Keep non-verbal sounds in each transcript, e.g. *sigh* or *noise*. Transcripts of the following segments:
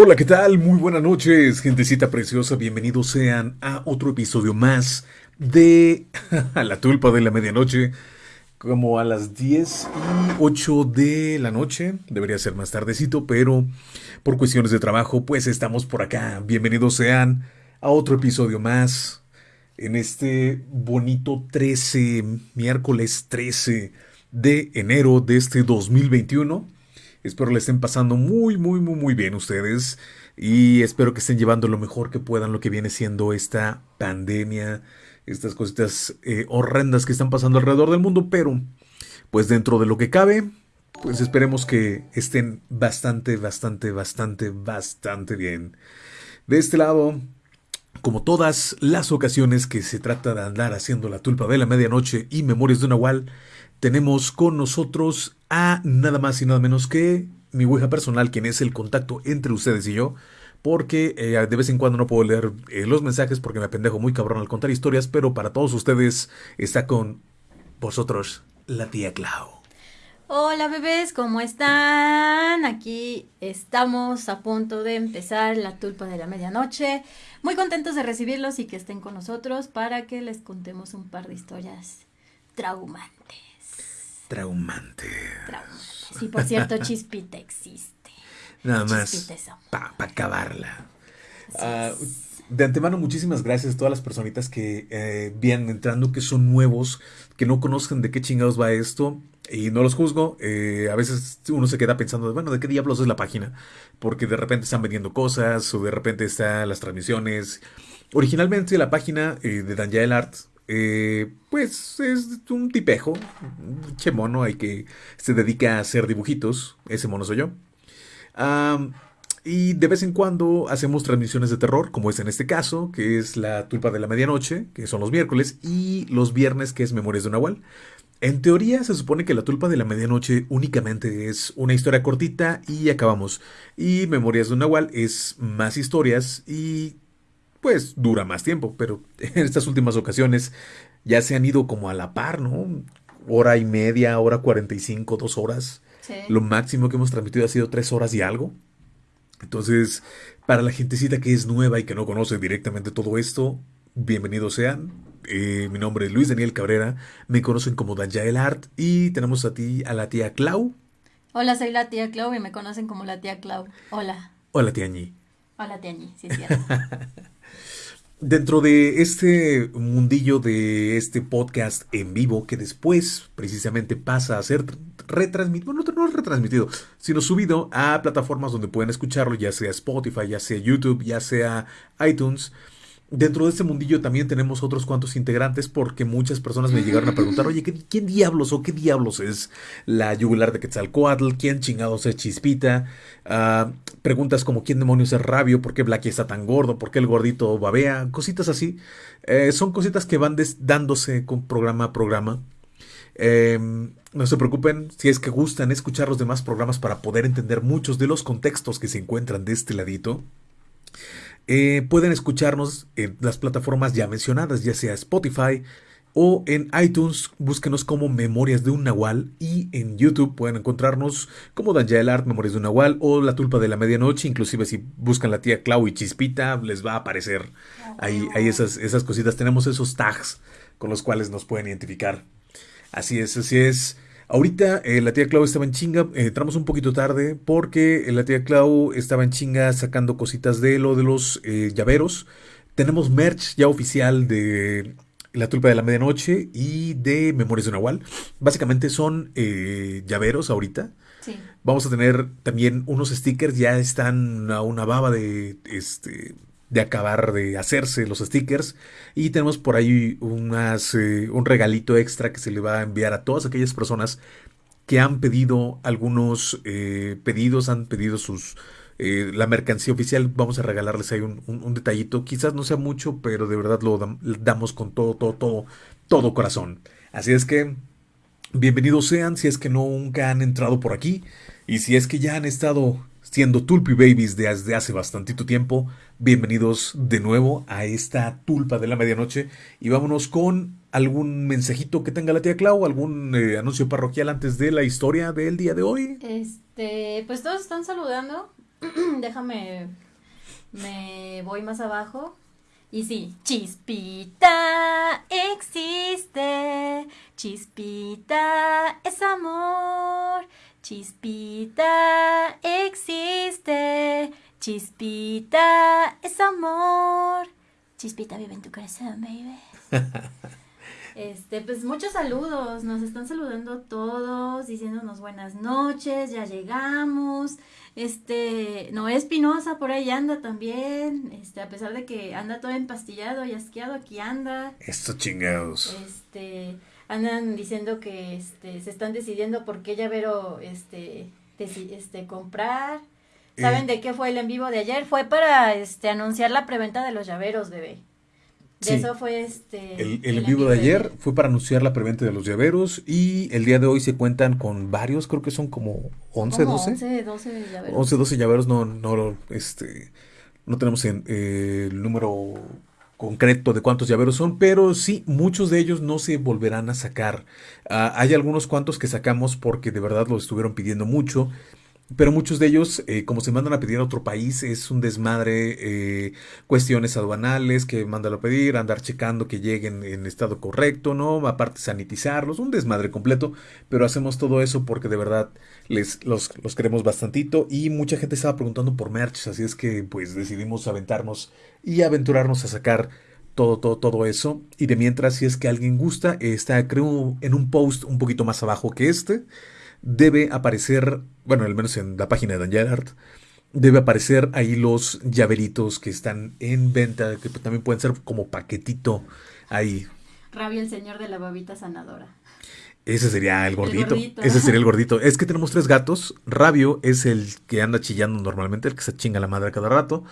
Hola, ¿qué tal? Muy buenas noches, gentecita preciosa. Bienvenidos sean a otro episodio más de *laughs* La Tulpa de la Medianoche. Como a las 10 y 8 de la noche. Debería ser más tardecito, pero por cuestiones de trabajo, pues estamos por acá. Bienvenidos sean a otro episodio más. En este bonito 13, miércoles 13 de enero de este 2021. Espero le estén pasando muy, muy, muy, muy bien ustedes. Y espero que estén llevando lo mejor que puedan lo que viene siendo esta pandemia, estas cositas eh, horrendas que están pasando alrededor del mundo. Pero, pues dentro de lo que cabe, pues esperemos que estén bastante, bastante, bastante, bastante bien. De este lado, como todas las ocasiones que se trata de andar haciendo la tulpa de la medianoche y memorias de Nahual, tenemos con nosotros a nada más y nada menos que mi Ouija personal, quien es el contacto entre ustedes y yo. Porque eh, de vez en cuando no puedo leer eh, los mensajes porque me apendejo muy cabrón al contar historias, pero para todos ustedes está con vosotros la tía Clau. Hola bebés, ¿cómo están? Aquí estamos a punto de empezar la tulpa de la medianoche. Muy contentos de recibirlos y que estén con nosotros para que les contemos un par de historias traumantes. Traumante. Sí, por cierto, Chispita existe. Nada más para acabarla. Ah, de antemano, muchísimas gracias a todas las personitas que eh, vienen entrando, que son nuevos, que no conocen de qué chingados va esto. Y no los juzgo. Eh, a veces uno se queda pensando, bueno, ¿de qué diablos es la página? Porque de repente están vendiendo cosas o de repente están las transmisiones. Originalmente la página eh, de Daniel Art eh, pues es un tipejo, un che mono hay que se dedica a hacer dibujitos, ese mono soy yo. y de vez en cuando hacemos transmisiones de terror, como es en este caso, que es la tulpa de la medianoche, que son los miércoles, y los viernes, que es Memorias de Nahual. En teoría se supone que la tulpa de la medianoche únicamente es una historia cortita y acabamos. Y Memorias de un Nahual es más historias y pues dura más tiempo, pero *laughs* en estas últimas ocasiones ya se han ido como a la par, ¿no? Hora y media, hora 45, dos horas. Lo máximo que hemos transmitido ha sido tres horas y algo. Entonces, para la gentecita que es nueva y que no conoce directamente todo esto, bienvenidos sean. Eh, mi nombre es Luis Daniel Cabrera, me conocen como el Art y tenemos a ti, a la tía Clau. Hola, soy la tía Clau y me conocen como la tía Clau. Hola. Hola, tía Ñi. Hola, tía Ñi, sí es cierto. *laughs* Dentro de este mundillo de este podcast en vivo, que después precisamente pasa a ser retransmitido, bueno, no retransmitido, sino subido a plataformas donde pueden escucharlo, ya sea Spotify, ya sea YouTube, ya sea iTunes. Dentro de este mundillo también tenemos otros cuantos integrantes porque muchas personas me llegaron a preguntar, oye, ¿quién diablos o qué diablos es la yugular de Quetzalcoatl? ¿Quién chingados es Chispita? Ah, preguntas como ¿quién demonios es Rabio? ¿Por qué Blacky está tan gordo? ¿Por qué el gordito babea? Cositas así. Eh, son cositas que van dándose con programa a programa. Em, no se preocupen si es que gustan escuchar los demás programas para poder entender muchos de los contextos que se encuentran de este ladito. Eh, pueden escucharnos en las plataformas ya mencionadas, ya sea Spotify o en iTunes, búsquenos como Memorias de un Nahual y en YouTube pueden encontrarnos como Daniel Art, Memorias de un Nahual o La Tulpa de la Medianoche, inclusive si buscan la tía Clau y Chispita les va a aparecer ahí, ahí esas, esas cositas, tenemos esos tags con los cuales nos pueden identificar. Así es, así es. Ahorita eh, la tía Clau estaba en chinga, eh, entramos un poquito tarde porque la tía Clau estaba en chinga sacando cositas de lo de los eh, llaveros. Tenemos merch ya oficial de La Tulpa de la Medianoche y de Memorias de Nahual. Básicamente son llaveros ahorita. Vamos a tener también unos stickers, ya están a una baba de este de acabar de hacerse los stickers. Y tenemos por ahí unas, eh, un regalito extra que se le va a enviar a todas aquellas personas que han pedido algunos eh, pedidos, han pedido sus eh, la mercancía oficial. Vamos a regalarles ahí un, detallito. Quizás no sea mucho, pero de verdad lo damos con todo, todo, todo, todo corazón. Así es que bienvenidos sean si es que nunca han entrado por aquí. Y si es que ya han estado siendo Tulpi Babies desde hace bastantito tiempo, bienvenidos de nuevo a esta Tulpa de la Medianoche y vámonos con algún mensajito que tenga la tía Clau, algún eh, anuncio parroquial antes de la historia del día de hoy. Este, pues todos están saludando *clears throat* déjame, me voy más abajo. Y sí, chispita existe, chispita es amor, chispita existe, chispita es amor, chispita vive en tu corazón, baby. *laughs* Este, pues muchos saludos, nos están saludando todos, diciéndonos buenas noches, ya llegamos. Este, Noé Espinosa por ahí anda también, este, a pesar de que anda todo empastillado y asqueado, aquí anda. Estos chingados. Este, andan diciendo que este, se están decidiendo por qué llavero este, este, comprar. ¿Saben eh. de qué fue el en vivo de ayer? Fue para este, anunciar la preventa de los llaveros, bebé eso fue este. El, el, vivo de ayer fue para anunciar la preventa de los llaveros y el día de hoy se cuentan con varios, creo que son como 11, 12. 11, 12 llaveros. 11, 12 llaveros, no, no, este, no tenemos en, eh, el número concreto de cuántos llaveros son, pero sí, muchos de ellos no se volverán a sacar. Ah, hay algunos cuantos que sacamos porque de verdad los estuvieron pidiendo mucho pero muchos de ellos, eh, como se mandan a pedir a otro país, es un desmadre, eh, cuestiones aduanales que mandan a pedir, andar checando que lleguen en estado correcto, ¿no? Aparte sanitizarlos, un desmadre completo, pero hacemos todo eso porque de verdad les, los, los queremos bastantito y mucha gente estaba preguntando por merch, así es que pues decidimos aventarnos y aventurarnos a sacar todo, todo, todo eso. Y de mientras, si es que alguien gusta, está creo en un post un poquito más abajo que este debe aparecer, bueno, al menos en la página de Dan Gerhardt, debe aparecer ahí los llaveritos que están en venta, que también pueden ser como paquetito ahí. Rabia el señor de la babita sanadora. Ese sería el gordito. Ese sería el gordito. Es que tenemos tres gatos. Rabio es el que anda chillando normalmente, el que se chinga la madre cada rato.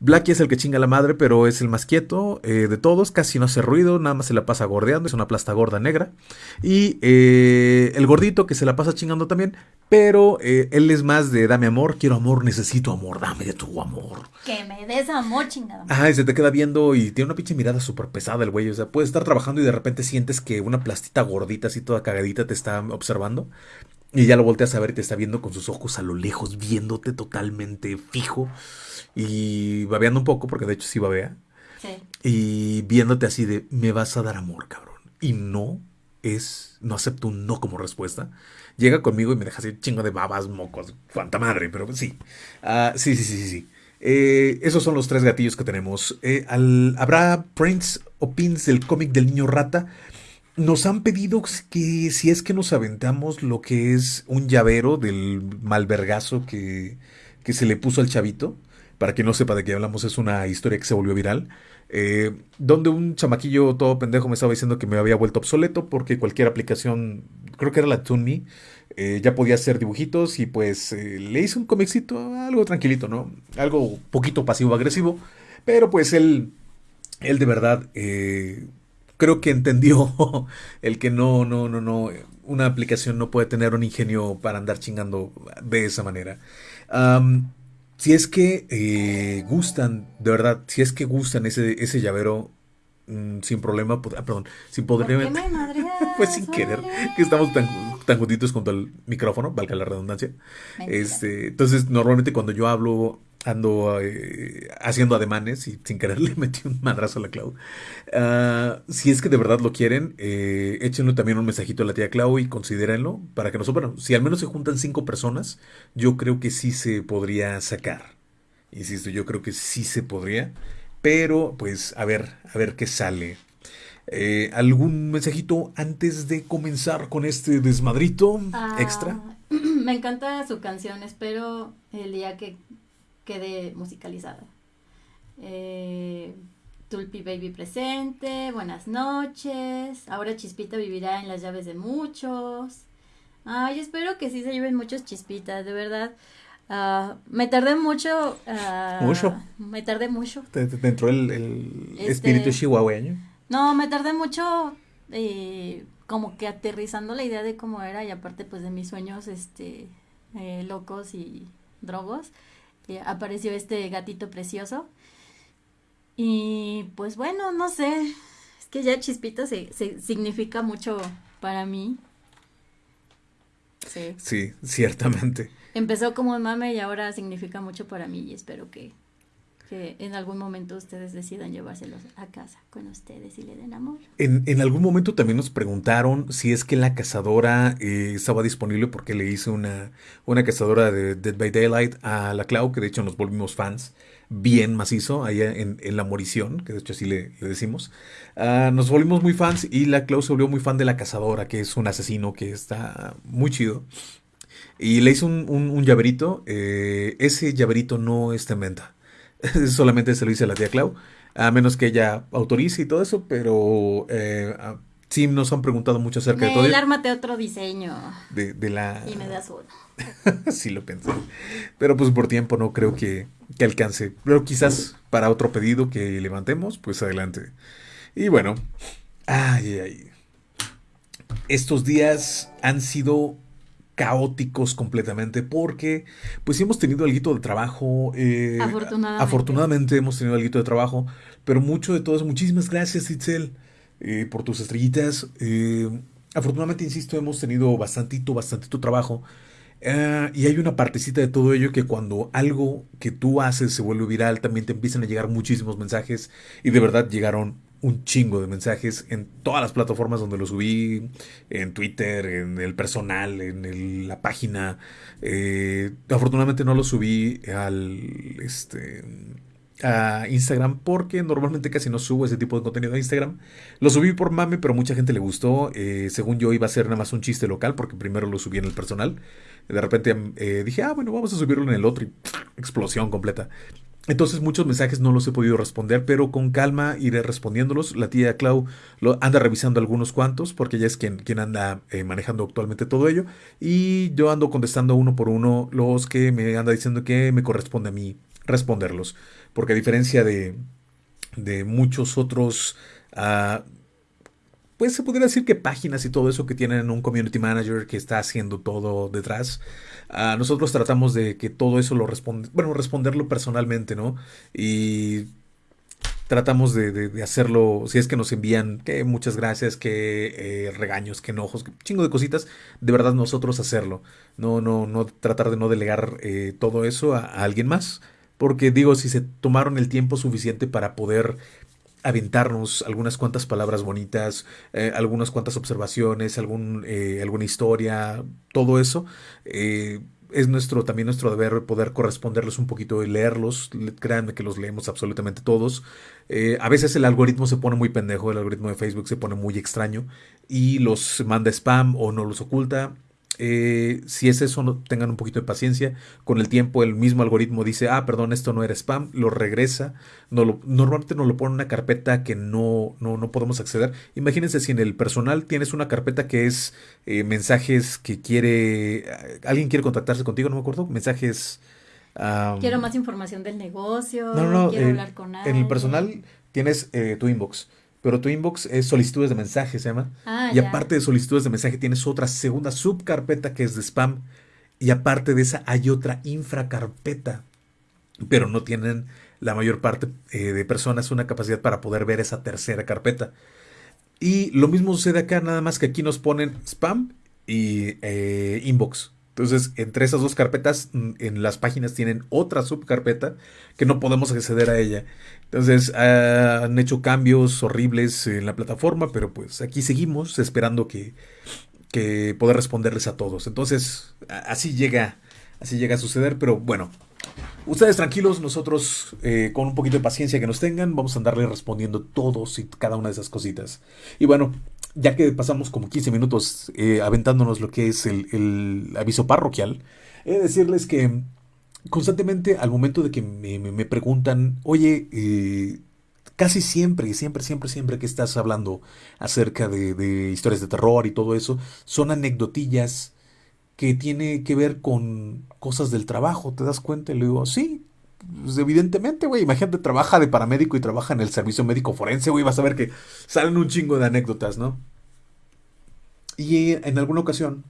Blacky es el que chinga la madre, pero es el más quieto eh, de todos. Casi no hace ruido, nada más se la pasa gordeando. Es una plasta gorda negra. Y eh, el gordito que se la pasa chingando también, pero eh, él es más de dame amor, quiero amor, necesito amor, dame de tu amor. Que me des amor, chingada. Ajá, y se te queda viendo y tiene una pinche mirada súper pesada el güey. O sea, puedes estar trabajando y de repente sientes que una plastita gordita así toda cagadita te está observando. Y ya lo volteas a ver y te está viendo con sus ojos a lo lejos, viéndote totalmente fijo. Y babeando un poco, porque de hecho sí babea. Sí. Y viéndote así de, me vas a dar amor, cabrón. Y no es, no acepto un no como respuesta llega conmigo y me deja así chingo de babas, mocos, cuanta madre, pero sí. Uh, sí, sí, sí, sí, sí. Eh, esos son los tres gatillos que tenemos. Eh, ¿Habrá prints o pins del cómic del niño rata? Nos han pedido que si es que nos aventamos lo que es un llavero del malvergazo que, que se le puso al chavito. Para quien no sepa de qué hablamos, es una historia que se volvió viral. Eh, donde un chamaquillo todo pendejo me estaba diciendo que me había vuelto obsoleto porque cualquier aplicación, creo que era la TuneMe, eh, ya podía hacer dibujitos y pues eh, le hice un comicito, algo tranquilito, ¿no? Algo poquito pasivo-agresivo, pero pues él, él de verdad creo que entendió *laughs* el que no, no, no, no, una aplicación no puede tener un ingenio para andar chingando de esa manera. Si es que eh, gustan, de verdad, si es que gustan ese, ese llavero, mm, sin problema, ah, perdón, sin poder... *laughs* pues sin querer, que estamos tan, tan juntitos contra el micrófono, valga la redundancia. Este, entonces, normalmente cuando yo hablo ando eh, haciendo ademanes y sin querer *laughs* le metí un madrazo a la Clau. Ah, si es que de verdad lo quieren, eh, échenle también un mensajito a la tía Clau y considérenlo para que nosotros, bueno, si al menos se juntan cinco personas, yo creo que sí se podría sacar. Insisto, yo creo que sí se podría, pero pues a ver, a ver qué sale. Eh, ¿Algún mensajito antes de comenzar con este desmadrito ah, extra? *clears throat* Me encanta su canción, espero el día que quede musicalizada. Eh, Tulpi Baby presente, buenas noches. Ahora Chispita vivirá en las llaves de muchos. Ay, espero que sí se lleven muchos chispitas, de verdad. Uh, me tardé mucho. Uh, ¿Mucho? Me tardé mucho. ¿Te, entró el, el este, espíritu chihuahueño? No, me tardé mucho eh, como que aterrizando la idea de cómo era y aparte pues de mis sueños este eh, locos y drogos apareció este gatito precioso. Y pues bueno, no sé, es que ya Chispita se, significa mucho para mí. Sí. Sí, ciertamente. Empezó como un mame y ahora significa mucho para mí y espero que, que en algún momento ustedes decidan llevárselos a casa con ustedes y le den amor. En, en algún momento también nos preguntaron si es que la cazadora eh, estaba disponible porque le hice una, una cazadora de Dead by Daylight a la Clau, que de hecho nos volvimos fans bien macizo allá en, en la morición, que de hecho así le, le decimos. Ah, nos volvimos muy fans y la Clau se volvió muy fan de la cazadora, que es un asesino que está muy chido. Y le hice un, un, un llaverito. eh, ese llaverito no está en venta. *laughs* Solamente se lo hice a la tía Clau. A menos que ella autorice y todo eso. Pero eh, ah, sí nos han preguntado mucho acerca de todo. Nel, ármate otro diseño De, de la... y me das uno. *laughs* sí lo pensé. Pero pues por tiempo no creo que, que alcance. Pero quizás para otro pedido que levantemos, pues adelante. Y bueno. Ay, ay, ay. Estos días han sido caóticos completamente porque pues sí hemos tenido algo de trabajo. eh, Afortunadamente. afortunadamente hemos tenido algo de trabajo, pero mucho de todo eso. Muchísimas gracias, Itzel, eh, por tus estrellitas. Eh, afortunadamente, insisto, hemos tenido bastantito, bastantito trabajo. Y hay una partecita de todo ello que cuando algo que tú haces se vuelve viral, también te empiezan a llegar muchísimos mensajes. Y de verdad llegaron un chingo de mensajes en todas las plataformas donde lo subí, en Twitter, en el personal, en el- la página. Eh, afortunadamente no lo subí al este a Instagram porque normalmente casi no subo ese tipo de contenido a Instagram. Lo subí por mame, pero mucha gente le gustó. Eh, según yo iba a ser nada más un chiste local porque primero lo subí en el personal. De repente eh, dije, ah, bueno, vamos a subirlo en el otro y explosión completa. Entonces muchos mensajes no los he podido responder, pero con calma iré respondiéndolos. La tía Clau anda revisando algunos cuantos, porque ella es quien, quien anda eh, manejando actualmente todo ello. Y yo ando contestando uno por uno los que me anda diciendo que me corresponde a mí responderlos. Porque a diferencia de, de muchos otros... ah, pues se podría decir que páginas y todo eso que tienen un community manager que está haciendo todo detrás. ah, nosotros tratamos de que todo eso lo responde, bueno, responderlo personalmente, ¿no? Y tratamos de, hacerlo, si es que nos envían que muchas gracias, que eh, regaños, que enojos, que chingo de cositas, de verdad nosotros hacerlo. No, no, no tratar de no delegar eh, todo eso a alguien más. Porque digo, si se tomaron el tiempo suficiente para poder aventarnos algunas cuantas palabras bonitas, eh, algunas cuantas observaciones, algún, eh, alguna historia, todo eso. eh, es nuestro, también nuestro deber poder corresponderles un poquito y leerlos. Le- Créanme que los leemos absolutamente todos. Eh, a veces el algoritmo se pone muy pendejo, el algoritmo de Facebook se pone muy extraño y los manda spam o no los oculta. Eh, si es eso, no- tengan un poquito de paciencia. Con el tiempo, el mismo algoritmo dice, ah, perdón, esto no era spam, lo regresa. No lo- normalmente nos lo pone en una carpeta que no, no, no podemos acceder. Imagínense si en el personal tienes una carpeta que es eh, mensajes que quiere, alguien quiere contactarse contigo, no me acuerdo, mensajes... Quiero más información del negocio. no, no, no, quiero eh, hablar con en alguien. el personal tienes eh, tu inbox, pero tu inbox es solicitudes de mensaje, se llama. Ah, y ya. aparte de solicitudes de mensaje tienes otra segunda subcarpeta que es de spam. Y aparte de esa hay otra infracarpeta. Pero no tienen la mayor parte eh, de personas una capacidad para poder ver esa tercera carpeta. Y lo mismo sucede acá, nada más que aquí nos ponen spam y eh, inbox. Entonces, entre esas dos carpetas, mm, en las páginas tienen otra subcarpeta que no podemos acceder a ella. Entonces, han hecho cambios horribles en la plataforma, pero pues aquí seguimos esperando que, que poder responderles a todos. Entonces, así llega, así llega a suceder, pero bueno. Ustedes tranquilos, nosotros eh, con un poquito de paciencia que nos tengan, vamos a andarle respondiendo todos y cada una de esas cositas. Y bueno, ya que pasamos como 15 minutos eh, aventándonos lo que es el, el aviso parroquial, he de decirles que constantemente al momento de que me, me- me preguntan, oye, eh, casi siempre, siempre, siempre, siempre que estás hablando acerca de, de historias de terror y todo eso, son anecdotillas que tiene que ver con cosas del trabajo, ¿te das cuenta? Y le digo, sí, pues evidentemente, güey, imagínate, trabaja de paramédico y trabaja en el servicio médico forense, güey, vas a ver que salen un chingo de anécdotas, ¿no? Y en alguna ocasión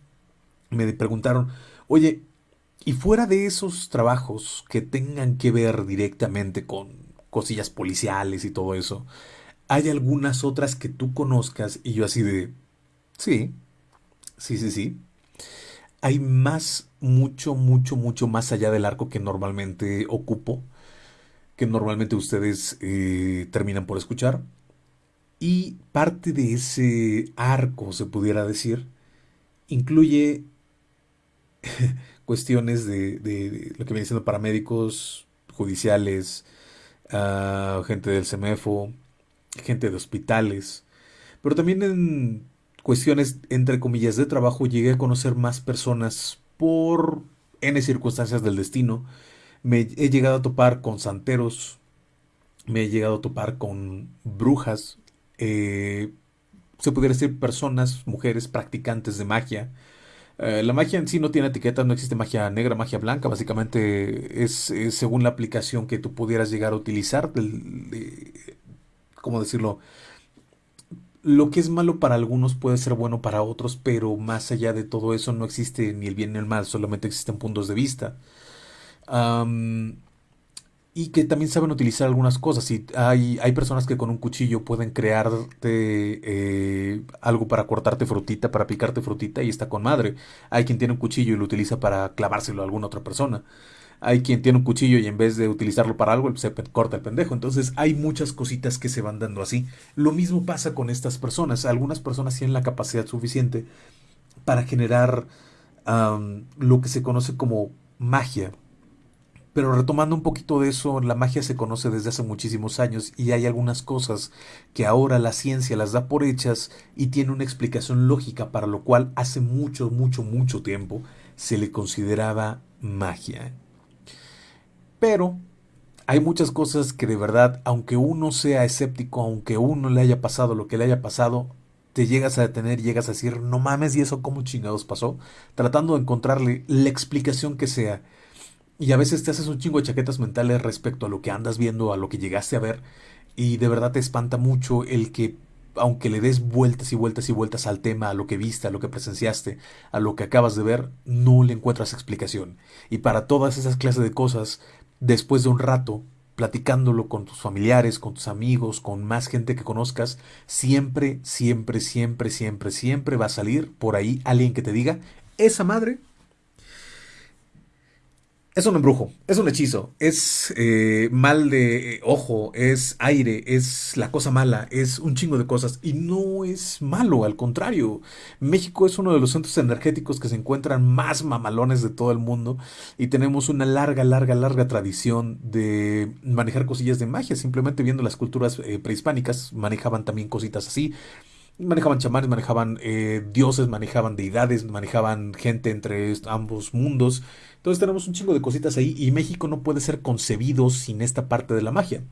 me preguntaron, oye, y fuera de esos trabajos que tengan que ver directamente con cosillas policiales y todo eso, ¿hay algunas otras que tú conozcas? Y yo así de, sí, sí, sí, sí. Hay más, mucho, mucho, mucho más allá del arco que normalmente ocupo, que normalmente ustedes eh, terminan por escuchar. Y parte de ese arco, se pudiera decir, incluye *laughs* cuestiones de, de, lo que viene siendo paramédicos, judiciales, uh, gente del CEMEFO, gente de hospitales, pero también en cuestiones, entre comillas, de trabajo, llegué a conocer más personas por N circunstancias del destino. Me he llegado a topar con santeros, me he llegado a topar con brujas, eh, se pudiera decir personas, mujeres practicantes de magia. Eh, la magia en sí no tiene etiqueta, no existe magia negra, magia blanca, básicamente es, según la aplicación que tú pudieras llegar a utilizar, de, ¿cómo decirlo? Lo que es malo para algunos puede ser bueno para otros, pero más allá de todo eso no existe ni el bien ni el mal, solamente existen puntos de vista. y que también saben utilizar algunas cosas. Y hay, hay personas que con un cuchillo pueden crearte eh, algo para cortarte frutita, para picarte frutita y está con madre. Hay quien tiene un cuchillo y lo utiliza para clavárselo a alguna otra persona. Hay quien tiene un cuchillo y en vez de utilizarlo para algo, se corta el pendejo. Entonces hay muchas cositas que se van dando así. Lo mismo pasa con estas personas. Algunas personas tienen la capacidad suficiente para generar lo que se conoce como magia. Pero retomando un poquito de eso, la magia se conoce desde hace muchísimos años y hay algunas cosas que ahora la ciencia las da por hechas y tiene una explicación lógica para lo cual hace mucho, mucho, mucho tiempo se le consideraba magia. Pero hay muchas cosas que de verdad, aunque uno sea escéptico, aunque uno le haya pasado lo que le haya pasado, te llegas a detener llegas a decir, no mames, ¿y eso cómo chingados pasó? Tratando de encontrarle la explicación que sea. Y a veces te haces un chingo de chaquetas mentales respecto a lo que andas viendo, a lo que llegaste a ver. Y de verdad te espanta mucho el que, aunque le des vueltas y vueltas y vueltas al tema, a lo que viste, a lo que presenciaste, a lo que acabas de ver, no le encuentras explicación. Y para todas esas clases de cosas, después de un rato, platicándolo con tus familiares, con tus amigos, con más gente que conozcas, siempre, siempre, siempre, siempre, siempre va a salir por ahí alguien que te diga, esa madre es un embrujo, es un hechizo, es eh, mal de ojo, es aire, es la cosa mala, es un chingo de cosas y no es malo, al contrario. México es uno de los centros energéticos que se encuentran más mamalones de todo el mundo y tenemos una larga, larga, larga tradición de manejar cosillas de magia. Simplemente viendo las culturas eh, prehispánicas manejaban también cositas así manejaban chamanes, manejaban eh, dioses, manejaban deidades, manejaban gente entre ambos mundos. Entonces tenemos un chingo de cositas ahí y México no puede ser concebido sin esta parte de la magia.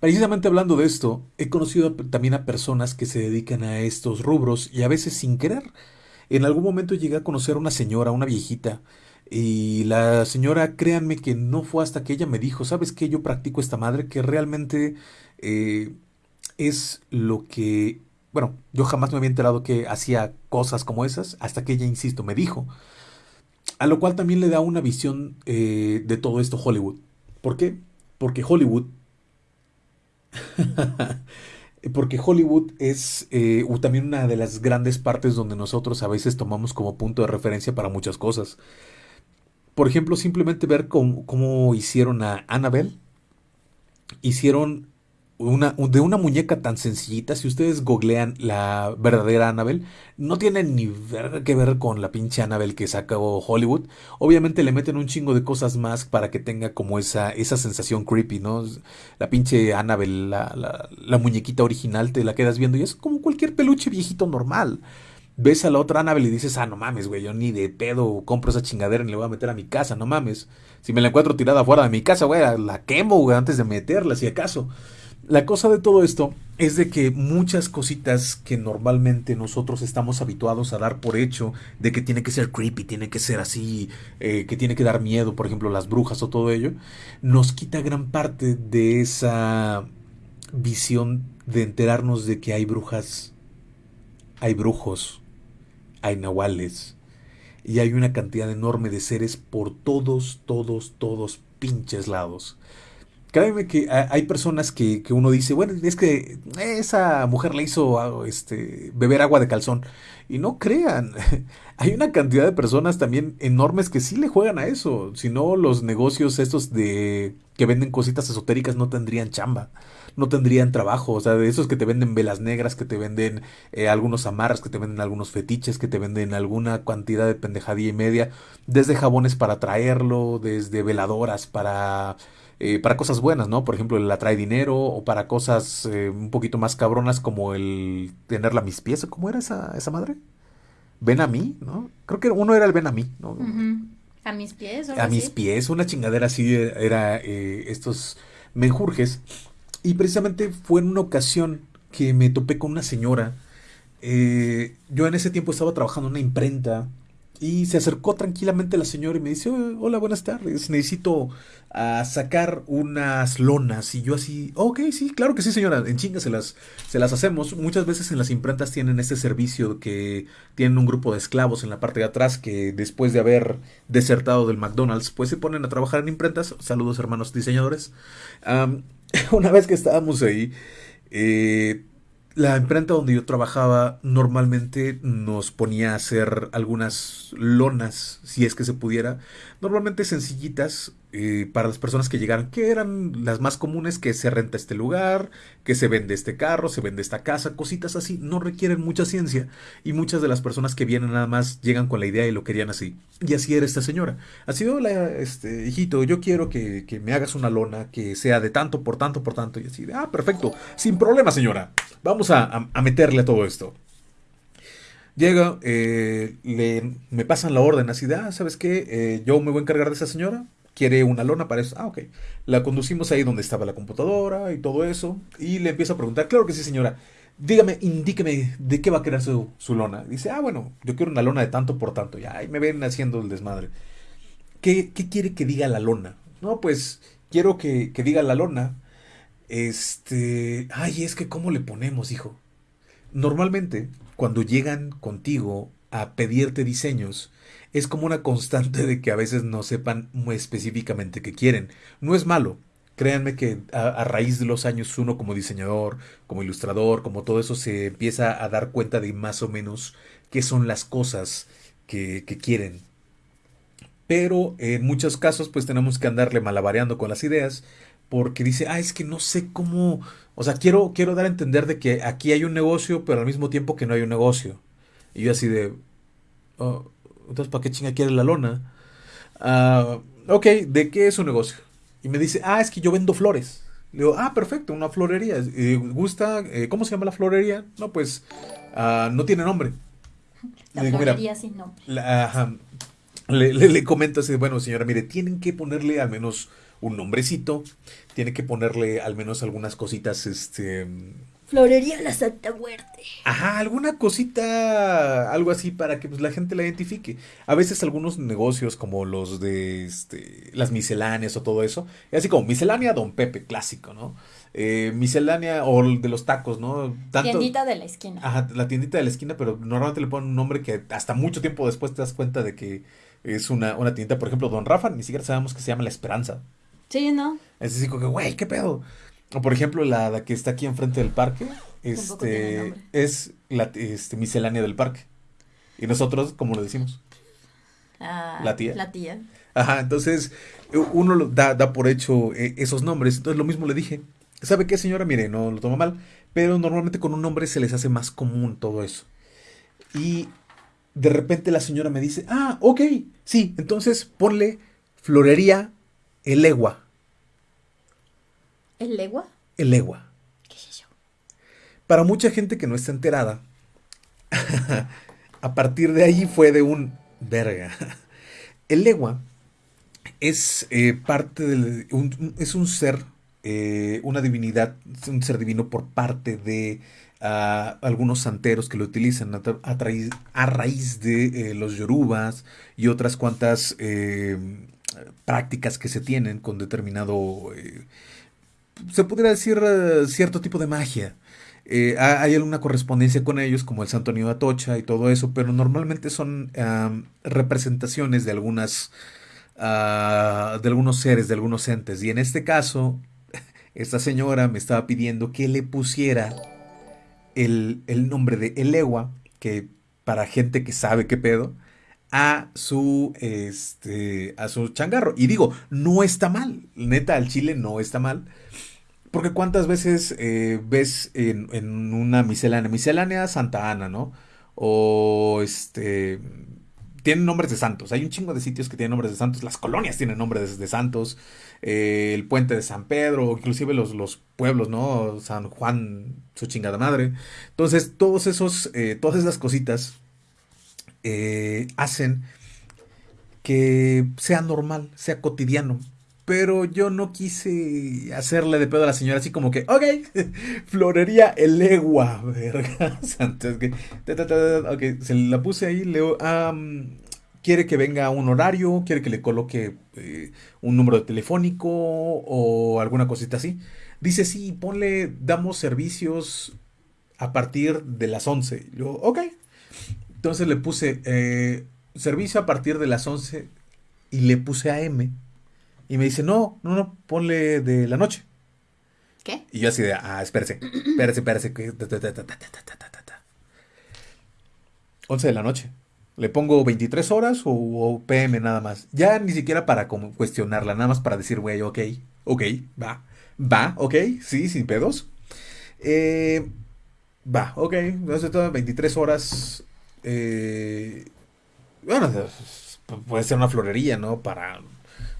Precisamente hablando de esto, he conocido también a personas que se dedican a estos rubros y a veces sin querer. En algún momento llegué a conocer a una señora, una viejita, y la señora, créanme que no fue hasta que ella me dijo, ¿sabes qué? Yo practico esta madre que realmente eh, es lo que, bueno, yo jamás me había enterado que hacía cosas como esas, hasta que ella, insisto, me dijo. A lo cual también le da una visión eh, de todo esto Hollywood. ¿Por qué? Porque Hollywood... *laughs* porque Hollywood es eh, también una de las grandes partes donde nosotros a veces tomamos como punto de referencia para muchas cosas. Por ejemplo, simplemente ver cómo, cómo hicieron a Annabelle. Hicieron una, de una muñeca tan sencillita, si ustedes googlean la verdadera Annabelle, no tiene ni que ver con la pinche Annabelle que sacó Hollywood. Obviamente le meten un chingo de cosas más para que tenga como esa, esa sensación creepy, ¿no? La pinche Annabelle, la, la, muñequita original, te la quedas viendo y es como cualquier peluche viejito normal. Ves a la otra Annabelle y dices, ah, no mames, güey, yo ni de pedo compro esa chingadera y le voy a meter a mi casa, no mames. Si me la encuentro tirada fuera de mi casa, güey, la quemo, antes de meterla, si acaso. La cosa de todo esto es de que muchas cositas que normalmente nosotros estamos habituados a dar por hecho, de que tiene que ser creepy, tiene que ser así, eh, que tiene que dar miedo, por ejemplo, las brujas o todo ello, nos quita gran parte de esa visión de enterarnos de que hay brujas, hay brujos, hay nahuales, y hay una cantidad enorme de seres por todos, todos, todos pinches lados créeme que hay personas que, que, uno dice, bueno, es que esa mujer le hizo este, beber agua de calzón. Y no crean, *laughs* hay una cantidad de personas también enormes que sí le juegan a eso. Si no, los negocios estos de que venden cositas esotéricas no tendrían chamba, no tendrían trabajo. O sea, de esos que te venden velas negras, que te venden eh, algunos amarras, que te venden algunos fetiches, que te venden alguna cantidad de pendejadía y media, desde jabones para traerlo, desde veladoras para eh, para cosas buenas, ¿no? Por ejemplo, el atrae dinero o para cosas eh, un poquito más cabronas como el tenerla a mis pies. ¿Cómo era esa, esa madre? Ven a mí, ¿no? Creo que uno era el ven a mí, ¿no? A mis pies. A mis pies, una chingadera así era eh, estos menjurjes. Y precisamente fue en una ocasión que me topé con una señora. yo en ese tiempo estaba trabajando en una imprenta y se acercó tranquilamente la señora y me dice, hola, buenas tardes, necesito ah, sacar unas lonas. Y yo así, ok, sí, claro que sí, señora, en chinga se las, se las hacemos. Muchas veces en las imprentas tienen este servicio que tienen un grupo de esclavos en la parte de atrás que después de haber desertado del McDonald's, pues se ponen a trabajar en imprentas. Saludos hermanos diseñadores. *laughs* una vez que estábamos ahí, eh, la imprenta donde yo trabajaba normalmente nos ponía a hacer algunas lonas, si es que se pudiera, normalmente sencillitas, eh, para las personas que llegaran, que eran las más comunes, que se renta este lugar, que se vende este carro, se vende esta casa, cositas así, no requieren mucha ciencia y muchas de las personas que vienen nada más llegan con la idea y lo querían así. Y así era esta señora. Así, hola, este, hijito, yo quiero que, me hagas una lona que sea de tanto por tanto por tanto. Y así, ah, perfecto, sin problema señora, vamos a, meterle a todo esto. Llega, eh, le, me pasan la orden así de, ah, ¿sabes qué? Eh, yo me voy a encargar de esa señora quiere una lona para eso. Ah, ok. La conducimos ahí donde estaba la computadora y todo eso. Y le empiezo a preguntar, claro que sí, señora. Dígame, indíqueme de qué va a querer su, su lona. Dice, ah, bueno, yo quiero una lona de tanto por tanto. Ya, ahí me ven haciendo el desmadre. ¿Qué, qué quiere que diga la lona? No, pues quiero que, que diga la lona. Este. Ay, es que, ¿cómo le ponemos, hijo? Normalmente, cuando llegan contigo a pedirte diseños, es como una constante de que a veces no sepan muy específicamente qué quieren. No es malo. Créanme que a, raíz de los años uno como diseñador, como ilustrador, como todo eso se empieza a dar cuenta de más o menos qué son las cosas que, que quieren. Pero en muchos casos pues tenemos que andarle malabareando con las ideas porque dice, ah, es que no sé cómo, o sea, quiero, quiero dar a entender de que aquí hay un negocio, pero al mismo tiempo que no hay un negocio. Y yo así de, oh, entonces, ¿para qué chinga quiere la lona? Uh, ok, ¿de qué es su negocio? Y me dice, ah, es que yo vendo flores. Le digo, ah, perfecto, una florería. ¿Gusta? Eh, ¿Cómo se llama la florería? No, pues uh, no tiene nombre. La florería sin nombre. le, le, le, comento así, bueno, señora, mire, tienen que ponerle al menos un nombrecito, tiene que ponerle al menos algunas cositas, este Florería La Santa Muerte. Ajá, alguna cosita, algo así para que pues, la gente la identifique. A veces algunos negocios como los de este, las misceláneas o todo eso, es así como miscelánea Don Pepe, clásico, ¿no? Eh, miscelánea o de los tacos, ¿no? tiendita de la esquina. Ajá, la tiendita de la esquina, pero normalmente le ponen un nombre que hasta mucho tiempo después te das cuenta de que es una, una tiendita, por ejemplo, Don Rafa, ni siquiera sabemos que se llama La Esperanza. Sí, ¿no? Es así como que, güey, ¿qué pedo? O por ejemplo, la, que está aquí enfrente del parque, este, es la este, miscelánea del parque. Y nosotros, ¿cómo lo decimos? Ah, la tía. La tía. Ajá, entonces uno da, da por hecho eh, esos nombres. Entonces lo mismo le dije. ¿Sabe qué, señora? Mire, no lo toma mal, pero normalmente con un nombre se les hace más común todo eso. Y de repente la señora me dice, ah, ok, sí, entonces ponle florería el legua. ¿El legua? El legua. ¿Qué es eso? Para mucha gente que no está enterada, *laughs* a partir de ahí fue de un verga. *laughs* El legua es eh, parte del. es un ser, eh, una divinidad, un ser divino por parte de ah, algunos santeros que lo utilizan a, raíz de eh, los yorubas y otras cuantas prácticas que se tienen con determinado se podría decir eh, cierto tipo de magia. Eh, hay alguna correspondencia con ellos, como el Santo de Atocha y todo eso, pero normalmente son representaciones de algunas ah, de algunos seres, de algunos entes. Y en este caso, *laughs* esta señora me estaba pidiendo que le pusiera el, el nombre de Elegua, que para gente que sabe qué pedo, a su, este, a su changarro. Y digo, no está mal, neta, al chile no está mal. Porque cuántas veces eh, ves en, una miscelánea, miscelánea Santa Ana, ¿no? O este, tienen nombres de santos. Hay un chingo de sitios que tienen nombres de santos. Las colonias tienen nombres de, santos. Eh, el puente de San Pedro, inclusive los, los, pueblos, ¿no? San Juan, su chingada madre. Entonces, todos esos, eh, todas esas cositas hacen que sea normal, sea cotidiano. Pero yo no quise hacerle de pedo a la señora así como que, ok, *laughs* florería el egua, verga. ok, se la puse ahí, leo, quiere que venga a un horario, quiere que le coloque eh, un número telefónico o alguna cosita así. Dice, sí, ponle, damos servicios a partir de las 11. Yo, ok. Entonces le puse eh, servicio a partir de las 11 y le puse AM. Y me dice, no, no, no, ponle de la noche. ¿Qué? Y yo así de, ah, espérese, espérese, espérese. 11 de la noche. Le pongo 23 horas o, PM nada más. Ya ni siquiera para como cuestionarla, nada más para decir, güey, ok, ok, va, va, ok, sí, sin pedos. Eh, va, ok, entonces 23 horas. Eh, bueno, puede ser una florería, ¿no? Para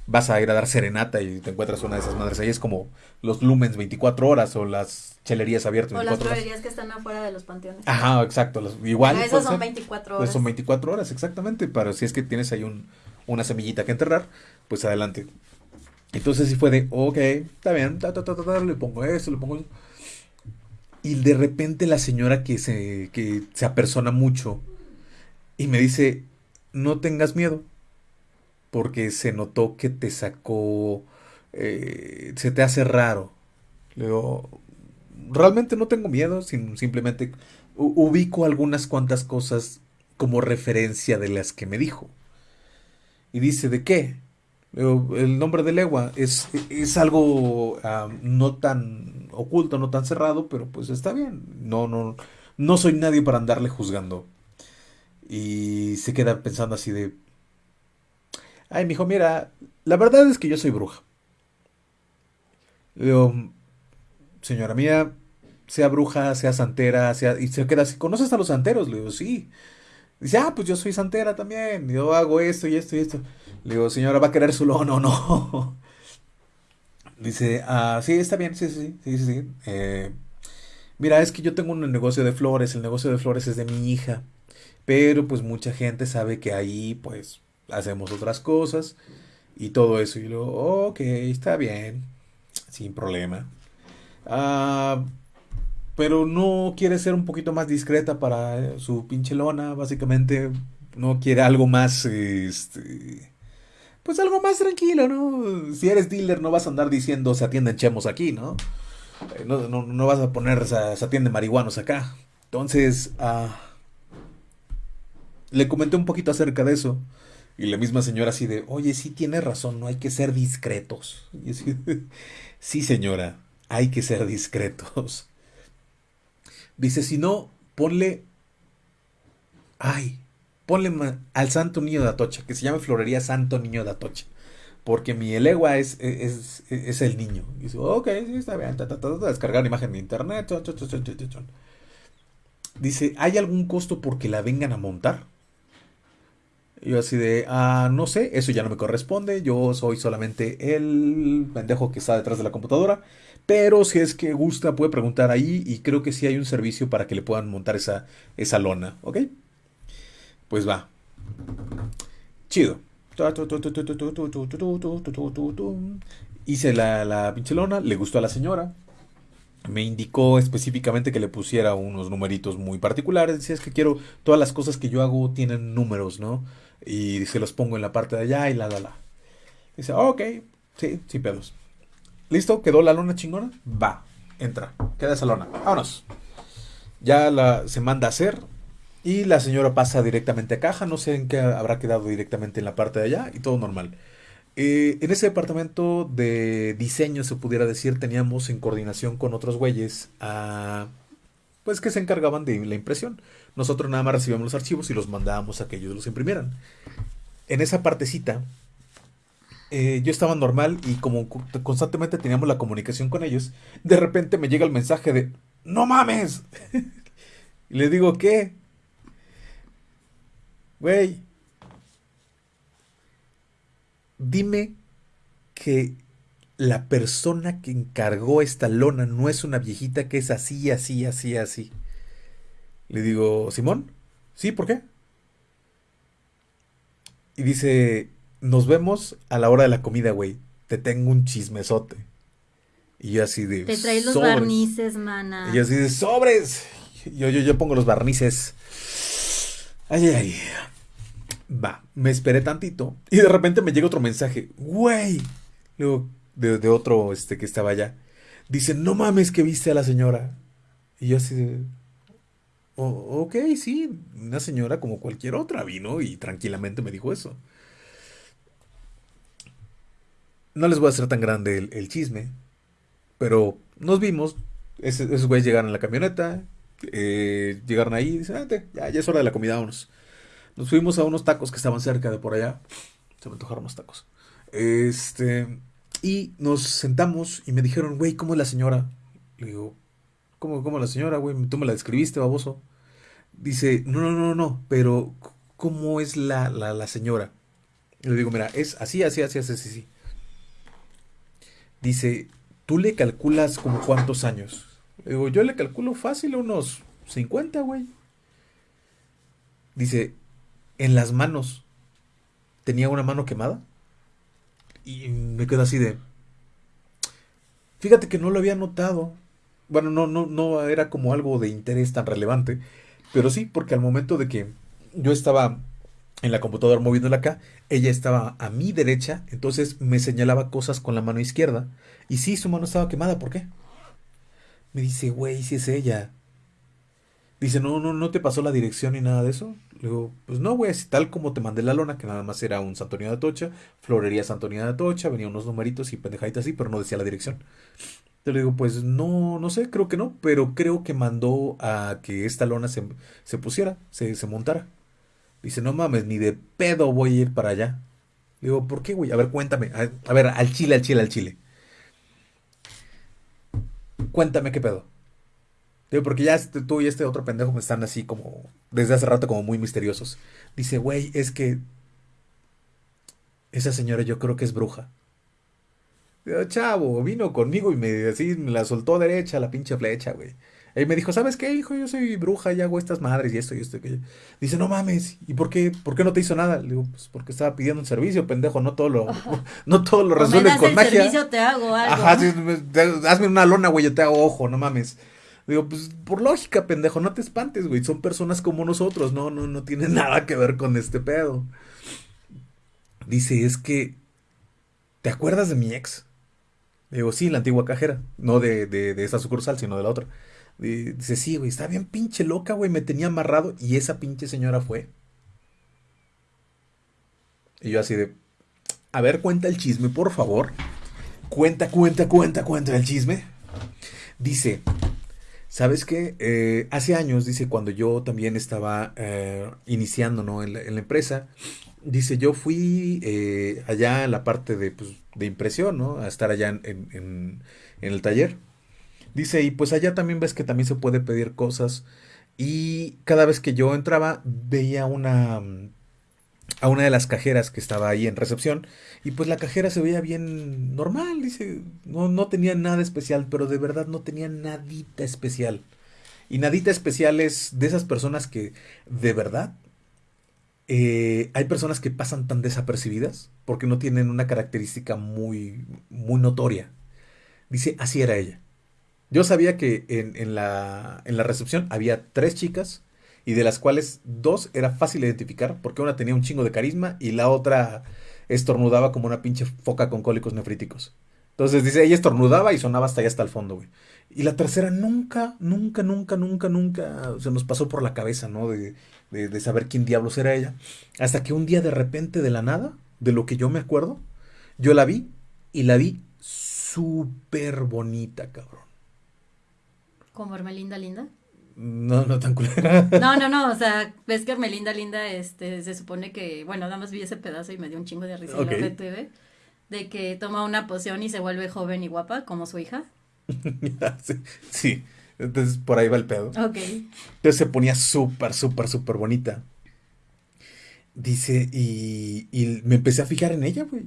vas a ir a dar serenata y te encuentras una de esas madres ahí. Es como los lumens 24 horas o las chelerías abiertas. O las florerías que están afuera de los panteones. Ajá, exacto. igual. Pero esos son 24 horas. son 24 horas, exactamente. Pero si es que tienes ahí un, una semillita que enterrar, pues adelante. Entonces sí fue de, ok, está bien, le pongo eso, le pongo eso. Y de repente la señora que se, que se apersona mucho y me dice, no tengas miedo porque se notó que te sacó, eh, se te hace raro. Le digo, realmente no tengo miedo, simplemente ubico algunas cuantas cosas como referencia de las que me dijo. Y dice, ¿de qué? el nombre de legua es, es algo ah, no tan oculto, no tan cerrado, pero pues está bien. No, no, no soy nadie para andarle juzgando. Y se queda pensando así de, Ay, mijo, mira, la verdad es que yo soy bruja. Le digo, señora mía, sea bruja, sea santera, sea. Y se queda así, ¿conoces a los santeros? Le digo, sí. Dice, ah, pues yo soy santera también. Yo hago esto y esto y esto. Le digo, señora, ¿va a querer su lono o no? *laughs* Dice, ah, sí, está bien, sí, sí, sí, sí, sí. Eh, mira, es que yo tengo un negocio de flores, el negocio de flores es de mi hija. Pero pues mucha gente sabe que ahí, pues, hacemos otras cosas y todo eso. Y luego, ok, está bien, sin problema. Ah, pero no quiere ser un poquito más discreta para su pinche lona, básicamente no quiere algo más, este, pues algo más tranquilo, ¿no? Si eres dealer no vas a andar diciendo se atienden chemos aquí, ¿no? Eh, no, no, vas a poner se, atienden marihuanos acá. Entonces, ah, le comenté un poquito acerca de eso. Y la misma señora así de, oye, sí tiene razón, no hay que ser discretos. Y así, *laughs* sí, señora, hay que ser discretos. Dice, si no, ponle, ay, ponle al Santo Niño de Atocha, que se llama Florería Santo Niño de Atocha. Porque mi elegua es, es, es, el niño. Y dice, ok, sí, está bien. Ta, descargar una imagen de internet. Dice, ¿hay algún costo porque la vengan a montar? Yo así de, ah, no sé, eso ya no me corresponde, yo soy solamente el pendejo que está detrás de la computadora, pero si es que gusta puede preguntar ahí y creo que sí hay un servicio para que le puedan montar esa, esa lona, ¿ok? Pues va. Chido. Hice la, la pinche lona, le gustó a la señora, me indicó específicamente que le pusiera unos numeritos muy particulares. Decía, es que quiero, todas las cosas que yo hago tienen números, ¿no? Y se los pongo en la parte de allá y la, la, la. Dice, ok, sí, sin pedos. ¿Listo? ¿Quedó la lona chingona? Va, entra, queda esa lona. Vámonos. Ya la, se manda a hacer y la señora pasa directamente a caja. No sé en qué habrá quedado directamente en la parte de allá y todo normal. Eh, en ese departamento de diseño, se pudiera decir, teníamos en coordinación con otros güeyes a, pues que se encargaban de la impresión. Nosotros nada más recibíamos los archivos y los mandábamos a que ellos los imprimieran. En esa partecita, eh, yo estaba normal y como constantemente teníamos la comunicación con ellos, de repente me llega el mensaje de, no mames. *laughs* y le digo, ¿qué? Güey, dime que la persona que encargó esta lona no es una viejita que es así, así, así, así. Le digo, Simón, ¿sí? ¿Por qué? Y dice, nos vemos a la hora de la comida, güey. Te tengo un chismesote. Y yo así de... Te traes los barnices, mana. Y yo así de sobres. Yo, yo, yo pongo los barnices. Ay, ay, ay. Va, me esperé tantito. Y de repente me llega otro mensaje. Güey. Luego, de, otro este, que estaba allá. Dice, no mames que viste a la señora. Y yo así de... ok, sí, una señora como cualquier otra vino y tranquilamente me dijo eso. No les voy a hacer tan grande el, chisme, pero nos vimos, esos güeyes llegaron en la camioneta, eh, llegaron ahí y dicen, ya, ya es hora de la comida, vámonos. Nos fuimos a unos tacos que estaban cerca de por allá. Se me antojaron los tacos. Este, y nos sentamos y me dijeron, güey, ¿cómo es la señora? Le digo, ¿cómo, cómo la señora, güey? Tú me la describiste, baboso. Dice, no, no, no, no, pero ¿cómo es la, la, la señora? le digo, mira, es así, así, así, así, así, así. Dice, ¿tú le calculas como cuántos años? Le digo, yo le calculo fácil unos 50, güey. Dice, en las manos. ¿Tenía una mano quemada? Y me quedo así de. Fíjate que no lo había notado. Bueno, no, no, no era como algo de interés tan relevante. Pero sí, porque al momento de que yo estaba en la computadora moviéndola acá, ella estaba a mi derecha, entonces me señalaba cosas con la mano izquierda. Y sí, su mano estaba quemada, ¿por qué? Me dice, güey, si es ella. Dice, no, no, no te pasó la dirección ni nada de eso. Le digo, pues no, güey, así tal como te mandé la lona, que nada más era un Santonio de Atocha, Florería Santonio de Atocha, venía unos numeritos y pendejaditas así, pero no decía la dirección. Te le digo, pues no, no sé, creo que no, pero creo que mandó a que esta lona se, se pusiera, se, se montara. Dice, no mames, ni de pedo voy a ir para allá. Le digo, ¿por qué, güey? A ver, cuéntame. A, ver, al chile, al chile, al chile. Cuéntame qué pedo. Digo, porque ya este, tú y este otro pendejo me están así como, desde hace rato como muy misteriosos. Dice, güey, es que esa señora yo creo que es bruja. Chavo, vino conmigo y me, así, me la soltó derecha la pinche flecha, güey. Y me dijo, ¿sabes qué, hijo? Yo soy bruja y hago estas madres y esto y esto. Y Dice, no mames, ¿y por qué, por qué no te hizo nada? Le digo, pues porque estaba pidiendo un servicio, pendejo, no todo lo, *laughs* no todo lo resuelves con el magia. servicio te hago algo. Ajá, sí, hazme una lona, güey, yo te hago ojo, no mames. Digo, pues por lógica, pendejo, no te espantes, güey. Son personas como nosotros, no, no, no tiene *laughs* nada que ver con este pedo. Dice, es que, ¿te acuerdas de mi ex? Digo, sí, la antigua cajera, no de, de, esa sucursal, sino de la otra. Dice, sí, güey, está bien pinche loca, güey, me tenía amarrado y esa pinche señora fue. Y yo así de, a ver, cuenta el chisme, por favor. Cuenta, cuenta, cuenta, cuenta el chisme. Dice, ¿sabes qué? Eh, hace años, dice, cuando yo también estaba eh, iniciando, ¿no? En la, empresa, dice, yo fui eh, allá en la parte de, pues, de impresión, ¿no? A estar allá en, en el taller. Dice, y pues allá también ves que también se puede pedir cosas. Y cada vez que yo entraba, veía una a una de las cajeras que estaba ahí en recepción. Y pues la cajera se veía bien normal, dice. No, no tenía nada especial, pero de verdad no tenía nadita especial. Y nadita especial es de esas personas que de verdad eh, hay personas que pasan tan desapercibidas porque no tienen una característica muy, muy notoria. Dice, así era ella. Yo sabía que en, la, en la recepción había tres chicas y de las cuales dos era fácil de identificar porque una tenía un chingo de carisma y la otra estornudaba como una pinche foca con cólicos nefríticos. Entonces dice, ella estornudaba y sonaba hasta allá hasta el fondo, güey. Y la tercera nunca, nunca, nunca, nunca, nunca se nos pasó por la cabeza, ¿no? De, de saber quién diablos era ella. Hasta que un día de repente, de la nada, de lo que yo me acuerdo, Yo la vi y la vi súper bonita, cabrón. ¿Como Hermelinda Linda? No, no tan culera. No, no, no, o sea, ves que Hermelinda Linda, este, se supone que, bueno, nada más vi ese pedazo y me dio un chingo de risa en la TV, de que toma una poción y se vuelve joven y guapa, como su hija. *laughs* sí, sí. Entonces por ahí va el pedo. Ok. Entonces se ponía súper, súper, súper bonita. Dice, y, y me empecé a fijar en ella, güey.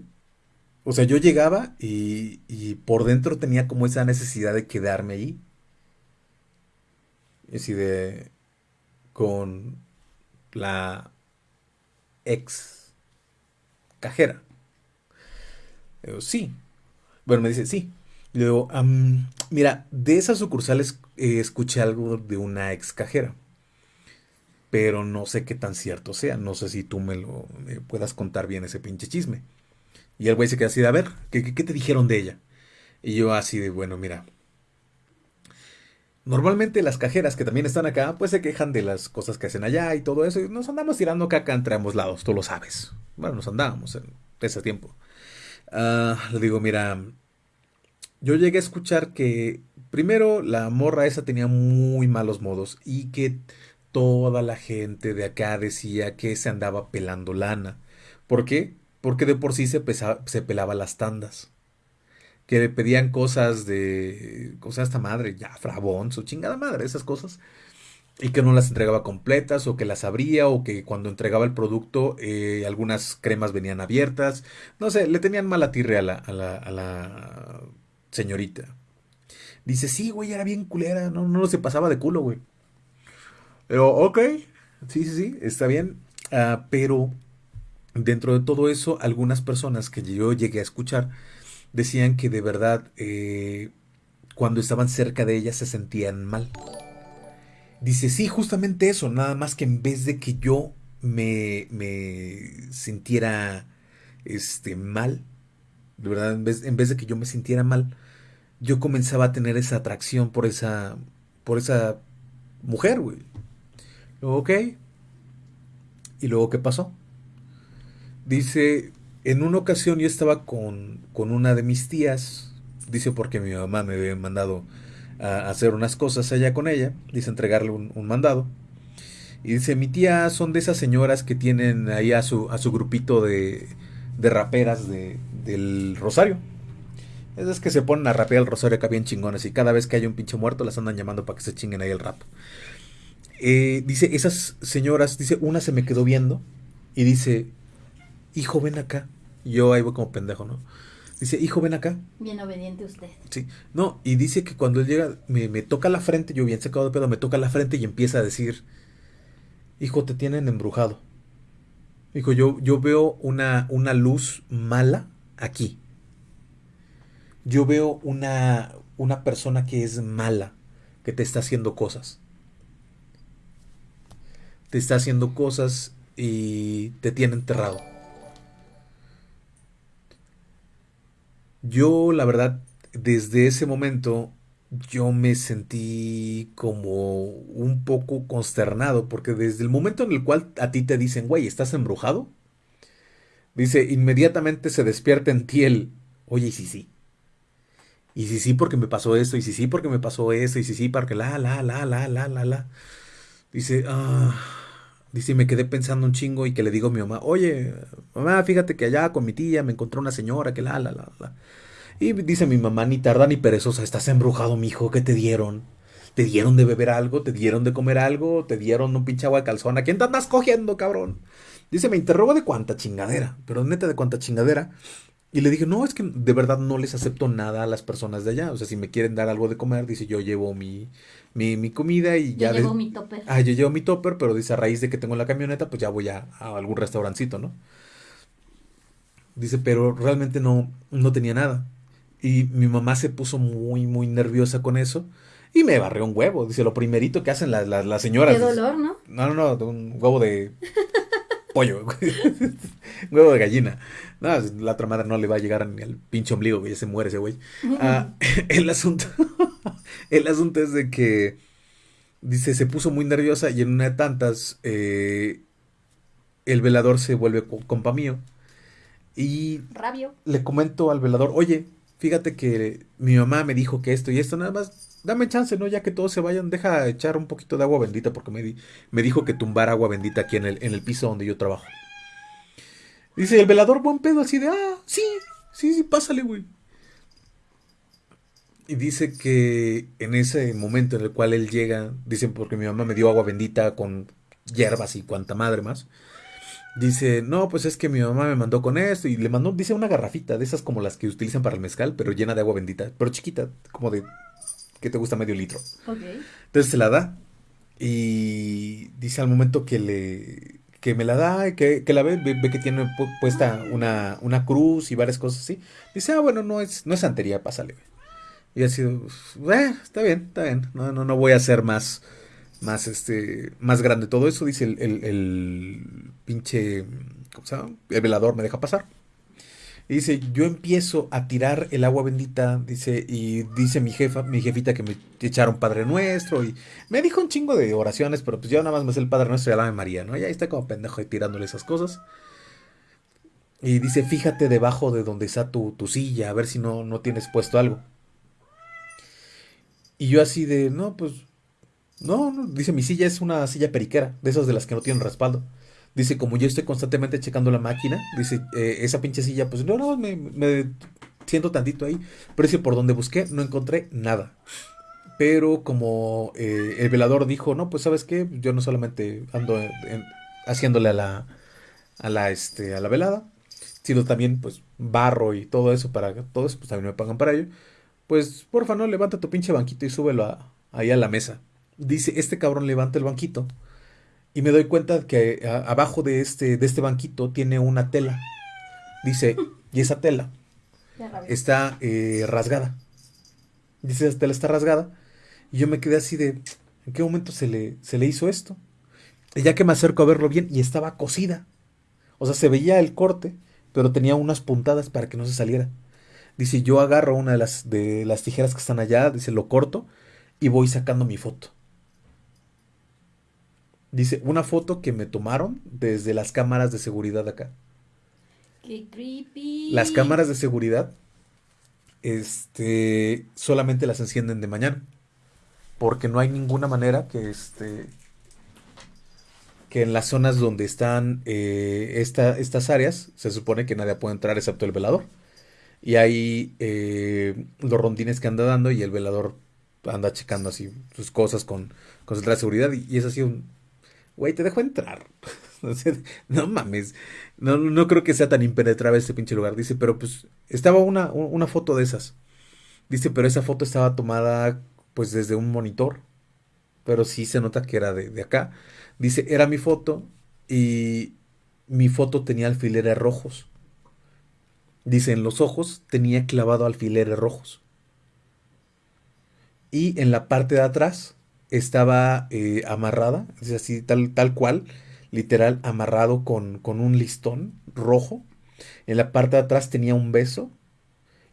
O sea, yo llegaba y, y por dentro tenía como esa necesidad de quedarme ahí. Y así de, con la ex cajera. Digo, sí. Bueno, me dice, sí. Le digo, "Am, mira, de esas sucursales eh, escuché algo de una ex cajera, pero no sé qué tan cierto sea. No sé si tú me lo puedas contar bien ese pinche chisme. Y el güey se queda así de, a ver, ¿qué, qué, qué te dijeron de ella? Y yo así de, bueno, mira. Normalmente las cajeras que también están acá, pues se quejan de las cosas que hacen allá y todo eso. Y nos andamos tirando caca entre ambos lados, tú lo sabes. Bueno, nos andábamos en ese tiempo. Ah, le digo, mira, yo llegué a escuchar que primero la morra esa tenía muy malos modos y que toda la gente de acá decía que se andaba pelando lana. ¿Por qué? Porque de por sí se, pesa- se pelaba las tandas. Que le pedían cosas de... Cosas esta madre, ya, frabón, su chingada madre, esas cosas. Y que no las entregaba completas o que las abría o que cuando entregaba el producto eh, algunas cremas venían abiertas. No sé, le tenían mala tirre a la, a la, a la señorita. Dice, sí, güey, era bien culera, no, no se pasaba de culo, güey. Pero, ok, sí, sí, sí, está bien. Ah, pero dentro de todo eso, algunas personas que yo llegué a escuchar decían que de verdad eh, cuando estaban cerca de ella se sentían mal. Dice, sí, justamente eso, nada más que en vez de que yo me, me sintiera este, mal, de verdad, en vez, en vez de que yo me sintiera mal, yo comenzaba a tener esa atracción por esa, por esa mujer, güey. Luego, ok. ¿Y luego qué pasó? Dice, en una ocasión yo estaba con, con una de mis tías, dice porque mi mamá me había mandado a hacer unas cosas allá con ella, dice entregarle un, un mandado. Y dice, mi tía son de esas señoras que tienen ahí a su, a su grupito de, de raperas de, del Rosario. Esas que se ponen a rapear el Rosario acá bien chingones y cada vez que hay un pinche muerto las andan llamando para que se chinguen ahí el rap. Eh, dice, esas señoras, dice, una se me quedó viendo y dice, hijo, ven acá. Yo ahí voy como pendejo, ¿no? Dice, hijo, ven acá. Bien obediente usted. Sí. No, y dice que cuando él llega, me, me toca la frente, yo bien sacado de pedo, me toca la frente y empieza a decir, hijo, te tienen embrujado. Dijo, yo, yo veo una, una luz mala aquí. Yo veo una, una persona que es mala, que te está haciendo cosas. Te está haciendo cosas y te tiene enterrado. Yo, la verdad, desde ese momento, yo me sentí como un poco consternado, porque desde el momento en el cual a ti te dicen, güey, ¿estás embrujado? Dice, inmediatamente se despierta en ti el, oye, y si sí. Y si sí porque me pasó esto, y si sí porque me pasó eso, y si sí porque la, la, la, la, la, la, la. Dice, ah, dice, me quedé pensando un chingo y que le digo a mi mamá, oye, mamá, fíjate que allá con mi tía me encontró una señora que la, la, la, la. Y dice mi mamá, ni tarda ni perezosa, estás embrujado, mijo, ¿qué te dieron? ¿Te dieron de beber algo? ¿Te dieron de comer algo? ¿Te dieron un pinche agua de calzón? ¿A quién te andas cogiendo, cabrón? Dice, me interrogó de cuánta chingadera, pero neta de cuánta chingadera. Y le dije, no, es que de verdad no les acepto nada a las personas de allá. O sea, si me quieren dar algo de comer, dice, yo llevo mi, mi, mi comida y Yo ya... llevo de- mi topper. Ah, yo llevo mi topper, pero dice, a raíz de que tengo la camioneta, pues ya voy a, a algún restaurancito, ¿no? Dice, pero realmente no, no tenía nada. Y mi mamá se puso muy, muy nerviosa con eso. Y me barrió un huevo. Dice, lo primerito que hacen las, las, las señoras. Qué dolor, ¿no? No, no, no, de un huevo de pollo, güey. *laughs* Huevo de gallina. No, la otra madre no le va a llegar ni al pinche ombligo, güey, ya se muere ese güey. Ah, *laughs* el asunto, *laughs* el asunto es de que, dice, se puso muy nerviosa y en una de tantas, eh, el velador se vuelve co- compa mío Y Rabio. le comento al velador, oye, fíjate que mi mamá me dijo que esto y esto, nada más, dame chance, ¿no? Ya que todos se vayan, deja echar un poquito de agua bendita, porque me, di- me dijo que tumbar agua bendita aquí en el, en el piso donde yo trabajo. Dice el velador, buen pedo, así de, ah, sí, sí, sí, pásale, güey. Y dice que en ese momento en el cual él llega, dicen porque mi mamá me dio agua bendita con hierbas y cuanta madre más. Dice, no, pues es que mi mamá me mandó con esto y le mandó, dice una garrafita de esas como las que utilizan para el mezcal, pero llena de agua bendita, pero chiquita, como de, que te gusta medio litro. Entonces se la da y dice al momento que le, que me la da, que, que la ve, ve, ve que tiene pu- puesta una, una cruz y varias cosas así. Dice, ah, bueno, no es, no es santería, pásale. güey". Y así, eh, está bien, está bien, no, no, no voy a hacer más, más, este, más grande todo eso, dice el, el, pinche, ¿cómo se llama? El velador me deja pasar. Y dice, yo empiezo a tirar el agua bendita, dice, y dice mi jefa, mi jefita que me echaron Padre Nuestro, y me dijo un chingo de oraciones, pero pues yo nada más me sé el Padre Nuestro y el Ave María, ¿no? Y ahí está como pendejo tirándole esas cosas. Y dice, fíjate debajo de donde está tu, tu silla, a ver si no, no tienes puesto algo. Y yo así de, no, pues, no, no, dice, mi silla es una silla periquera, de esas de las que no tienen respaldo. Dice, como yo estoy constantemente checando la máquina, dice, eh, esa pinche silla, pues no, no, me, siento tantito ahí. Pero dice, por donde busqué, no encontré nada. Pero como eh, el velador dijo, no, pues sabes qué, yo no solamente ando haciéndole a la, a la, este, a la velada, sino también, pues, barro y todo eso para todo eso, pues también me pagan para ello. Pues, porfa, no, levanta tu pinche banquito y súbelo ahí a la mesa. Dice, este cabrón levanta el banquito. Y me doy cuenta que a- abajo de este, de este banquito tiene una tela. Dice, *laughs* y esa tela está eh, rasgada. Dice, esa tela está rasgada. Y yo me quedé así de, ¿en qué momento se le, se le hizo esto? Y ya que me acerco a verlo bien, y estaba cosida. O sea, se veía el corte, pero tenía unas puntadas para que no se saliera. Dice, yo agarro una de las, de las tijeras que están allá, dice, lo corto y voy sacando mi foto. Dice, una foto que me tomaron desde las cámaras de seguridad de acá. Qué creepy. Las cámaras de seguridad, este, solamente las encienden de mañana. Porque no hay ninguna manera que, este, que en las zonas donde están eh, esta- estas áreas, se supone que nadie puede entrar excepto el velador. Y hay eh, los rondines que anda dando y el velador anda checando así sus cosas con, con central de seguridad. Y, y es así un, güey, te dejo entrar. *laughs* No mames. No, no creo que sea tan impenetrable este pinche lugar. Dice, pero pues estaba una, una foto de esas. Dice, pero esa foto estaba tomada pues desde un monitor. Pero sí se nota que era de, de acá. Dice, era mi foto y mi foto tenía alfileres rojos. Dice, en los ojos tenía clavado alfileres rojos. Y en la parte de atrás estaba eh, amarrada, es así, tal, tal cual, literal, amarrado con, con un listón rojo. En la parte de atrás tenía un beso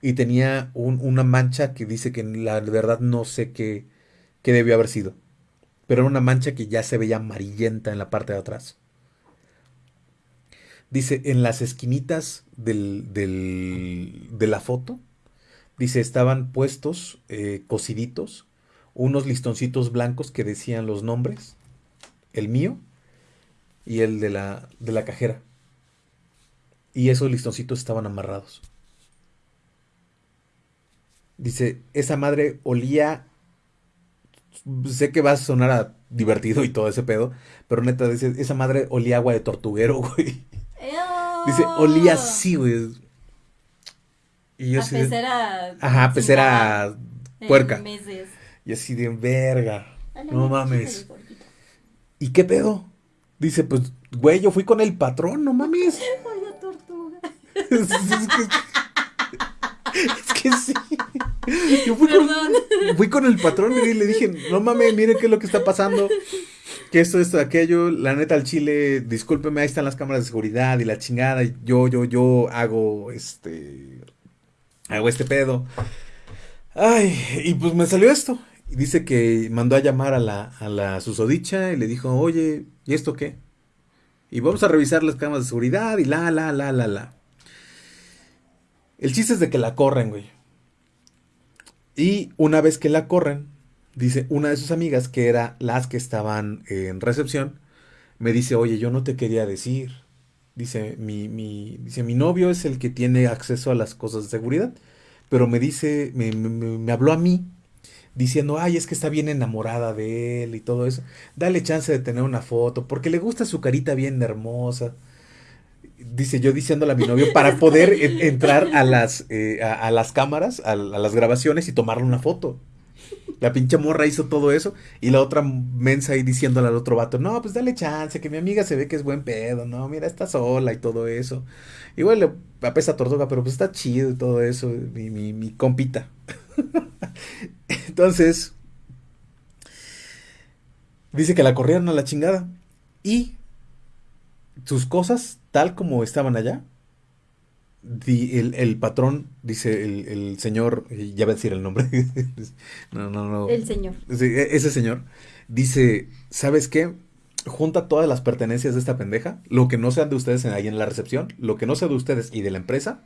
y tenía un- una mancha que dice que la verdad no sé qué, qué debió haber sido. Pero era una mancha que ya se veía amarillenta en la parte de atrás. Dice, en las esquinitas del, del- de la foto, dice, estaban puestos, eh, cosiditos, unos listoncitos blancos que decían los nombres, el mío y el de la, de la cajera. Y esos listoncitos estaban amarrados. Dice, esa madre olía, sé que va a sonar a divertido y todo ese pedo, pero neta, dice, esa madre olía agua de tortuguero, *laughs* güey. Ew. Dice, olía así, güey. Y yo A de- pecera. Ajá, pecera puerca. meses. Y así de verga. No mames. ¿Y qué pedo? Dice, pues, güey, yo fui con el patrón, no mames. *laughs* Tortuga. es, que, es que sí. Yo fui con, fui con el patrón y le dije, no mames, mire qué es lo que está pasando. Que esto, esto, aquello. La neta, al chile, discúlpeme, ahí están las cámaras de seguridad y la chingada. y Yo, yo, yo hago este. Hago este pedo. Ay, y pues me salió esto. Dice que mandó a llamar a la, a la susodicha y le dijo, oye, ¿y esto qué? Y vamos a revisar las cámaras de seguridad y la, la, la, la, la. El chiste es de que la corren, güey. Y una vez que la corren, dice una de sus amigas, que era las que estaban en recepción, me dice, oye, yo no te quería decir. Dice, mi, mi, dice, mi novio es el que tiene acceso a las cosas de seguridad. Pero me dice, me, me habló a mí diciendo, ay, es que está bien enamorada de él y todo eso. Dale chance de tener una foto, porque le gusta su carita bien hermosa. Dice yo diciéndole a mi novio para poder entrar a las, eh, a, las cámaras, a, las grabaciones y tomarle una foto. La pinche morra hizo todo eso y la otra mensa ahí diciéndole al otro vato, no, pues dale chance, que mi amiga se ve que es buen pedo, no, mira, está sola y todo eso. Igual le apesa tortuga, pero pues está chido y todo eso, mi, mi compita. *laughs* Entonces, dice que la corrieron a la chingada. Y sus cosas, tal como estaban allá, el, patrón, dice el, señor, ya va a decir el nombre. *laughs* no, no, no. El señor. E, ese señor dice, ¿sabes qué? Junta todas las pertenencias de esta pendeja, lo que no sean de ustedes ahí en la recepción, lo que no sea de ustedes y de la empresa,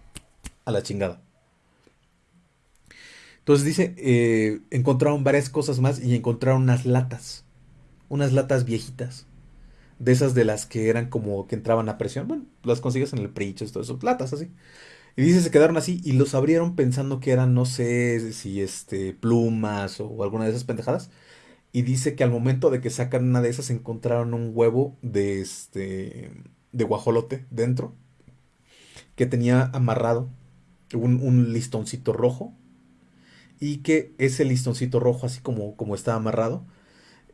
a la chingada. Entonces dice, eh, encontraron varias cosas más y encontraron unas latas, unas latas viejitas, de esas de las que eran como que entraban a presión. Bueno, las consigues en el precho, todo eso, latas así. Y dice, se quedaron así y los abrieron pensando que eran, no sé si este, plumas o alguna de esas pendejadas. Y dice que al momento de que sacan una de esas encontraron un huevo de este, de guajolote dentro, que tenía amarrado un listoncito rojo y que ese listoncito rojo, así como, como está amarrado,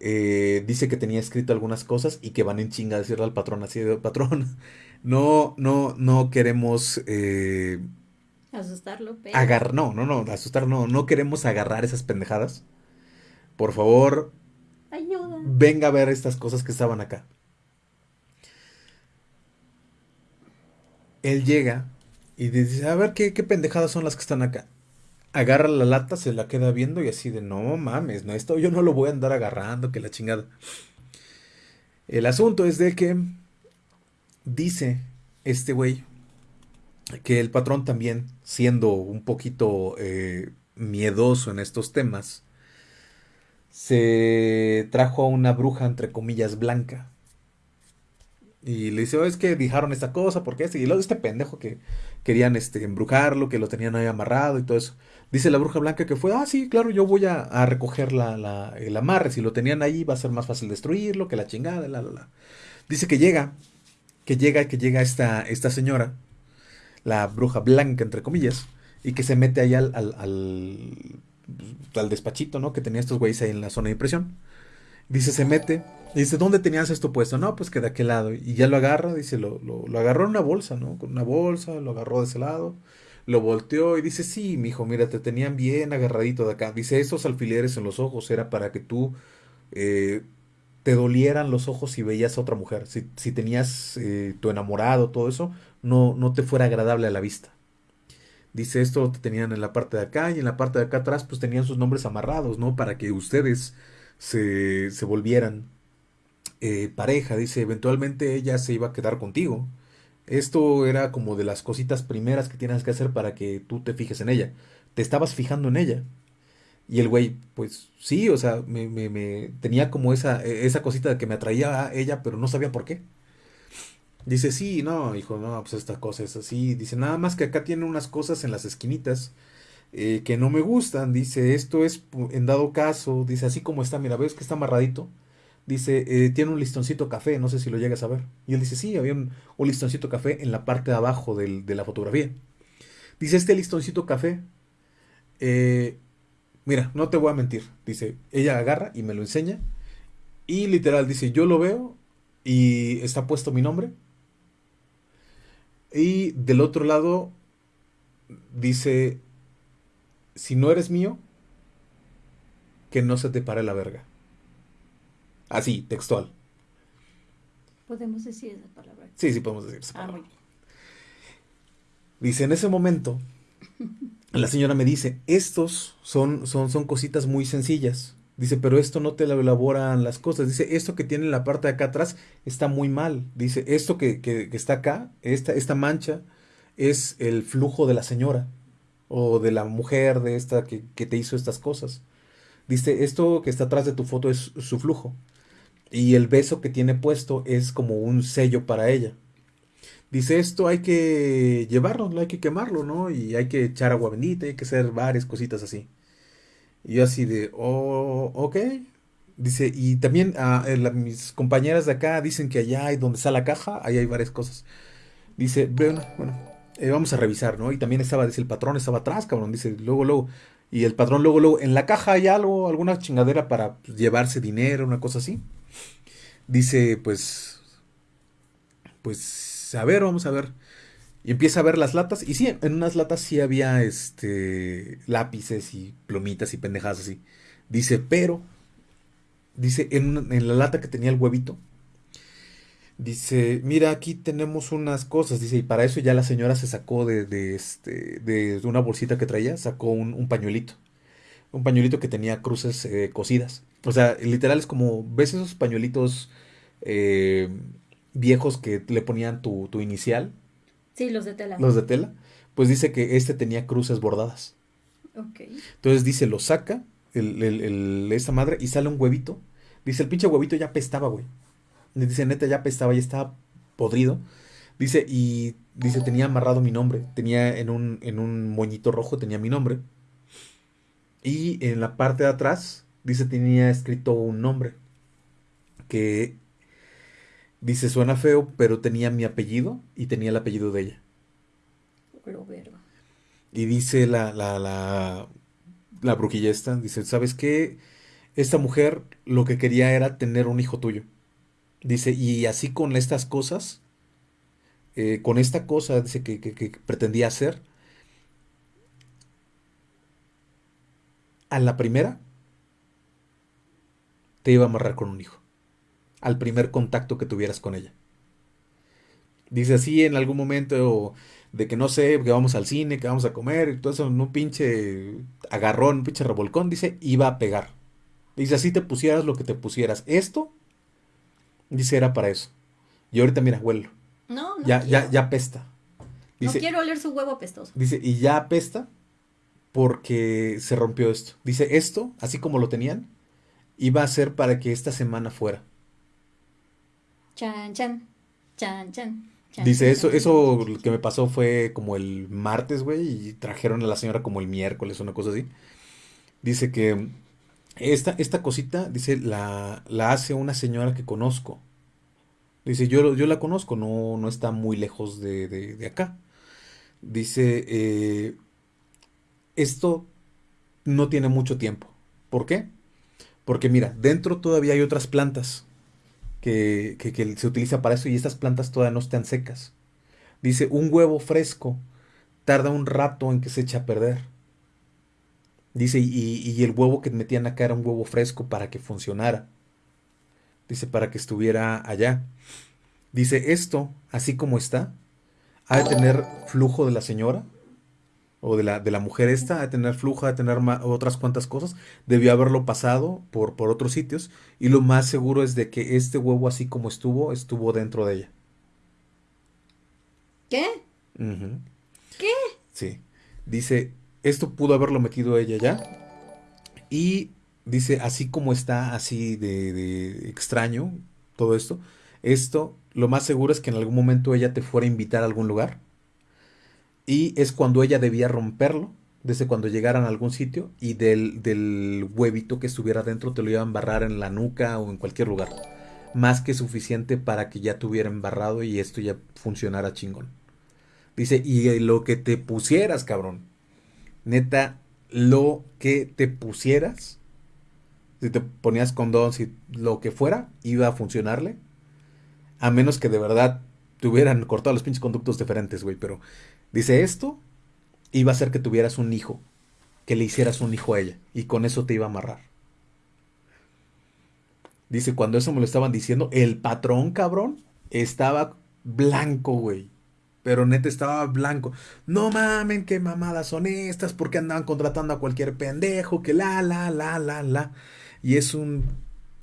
eh, dice que tenía escrito algunas cosas y que van en chinga a decirle al patrón así de patrón. *laughs* No, no, no queremos eh, asustarlo, pero... Agar no, no, no, asustar no, no queremos agarrar esas pendejadas. Por favor, ayuda. Venga a ver estas cosas que estaban acá. Él llega y dice, a ver qué, qué pendejadas son las que están acá agarra la lata, se la queda viendo y así de, no mames, no, esto yo no lo voy a andar agarrando, que la chingada. El asunto es de que dice este güey que el patrón también, siendo un poquito eh, miedoso en estos temas, se trajo a una bruja, entre comillas, blanca. Y le dice, oh, es que dijeron esta cosa, porque este, y luego este pendejo que querían este, embrujarlo, que lo tenían ahí amarrado y todo eso. Dice la bruja blanca que fue, ah, sí, claro, yo voy a, recoger la, el amarre. Si lo tenían ahí, va a ser más fácil destruirlo, que la chingada, la, la, la. Dice que llega, que llega, que llega esta, esta señora, la bruja blanca, entre comillas, y que se mete ahí al, al, al, despachito, ¿no? Que tenía estos güeyes ahí en la zona de impresión. Dice, se mete, y dice, ¿dónde tenías esto puesto? No, pues que de aquel lado. Y ya lo agarra, dice, lo, lo, lo agarró en una bolsa, ¿no? Con una bolsa, lo agarró de ese lado lo volteó y dice, sí, mijo, mira, te tenían bien agarradito de acá. Dice, estos alfileres en los ojos era para que tú eh, te dolieran los ojos si veías a otra mujer. Si, si tenías eh, tu enamorado, todo eso, no, no te fuera agradable a la vista. Dice, esto te tenían en la parte de acá y en la parte de acá atrás pues tenían sus nombres amarrados, ¿no? Para que ustedes se, se volvieran eh, pareja. Dice, eventualmente ella se iba a quedar contigo. Esto era como de las cositas primeras que tienes que hacer para que tú te fijes en ella. Te estabas fijando en ella. Y el güey, pues sí, o sea, me, me, me tenía como esa, e, esa cosita de que me atraía a ella, pero no sabía por qué. Dice, sí, no, hijo, no, pues esta cosa es así. Dice, nada más que acá tiene unas cosas en las esquinitas eh, que no me gustan. Dice, esto es en dado caso. Dice, así como está, mira, ves que está amarradito dice, eh, tiene un listoncito café, no sé si lo llegas a ver. Y él dice, sí, había un, listoncito café en la parte de abajo de la fotografía. Dice, este listoncito café, eh, mira, no te voy a mentir. Dice, ella agarra y me lo enseña. Y literal dice, yo lo veo y está puesto mi nombre. Y del otro lado dice, si no eres mío, que no se te pare la verga. Así, textual. ¿Podemos decir esa palabra? Sí, sí podemos decir esa ah, palabra. Dice, en ese momento, *laughs* la señora me dice, estos son, son, son cositas muy sencillas. Dice, pero esto no te lo elaboran las cosas. Dice, esto que tiene en la parte de acá atrás está muy mal. Dice, esto que, que, está acá, esta, esta mancha, es el flujo de la señora o de la mujer de esta que, que te hizo estas cosas. Dice, esto que está atrás de tu foto es su flujo. Y el beso que tiene puesto es como un sello para ella. Dice, esto hay que llevarlo, hay que quemarlo, ¿no? Y hay que echar agua bendita, hay que hacer varias cositas así. Y yo así de, oh, ok. Dice, y también ah, eh, mis compañeras de acá dicen que allá hay donde está la caja, ahí hay varias cosas. Dice, bueno, bueno, eh, vamos a revisar, ¿no? Y también estaba, dice, el patrón estaba atrás, cabrón. Dice, luego, luego, y el patrón luego, luego, en la caja hay algo, alguna chingadera para pues, llevarse dinero, una cosa así. Dice, pues, pues, a ver, vamos a ver. Y empieza a ver las latas. Y sí, en unas latas sí había este lápices y plomitas y pendejadas así. Dice, pero, dice, en, en la lata que tenía el huevito, Dice, mira, aquí tenemos unas cosas. Dice, y para eso ya la señora se sacó de, este, una bolsita que traía, sacó un, pañuelito. Un pañuelito que tenía cruces eh, cosidas. O sea, literal es como, ¿ves esos pañuelitos eh, viejos que le ponían tu, tu, inicial? Sí, los de tela. Los de tela. Pues dice que este tenía cruces bordadas. Ok. Entonces dice, lo saca el, el, esta madre y sale un huevito. Dice, el pinche huevito ya pestaba, güey. Dice, neta, ya pestaba, ya estaba podrido. Dice, y dice, tenía amarrado mi nombre. Tenía en un, en un moñito rojo, tenía mi nombre. Y en la parte de atrás, dice, tenía escrito un nombre. Que dice, suena feo, pero tenía mi apellido y tenía el apellido de ella. Y dice la, la, la, la brujilla esta, dice, ¿sabes qué? Esta mujer lo que quería era tener un hijo tuyo. Dice, y así con estas cosas, eh, con esta cosa dice, que, pretendía hacer, a la primera te iba a amarrar con un hijo. Al primer contacto que tuvieras con ella. Dice así en algún momento de que no sé, que vamos al cine, que vamos a comer, y todo eso, un pinche agarrón, un pinche revolcón, dice, iba a pegar. Dice, así te pusieras lo que te pusieras. Esto Dice, era para eso. Y ahorita, mira, huelo. No, no. Ya, ya, ya apesta. Dice, no quiero oler su huevo apestoso. Dice, y ya apesta porque se rompió esto. Dice, esto, así como lo tenían, iba a ser para que esta semana fuera. Chan, chan, chan, chan. Dice, eso, eso que me pasó fue como el martes, güey, y trajeron a la señora como el miércoles, una cosa así. Dice que esta, esta cosita, dice, la, la hace una señora que conozco. Dice, yo, yo la conozco, no, no está muy lejos de, de, acá. Dice, eh, esto no tiene mucho tiempo. ¿Por qué? Porque mira, dentro todavía hay otras plantas que, que, se utiliza para eso y estas plantas todavía no están secas. Dice, un huevo fresco tarda un rato en que se echa a perder. Dice, y, el huevo que metían acá era un huevo fresco para que funcionara. Dice, para que estuviera allá. Dice, esto, así como está, ha de tener flujo de la señora o de la, de la mujer esta, de tener flujo, de tener otras cuantas cosas. Debió haberlo pasado por, por otros sitios. Y lo más seguro es de que este huevo, así como estuvo, estuvo dentro de ella. ¿Qué? ¿Qué? Sí. Dice, esto pudo haberlo metido ella ya. Y dice, así como está así de, extraño todo esto, esto lo más seguro es que en algún momento ella te fuera a invitar a algún lugar. Y es cuando ella debía romperlo, desde cuando llegaran a algún sitio, y del, del huevito que estuviera dentro te lo iba a embarrar en la nuca o en cualquier lugar. Más que suficiente para que ya tuviera embarrado y esto ya funcionara chingón. Dice, y lo que te pusieras, cabrón neta, lo que te pusieras, si te ponías condón, si lo que fuera, iba a funcionarle. A menos que de verdad te hubieran cortado los pinches conductos diferentes, güey. Pero dice esto, iba a hacer que tuvieras un hijo, que le hicieras un hijo a ella, y con eso te iba a amarrar. Dice, cuando eso me lo estaban diciendo, el patrón, cabrón, estaba blanco, güey pero neta estaba blanco. No mamen, qué mamadas son estas, porque andaban contratando a cualquier pendejo, que la, la, la, la, la. Y es un,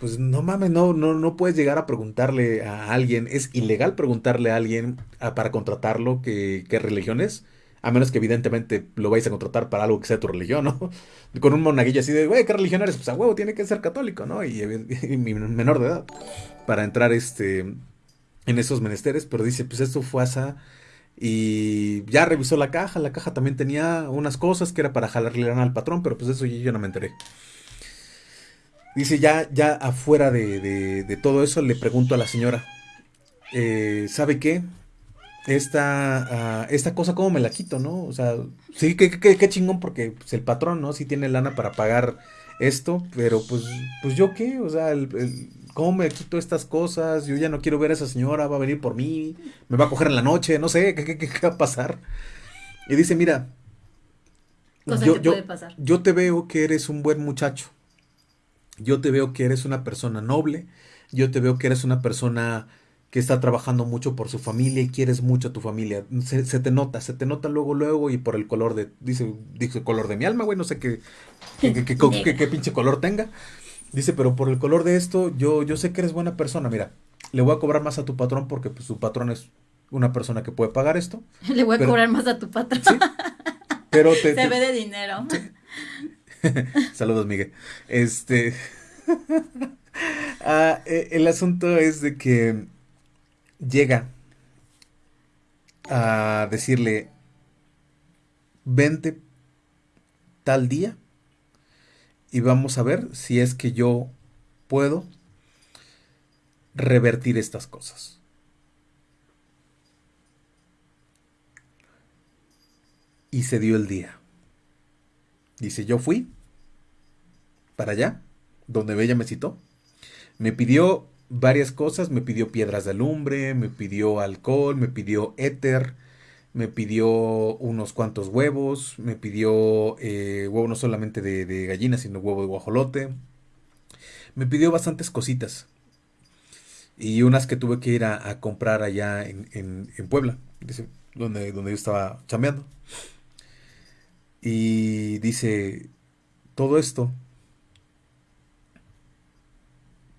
pues no mames, no, no, no puedes llegar a preguntarle a alguien, es ilegal preguntarle a alguien para contratarlo qué religión es, a menos que evidentemente lo vais a contratar para algo que sea tu religión, ¿no? *laughs* Con un monaguillo así de, güey, ¿qué religión eres? Pues a huevo, tiene que ser católico, ¿no? Y, *laughs* y, menor de edad, para entrar este, en esos menesteres, pero dice, pues esto fue asa y ya revisó la caja, la caja también tenía unas cosas que era para jalarle al patrón, pero pues eso yo no me enteré. Dice, ya, ya afuera de, todo eso, le pregunto a la señora, eh, ¿sabe qué? Esta, ah, esta cosa, ¿cómo me la quito, no? O sea, sí, qué, qué, chingón, porque pues, el patrón, ¿no? Sí tiene lana para pagar esto, pero pues, pues yo qué, o sea, ¿cómo me quito estas cosas? Yo ya no quiero ver a esa señora, va a venir por mí, me va a coger en la noche, no sé, ¿qué, qué, va a pasar? Y dice, mira, yo, yo te veo que eres un buen muchacho yo te veo que eres una persona noble, yo te veo que eres una persona que está trabajando mucho por su familia y quieres mucho a tu familia. Se, te nota, se te nota luego, luego y por el color de, dice, dice color de mi alma, güey, no sé qué, qué, pinche color tenga. Dice, pero por el color de esto, yo, yo sé que eres buena persona. Mira, le voy a cobrar más a tu patrón porque pues, su patrón es una persona que puede pagar esto. *laughs* Le voy a cobrar más a tu patrón. ¿sí? Pero *laughs* te, se ve de dinero. *laughs* Saludos, Miguel. Este. *laughs* Ah, e, el asunto es de que llega a decirle: Vente tal día y vamos a ver si es que yo puedo revertir estas cosas. Y se dio el día. Dice, yo fui para allá, donde ella me citó. Me pidió varias cosas, me pidió piedras de alumbre, me pidió alcohol, me pidió éter, me pidió unos cuantos huevos, me pidió eh, huevo no solamente de, gallina, sino huevo de guajolote. Me pidió bastantes cositas. Y unas que tuve que ir a, comprar allá en, en, Puebla, donde, donde yo estaba chambeando. Y dice, todo esto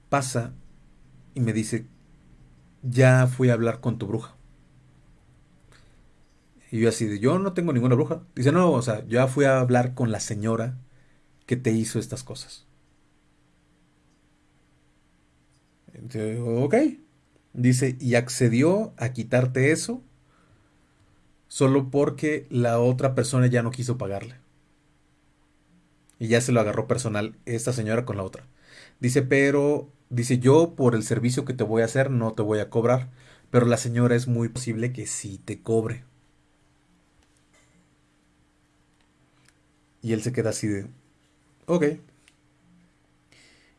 pasa y me dice, ya fui a hablar con tu bruja. Y yo así de, yo no tengo ninguna bruja. Dice, no, o sea, ya fui a hablar con la señora que te hizo estas cosas. ok. Dice, y accedió a quitarte eso solo porque la otra persona ya no quiso pagarle. Y ya se lo agarró personal esta señora con la otra. Dice, pero, dice, yo por el servicio que te voy a hacer no te voy a cobrar, pero la señora es muy posible que sí te cobre. Y él se queda así de, ok.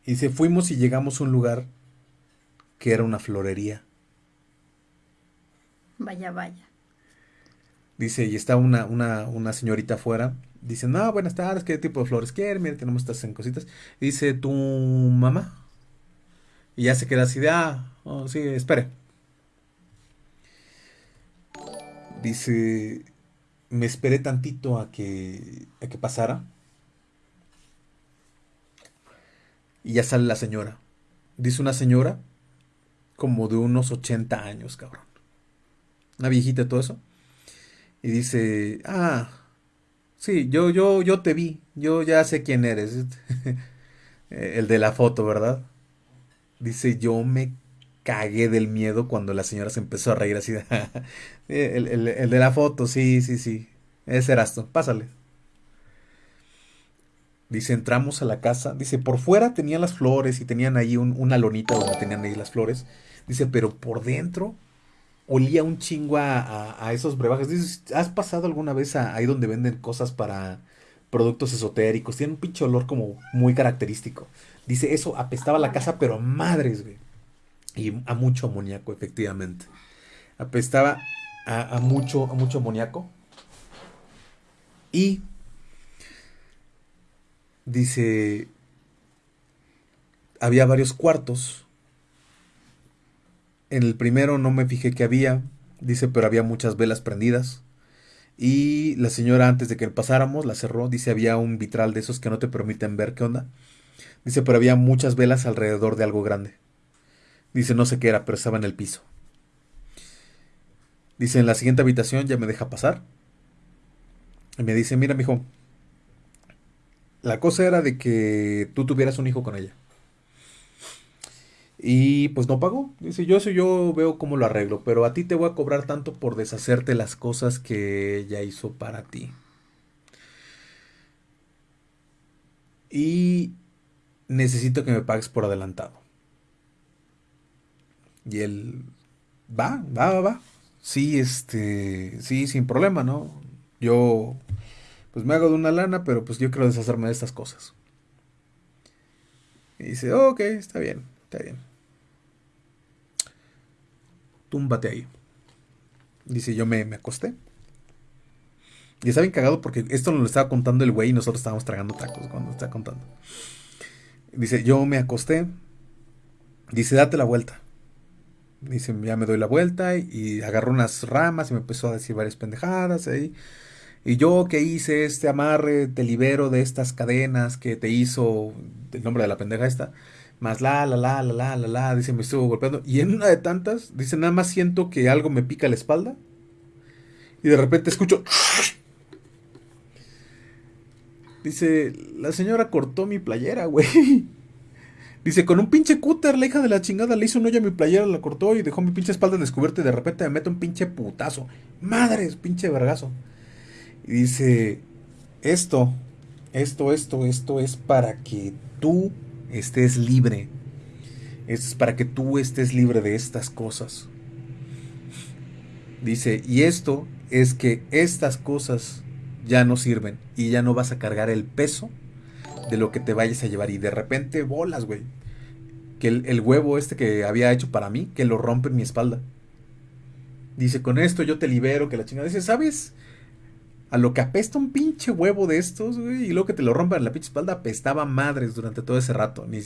Y dice, fuimos y llegamos a un lugar que era una florería. Vaya, vaya. Dice, y está una, una, una señorita afuera. Dice, no, buenas tardes, ¿qué tipo de flores quiere? Mira, tenemos estas en cositas. Dice, ¿tu mamá? Y ya se queda así de, ah, oh, sí, espere. Dice, me esperé tantito a que, a que pasara. Y ya sale la señora. Dice una señora como de unos 80 años, cabrón. Una viejita, todo eso. Y dice, ah, sí, yo, yo, yo te vi, yo ya sé quién eres. *laughs* el de la foto, ¿verdad? Dice, yo me cagué del miedo cuando la señora se empezó a reír así. *laughs* el, el, de la foto, sí, sí, sí. Ese eras tú, pásale. Dice, entramos a la casa. Dice, por fuera tenían las flores y tenían ahí una lonita donde tenían ahí las flores. Dice, pero por dentro olía un chingo a, esos brebajes. Dices, ¿has pasado alguna vez ahí donde venden cosas para productos esotéricos? Tiene un pinche olor como muy característico. Dice, eso apestaba la casa, pero madres, güey. Y a mucho amoníaco, efectivamente. Apestaba a, a mucho, a mucho amoníaco. Y dice, había varios cuartos en el primero no me fijé que había, dice, pero había muchas velas prendidas. Y la señora antes de que pasáramos la cerró, dice, había un vitral de esos que no te permiten ver qué onda. Dice, pero había muchas velas alrededor de algo grande. Dice, no sé qué era, pero estaba en el piso. Dice, en la siguiente habitación ya me deja pasar. Y me dice, mira, mijo, la cosa era de que tú tuvieras un hijo con ella. Y pues no pagó. Dice, yo eso yo veo cómo lo arreglo, pero a ti te voy a cobrar tanto por deshacerte las cosas que ella hizo para ti. Y necesito que me pagues por adelantado. Y él, va, va, va, va. Sí, este, sí, sin problema, ¿no? Yo, pues me hago de una lana, pero pues yo quiero deshacerme de estas cosas. Y dice, ok, está bien, está bien. Túmbate ahí. Dice, yo me, me acosté. Y estaba cagado porque esto lo estaba contando el güey y nosotros estábamos tragando tacos cuando está contando. Dice, yo me acosté. Dice, date la vuelta. Dice, ya me doy la vuelta y agarró unas ramas y me empezó a decir varias pendejadas. Y yo que hice este amarre, te libero de estas cadenas que te hizo el nombre de la pendeja esta. Más la, la, la, la, la, la, la. Dice, me estuvo golpeando. Y en una de tantas, dice, nada más siento que algo me pica la espalda. Y de repente escucho... Dice, la señora cortó mi playera, güey. Dice, con un pinche cúter, la hija de la chingada le hizo un hoyo a mi playera, la cortó y dejó mi pinche espalda descubierta y de repente me mete un pinche putazo. Madres, pinche vergazo. Y dice, esto, esto, esto, esto es para que tú estés libre. Es para que tú estés libre de estas cosas. Dice, y esto es que estas cosas ya no sirven y ya no vas a cargar el peso de lo que te vayas a llevar. Y de repente bolas, güey. Que el, huevo este que había hecho para mí, que lo rompe en mi espalda. Dice, con esto yo te libero, que la chingada. Dice, ¿sabes? A lo que apesta un pinche huevo de estos, güey, y luego que te lo rompan en la pinche espalda, apestaba madres durante todo ese rato. Ni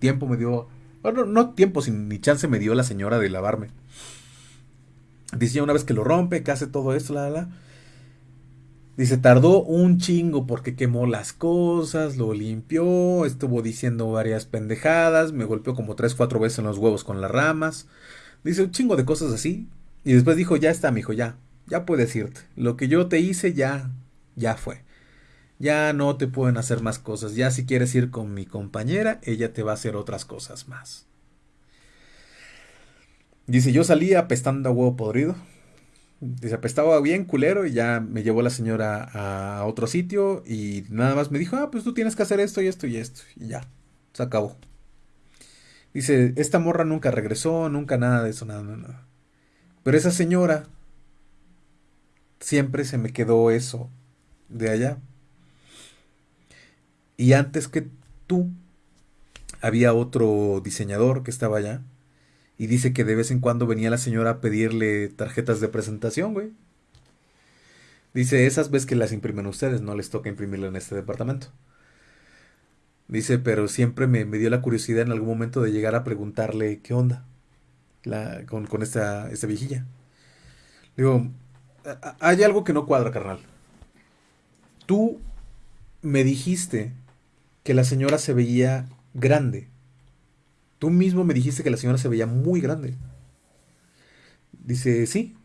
tiempo me dio. Bueno, no tiempo, sin, ni chance me dio la señora de lavarme. Dice, una vez que lo rompe, que hace todo esto, la, la, la Dice, tardó un chingo porque quemó las cosas, lo limpió, estuvo diciendo varias pendejadas, me golpeó como tres, cuatro veces en los huevos con las ramas. Dice un chingo de cosas así. Y después dijo, ya está, mijo, ya, ya puedes irte. Lo que yo te hice ya, ya fue. Ya no te pueden hacer más cosas. Ya si quieres ir con mi compañera, ella te va a hacer otras cosas más. Dice, yo salí apestando a huevo podrido. Dice, apestaba bien culero y ya me llevó la señora a otro sitio y nada más me dijo, ah, pues tú tienes que hacer esto y esto y esto. Y ya, se acabó. Dice, esta morra nunca regresó, nunca nada de eso, nada, nada. Pero esa señora, siempre se me quedó eso de allá. Y antes que tú, había otro diseñador que estaba allá y dice que de vez en cuando venía la señora a pedirle tarjetas de presentación, güey. Dice, esas veces que las imprimen ustedes, no les toca imprimirla en este departamento. Dice, pero siempre me, dio la curiosidad en algún momento de llegar a preguntarle qué onda con, con esta, esta viejilla. Digo, hay algo que no cuadra, carnal. Tú me dijiste que la señora se veía grande. Tú mismo me dijiste que la señora se veía muy grande. Dice, sí.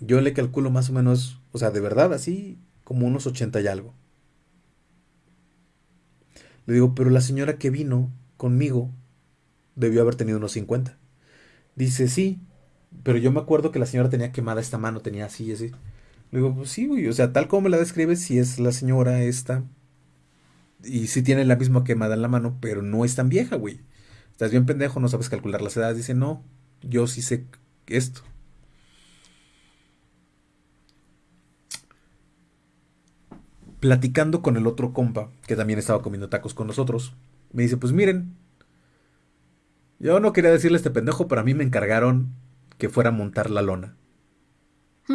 Yo le calculo más o menos, o sea, de verdad, así como unos 80 y algo. Le digo, pero la señora que vino conmigo debió haber tenido unos 50. Dice, sí, pero yo me acuerdo que la señora tenía quemada esta mano, tenía así y así. Le digo, pues sí, güey, o sea, tal como me la describes, si es la señora esta, y sí tiene la misma quemada en la mano, pero no es tan vieja, güey. Estás bien pendejo, no sabes calcular las edades. Dice, no, yo sí sé esto. Platicando con el otro compa, que también estaba comiendo tacos con nosotros, me dice, pues miren, yo no quería decirle a este pendejo, pero a mí me encargaron que fuera a montar la lona. *laughs*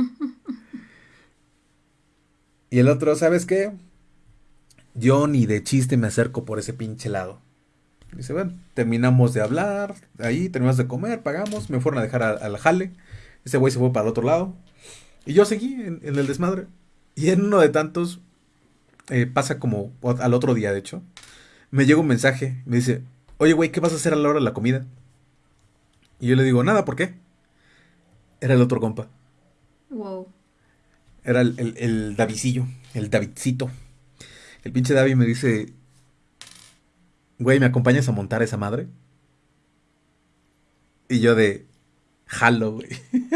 y el otro, ¿sabes qué? Yo ni de chiste me acerco por ese pinche lado. Dice, bueno, terminamos de hablar, ahí terminamos de comer, pagamos, me fueron a dejar al jale. Ese güey se fue para el otro lado. Y yo seguí en, el desmadre. Y en uno de tantos, eh, pasa como al otro día, de hecho, me llega un mensaje, me dice, oye, güey, ¿qué vas a hacer a la hora de la comida? Y yo le digo, nada, ¿por qué? Era el otro compa. Wow. Era el, el, el Davidcillo, el Davidcito. El pinche David me dice, güey, ¿me acompañas a montar esa madre? Y yo de, jalo, güey. *laughs*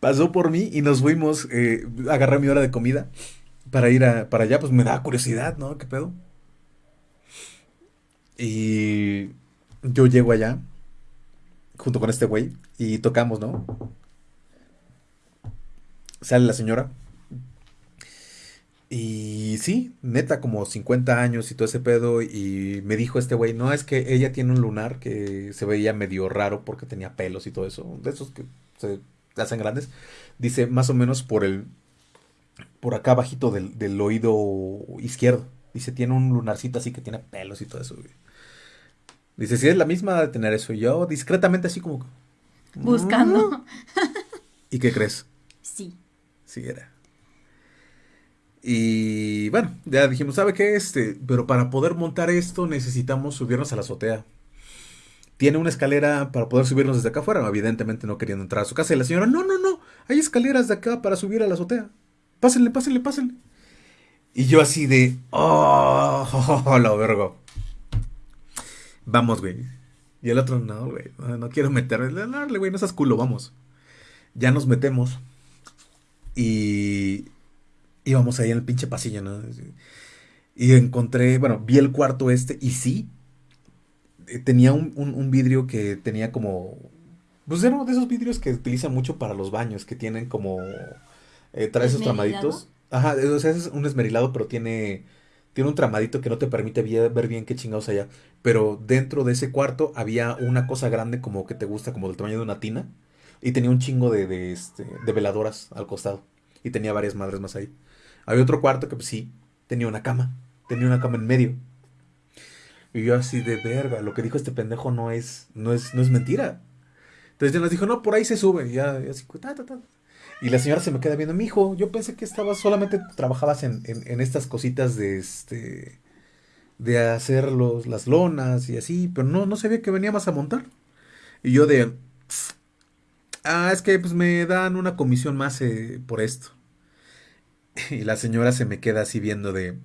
Pasó por mí y nos fuimos, eh, agarré mi hora de comida para ir a, para allá, pues me da curiosidad, ¿no? ¿Qué pedo? Y yo llego allá, junto con este güey, y tocamos, ¿no? Sale la señora. Y sí, neta, como 50 años y todo ese pedo. Y me dijo este güey, no, es que ella tiene un lunar que se veía medio raro porque tenía pelos y todo eso. De esos que se hacen grandes. Dice, más o menos por el... Por acá bajito del, del oído izquierdo. Dice, tiene un lunarcito así que tiene pelos y todo eso. güey. Dice, si es la misma de tener eso. Y yo discretamente así como... Buscando. ¿Y qué crees? Sí. Sí, era. Y bueno, ya dijimos, ¿sabe qué? Este, pero para poder montar esto necesitamos subirnos a la azotea. Tiene una escalera para poder subirnos desde acá afuera. Evidentemente no queriendo entrar a su casa. Y la señora, no, no, no, hay escaleras de acá para subir a la azotea. Pásenle, pásenle, pásenle. Y yo así de, oh, *laughs* la verga. Vamos, güey. Y el otro, no, güey, no, quiero meterme. Dale, güey, no seas culo, vamos. Ya nos metemos. Y íbamos ahí en el pinche pasillo, ¿no? Y encontré, bueno, vi el cuarto este y sí, eh, tenía un, un- un vidrio que tenía como, pues era uno de esos vidrios que utilizan mucho para los baños, que tienen como, eh, trae esos tramaditos. Ajá, o sea, es un esmerilado, pero tiene, tiene un tramadito que no te permite ver bien qué chingados allá. Pero dentro de ese cuarto había una cosa grande como que te gusta, como del tamaño de una tina, y tenía un chingo de, de, este, de veladoras al costado, y tenía varias madres más ahí. Había otro cuarto que pues sí, tenía una cama, tenía una cama en medio. Y yo así de verga, lo que dijo este pendejo no es, no es, no es mentira. Entonces ya nos dijo, no, por ahí se sube. Y ya, y así, ta, ta, ta. Y la señora se me queda viendo, mi hijo, yo pensé que estabas, solamente trabajabas en, en, en estas cositas de este, de hacer los, las lonas y así, pero no, no sabía que veníamos a montar. Y yo de, ah, es que pues me dan una comisión más eh, por esto. *laughs* Y la señora se me queda así viendo de...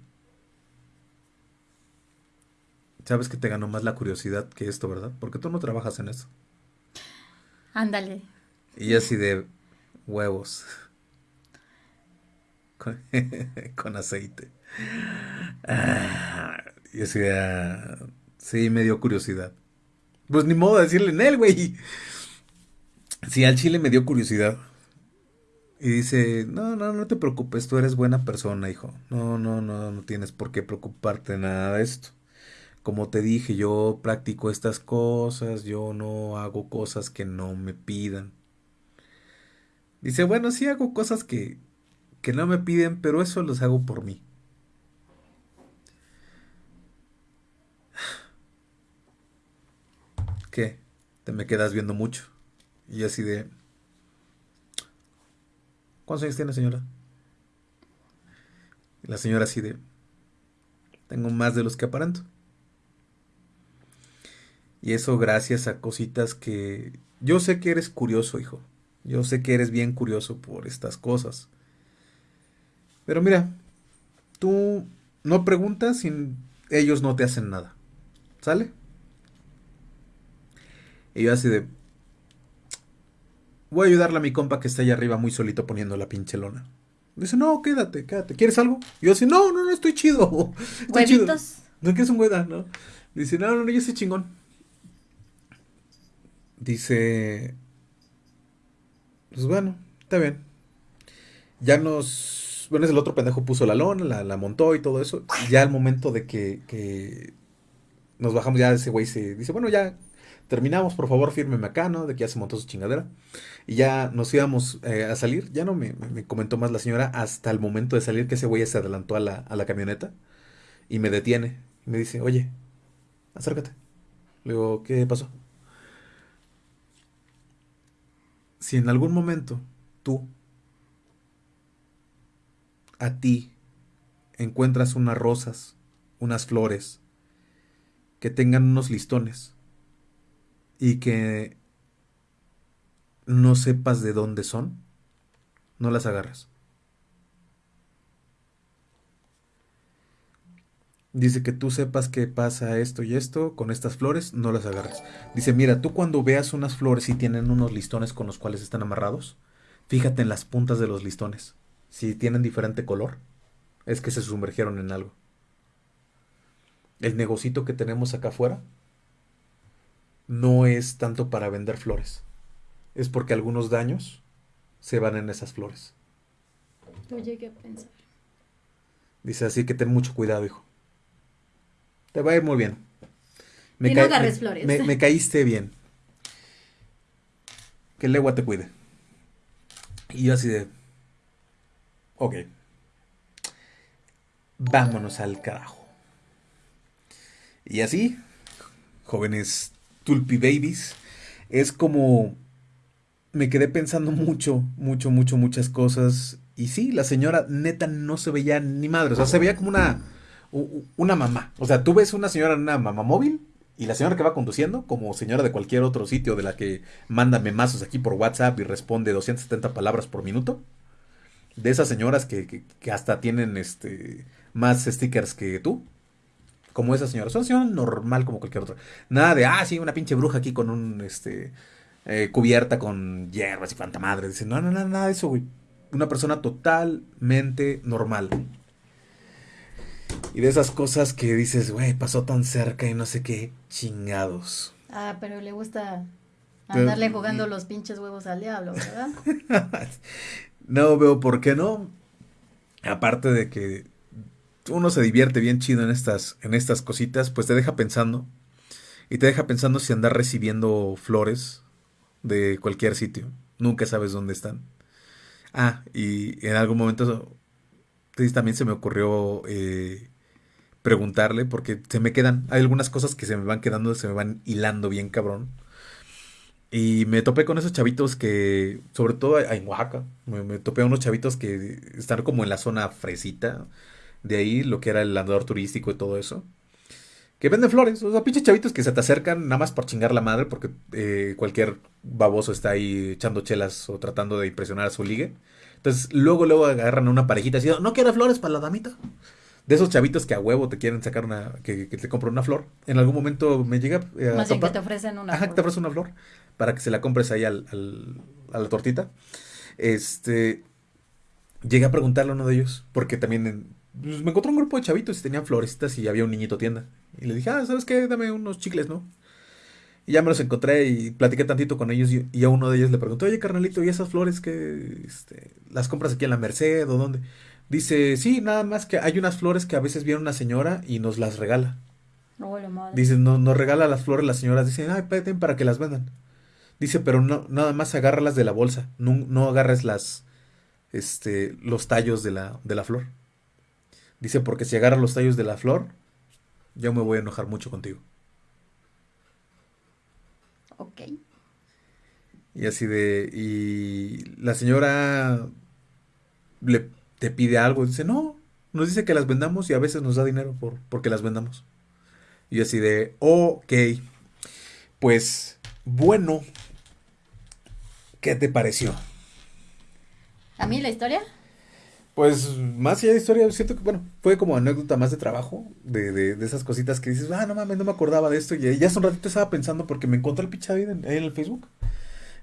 Sabes que te ganó más la curiosidad que esto, ¿verdad? Porque tú no trabajas en eso. Ándale. Y así de huevos. *laughs* Con, aceite. Ah, y así sí, me dio curiosidad. Pues ni modo de decirle en él, güey. Sí, al chile me dio curiosidad. Y dice, no, no, no te preocupes, tú eres buena persona, hijo. No, no, no, no tienes por qué preocuparte de nada de esto. Como te dije, yo practico estas cosas, yo no hago cosas que no me pidan. Dice, bueno, sí hago cosas que, que no me piden, pero eso los hago por mí. *sighs* ¿Qué? Te me quedas viendo mucho. Y así de... ¿Cuántos años tiene, señora? Y la señora así de... Tengo más de los que aparento. Y eso gracias a cositas que... Yo sé que eres curioso, hijo. Yo sé que eres bien curioso por estas cosas. Pero mira, tú no preguntas y ellos no te hacen nada. ¿Sale? Y yo así de... Voy a ayudarle a mi compa que está allá arriba muy solito poniendo la pinche lona. Dice, no, quédate, quédate. ¿Quieres algo? Y yo así, no, no, no, estoy chido. *laughs* Estoy chido. No quieres un hueda, ¿no? Dice, no, no, no, yo soy chingón. Dice, pues bueno, está bien. Ya nos, bueno, es el otro pendejo puso la lona, la, la montó y todo eso. Ya al momento de que, que nos bajamos, ya ese güey se dice, bueno, ya terminamos, por favor, fírmeme acá, ¿no? De que ya se montó su chingadera. Y ya nos íbamos eh, a salir. Ya no me, me- me comentó más la señora hasta el momento de salir que ese güey se adelantó a la, a la camioneta y me detiene. Y me dice, oye, acércate. Le digo, ¿qué pasó? Si en algún momento tú, a ti, encuentras unas rosas unas flores que tengan unos listones y que no sepas de dónde son, no las agarras. Dice que tú sepas que pasa esto y esto con estas flores, no las agarres. Dice, mira, tú cuando veas unas flores y tienen unos listones con los cuales están amarrados, fíjate en las puntas de los listones. Si tienen diferente color, es que se sumergieron en algo. El negocito que tenemos acá afuera no es tanto para vender flores. Es porque algunos daños se van en esas flores. Yo llegué a pensar. Dice así que ten mucho cuidado, hijo. Te va a ir muy bien. y no agarres flores. Me, caíste bien. Que el agua te cuide. Y yo así de... Ok. Vámonos al carajo. Y así, jóvenes tulpi babies, es como... Me quedé pensando mucho, mucho, mucho, muchas cosas. Y sí, la señora neta no se veía ni madre. O sea, se veía como una una mamá. O sea, tú ves una señora en una mamá móvil y la señora que va conduciendo, como señora de cualquier otro sitio de la que manda memazos aquí por WhatsApp y responde 270 palabras por minuto. De esas señoras que, hasta tienen este más stickers que tú. Como esa señora. Es una señora normal como cualquier otra. Nada de, ah, sí, una pinche bruja aquí con un, este, eh, cubierta con hierbas y cuanta madre. Dice, no, no, no, nada de eso, güey. Una persona totalmente normal. Y de esas cosas que dices, güey, pasó tan cerca y no sé qué, chingados. Ah, pero le gusta andarle jugando los pinches huevos al diablo, ¿verdad? *laughs* no veo por qué no. Aparte de que uno se divierte bien chido en estas, en estas cositas, pues te deja pensando. Y te deja pensando si andar recibiendo flores de cualquier sitio. Nunca sabes dónde están. Ah, y en algún momento también se me ocurrió eh, preguntarle, porque se me quedan, hay algunas cosas que se me van quedando, se me van hilando bien cabrón. Y me topé con esos chavitos que, sobre todo en Oaxaca, me, topé a unos chavitos que están como en la zona fresita, de ahí lo que era el andador turístico y todo eso. Que venden flores, o sea, pinches chavitos que se te acercan nada más por chingar la madre, porque eh, cualquier baboso está ahí echando chelas o tratando de impresionar a su ligue. Entonces, luego, luego agarran a una parejita así, ¿no quiere flores para la damita? De esos chavitos que a huevo te quieren sacar una, que, te compren una flor. En algún momento me llega eh, Más bien que te ofrecen una Ajá, te ofrecen una flor para que se la compres ahí al, al, a la tortita. Este, llegué a preguntarle a uno de ellos, porque también pues, me encontró un grupo de chavitos y tenían florecitas y había un niñito tienda. Y le dije, ah, ¿sabes qué? Dame unos chicles, ¿no? Y ya me los encontré y platiqué tantito con ellos y, a uno de ellos le pregunté, oye carnalito, ¿y esas flores que este, las compras aquí en la Merced o dónde? Dice, sí, nada más que hay unas flores que a veces viene una señora y nos las regala. Dice, no, nos regala las flores las señoras, dicen, ay, peten para que las vendan. Dice, pero no, nada más agárralas de la bolsa, no, no agarres las, este, los tallos de la, de la flor. Dice, porque si agarras los tallos de la flor, yo me voy a enojar mucho contigo. Ok. Y así de. Y la señora le te pide algo. Dice, no. Nos dice que las vendamos y a veces nos da dinero por porque las vendamos. Y así de, ok. Pues, bueno. ¿Qué te pareció? ¿A mí la historia? Pues más allá de historia, siento que, bueno, fue como anécdota más de trabajo, de, de, de esas cositas que dices, ah, no mames, no me acordaba de esto. Y ya hace un ratito estaba pensando porque me encontré el pichado ahí en, el Facebook.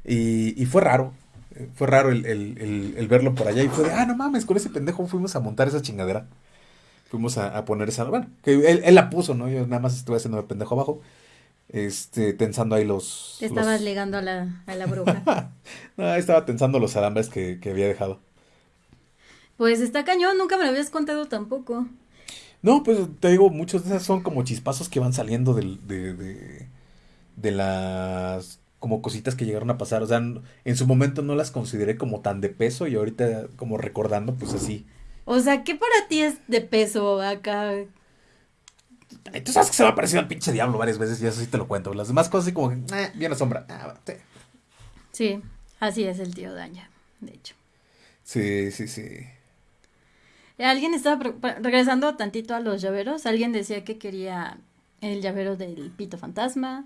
Y, y, fue raro, eh, fue raro el, el, el, verlo por allá. Y fue de, ah, no mames, con ese pendejo fuimos a montar esa chingadera. Fuimos a, a poner esa, bueno, que él, él, la puso, ¿no? Yo nada más estuve haciendo el pendejo abajo. Este, tensando ahí los. Te estabas ligando a la, a la bruja. *laughs* no, estaba tensando los alambres que, que había dejado. Pues está cañón, nunca me lo habías contado tampoco. No, pues te digo, muchos de esas son como chispazos que van saliendo de, de, de, las como cositas que llegaron a pasar. O sea, en su momento no las consideré como tan de peso y ahorita como recordando, pues así. O sea, ¿qué para ti es de peso acá? Tú sabes que se me ha parecido al pinche diablo varias veces y eso sí te lo cuento. Las demás cosas así como que, eh, bien sombra. Ah, sí, así es el tío Daña, de hecho. Sí, sí, sí. Alguien estaba regresando tantito a los llaveros. Alguien decía que quería el llavero del pito fantasma,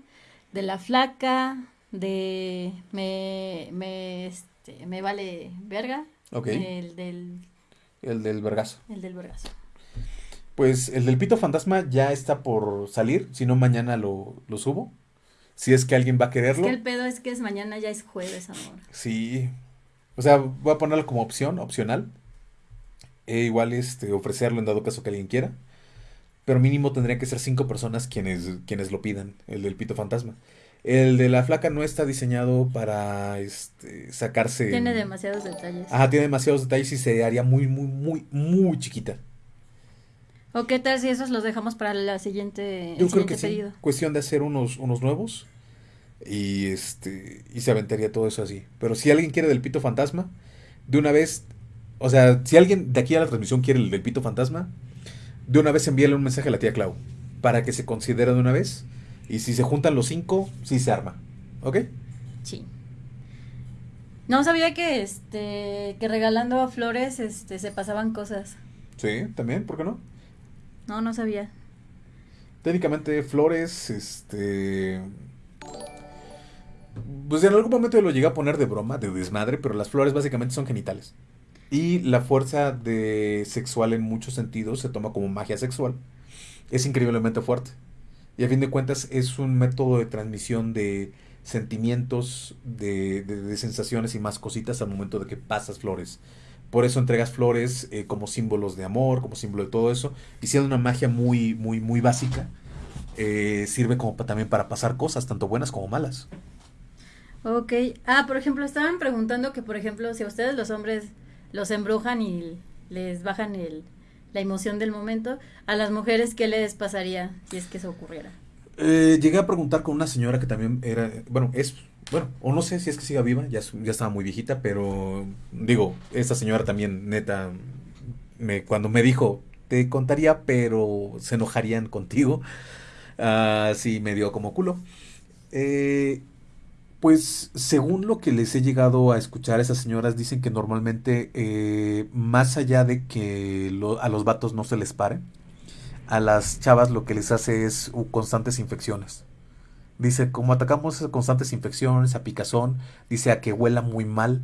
de la flaca, de me me este, me vale verga, Ok. el del El del vergazo. el del vergazo. Pues el del pito fantasma ya está por salir, si no mañana lo, lo subo. Si es que alguien va a Es quererlo. que el pedo es que es mañana ya es jueves, amor. Sí. O sea, voy a ponerlo como opción, opcional. E igual este, ofrecerlo en dado caso que alguien quiera. Pero mínimo tendría que ser cinco personas quienes, quienes lo pidan, el del pito fantasma. El de la flaca no está diseñado para este, sacarse. Tiene demasiados detalles. Ajá, tiene demasiados detalles y se haría muy, muy, muy, muy chiquita. ¿O qué tal si esos los dejamos para la siguiente, el Yo creo siguiente que sí. pedido? Cuestión de hacer unos, unos nuevos. Y este. Y se aventaría todo eso así. Pero si alguien quiere del pito fantasma, de una vez. O sea, si alguien de aquí a la transmisión quiere el del pito fantasma, de una vez envíale un mensaje a la tía Clau. Para que se considere de una vez. Y si se juntan los cinco, sí se arma. ¿Ok? Sí. No sabía que este que regalando flores este se pasaban cosas. Sí, también, ¿por qué no? No, no sabía. Técnicamente, flores, este. Pues en algún momento yo lo llegué a poner de broma, de desmadre, pero las flores básicamente son genitales. Y la fuerza de sexual en muchos sentidos se toma como magia sexual. Es increíblemente fuerte. Y a fin de cuentas es un método de transmisión de sentimientos, de, de- de sensaciones y más cositas al momento de que pasas flores. Por eso entregas flores eh, como símbolos de amor, como símbolo de todo eso. Y siendo una magia muy, muy, muy básica, eh, sirve como también para pasar cosas, tanto buenas como malas. Ok. Ah, por ejemplo, estaban preguntando que, por ejemplo, si a ustedes los hombres los embrujan y les bajan el, la emoción del momento, a las mujeres, ¿qué les pasaría si es que eso ocurriera? Eh, llegué a preguntar con una señora que también era, bueno, es, bueno, o no sé si es que siga viva, ya, ya estaba muy viejita, pero digo, esta señora también, neta, me, cuando me dijo, te contaría, pero se enojarían contigo, ah, sí me dio como culo. Eh, pues según lo que les he llegado a escuchar, esas señoras dicen que normalmente, eh, más allá de que lo- a los vatos no se les pare, a las chavas lo que les hace es uh, constantes infecciones. Dice, como atacamos esas constantes infecciones, a picazón, dice a que huela muy mal,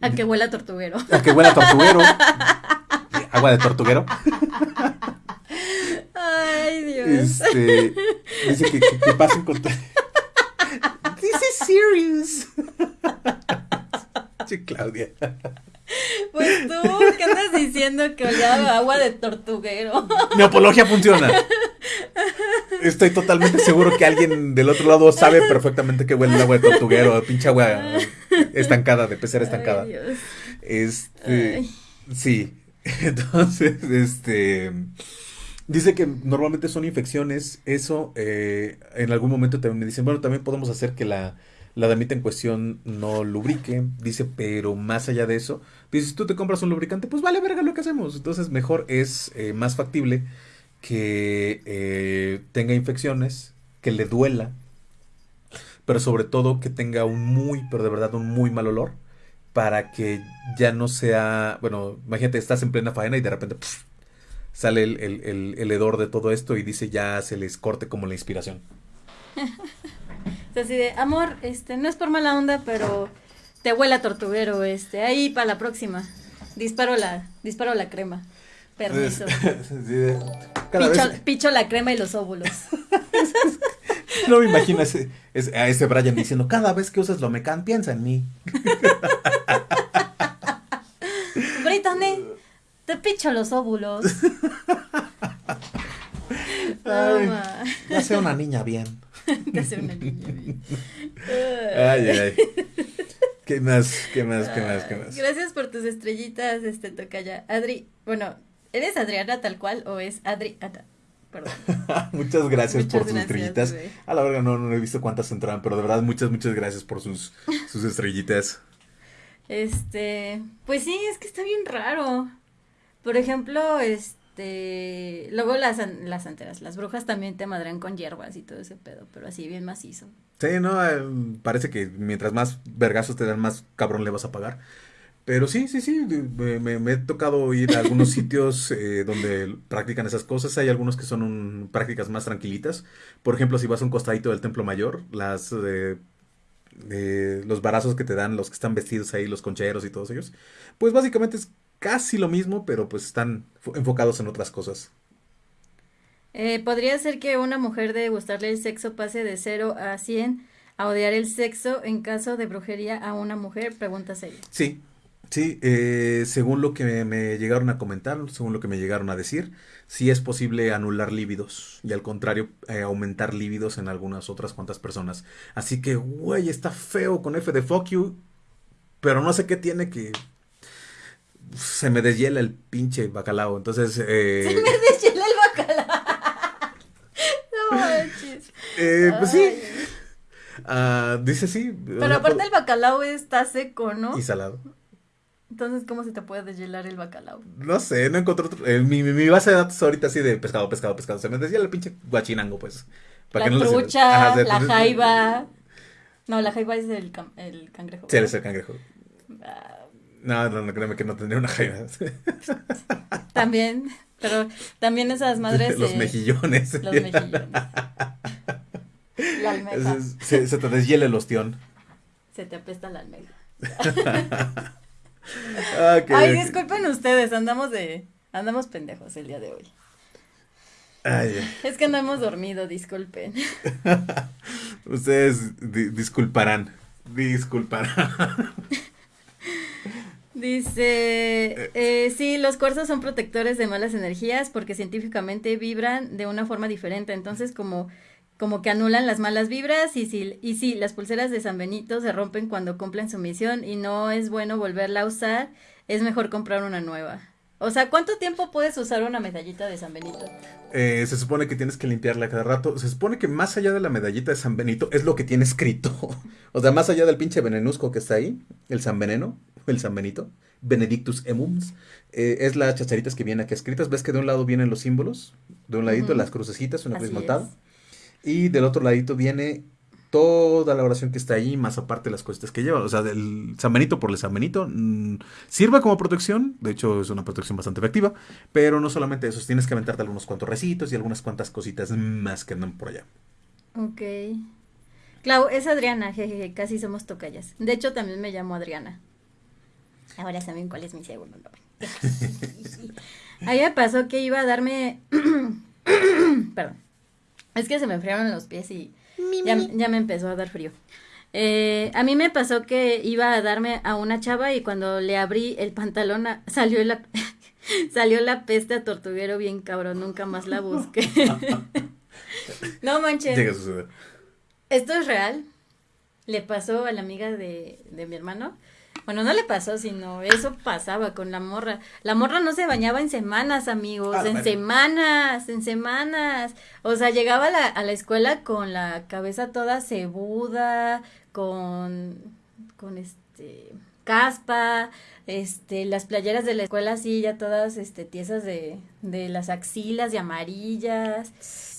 A que huela tortuguero. a que huela a tortuguero, *laughs* *laughs* agua de tortuguero. Ay, Dios. Este, dice que, que, que pasen con... *laughs* Serious. Sí, Claudia. Pues tú, ¿qué andas diciendo que olía agua de tortuguero? Mi apología funciona. Estoy totalmente seguro que alguien del otro lado sabe perfectamente que huele el agua de tortuguero, pinche agua estancada, de pecera estancada. Ay, Dios. Este, Ay. sí. Entonces, este, dice que normalmente son infecciones. Eso, eh, en algún momento también me dicen, bueno, también podemos hacer que la, la damita en cuestión no lubrique. Dice, pero más allá de eso, dice, si tú te compras un lubricante, pues vale verga lo que hacemos. Entonces, mejor es eh, más factible que eh, tenga infecciones, que le duela, pero sobre todo que tenga un muy, pero de verdad un muy mal olor, para que ya no sea, bueno, imagínate, estás en plena faena y de repente sale el, el- el- el hedor de todo esto y dice ya se les corte como la inspiración. *laughs* Así de, amor, este, no es por mala onda, pero te huele a tortuguero, este, ahí para la próxima. Disparo la, disparo la crema. Permiso. *laughs* Sí, de- cada Picho, la crema y los óvulos. *laughs* no me imagino ese, ese- a ese Brian diciendo, cada vez que uses lo mecan, piensa en mí. *laughs* Brittany, te picho los óvulos. Ay, ya sea una niña bien. *laughs* Te hace una *laughs* niña bien. Ay, ay, ay. *laughs* ¿Qué más? ¿Qué más? ¿Qué más? ¿Qué más? Gracias por tus estrellitas, este tocaya. Adri, bueno, ¿eres Adriana tal cual o es Adriana? Perdón. muchas gracias Muchas por sus estrellitas. bebé. A la verga no, no he visto cuántas entraron, pero de verdad muchas, muchas gracias por sus, sus estrellitas. Este, pues sí, es que está bien raro. Por ejemplo, este, luego las, las santeras, las brujas también te madran con hierbas y todo ese pedo, pero así bien macizo. Sí, no, Eh, parece que mientras más vergazos te dan, más cabrón le vas a pagar. Pero sí, sí, sí, me, he tocado ir a algunos *laughs* sitios eh, donde practican esas cosas. Hay algunos que son prácticas más tranquilitas. Por ejemplo, si vas a un costadito del Templo Mayor, las, eh, los varazos que te dan los que están vestidos ahí, los concheros y todos ellos, pues básicamente es casi lo mismo, pero pues están fo- enfocados en otras cosas. Eh, ¿podría ser que una mujer de gustarle el sexo pase de 0 a 100 a odiar el sexo en caso de brujería a una mujer? Pregunta seria. Sí, sí, eh, según lo que me, me llegaron a comentar, según lo que me llegaron a decir, sí es posible anular líbidos y al contrario, eh, aumentar líbidos en algunas otras cuantas personas. Así que, güey, está feo con F de fuck you, pero no sé qué tiene que se me deshiela el pinche bacalao. Entonces, eh, Deshiela el bacalao. *laughs* No manches. eh, pues sí, ah, dice sí. o Pero sea, aparte el bacalao está seco, ¿no? y salado. Entonces, ¿cómo se te puede deshielar el bacalao? No sé, no encontré otro. eh, mi, mi- base de datos ahorita así de pescado, pescado, pescado. Se me decía el pinche guachinango, pues. La que no lo trucha, Ajá, la jaiba. No, la jaiba es el, el cangrejo. Sí, eres el cangrejo. Ah, No, no, no, créeme que no tendría una jaiba. *laughs* también, pero también esas madres Los mejillones. Los mejillones. La almeja. Se, se te deshiela el ostión. Se te apesta la almeja. *laughs* Ah, ok, Ay, disculpen ustedes, andamos de, andamos pendejos el día de hoy. Ay. Es que no hemos dormido, disculpen. *laughs* Ustedes di- disculparán. Disculparán. Dice, eh, sí, los cuarzos son protectores de malas energías porque científicamente vibran de una forma diferente, entonces como, como que anulan las malas vibras y sí, y sí, las pulseras de San Benito se rompen cuando cumplen su misión y no es bueno volverla a usar, es mejor comprar una nueva. O sea, ¿cuánto tiempo puedes usar una medallita de San Benito? Eh, se supone que tienes que limpiarla cada rato. Se supone que más allá de la medallita de San Benito es lo que tiene escrito. *laughs* O sea, más allá del pinche venenusco que está ahí, el San Veneno, el San Benito, Benedictus Emums, eh, es las chacharitas que vienen aquí escritas. ¿Ves que de un lado vienen los símbolos? De un ladito las crucecitas, una cruz montada. Y del otro ladito viene toda la oración que está ahí, más aparte las cositas que lleva. O sea, del San Benito por el San Benito mm, sirve como protección. De hecho, es una protección bastante efectiva. Pero no solamente eso, tienes que aventarte algunos cuantos recitos y algunas cuantas cositas más que andan por allá. Ok. Clau, es Adriana, jejeje, casi somos tocallas. De hecho, también me llamo Adriana. Ahora saben cuál es mi segundo nombre. *laughs* A mí me pasó que iba a darme... *clears throat* Perdón. Es que se me enfriaron los pies y ya, ya me empezó a dar frío. Eh, a mí me pasó que iba a darme a una chava y cuando le abrí el pantalón a- salió la *laughs* salió la peste a tortuguero bien cabrón, nunca más la busqué. *laughs* no manches. Llega a suceder. Esto es real. Le pasó a la amiga de, de mi hermano. Bueno, no le pasó, sino eso pasaba con la morra. La morra no se bañaba en semanas, amigos, Ah, en bueno. semanas, en semanas. O sea, llegaba a la, a la escuela con la cabeza toda cebuda, con, con este, caspa, este, las playeras de la escuela así ya todas, este, tiesas de, de las axilas y amarillas.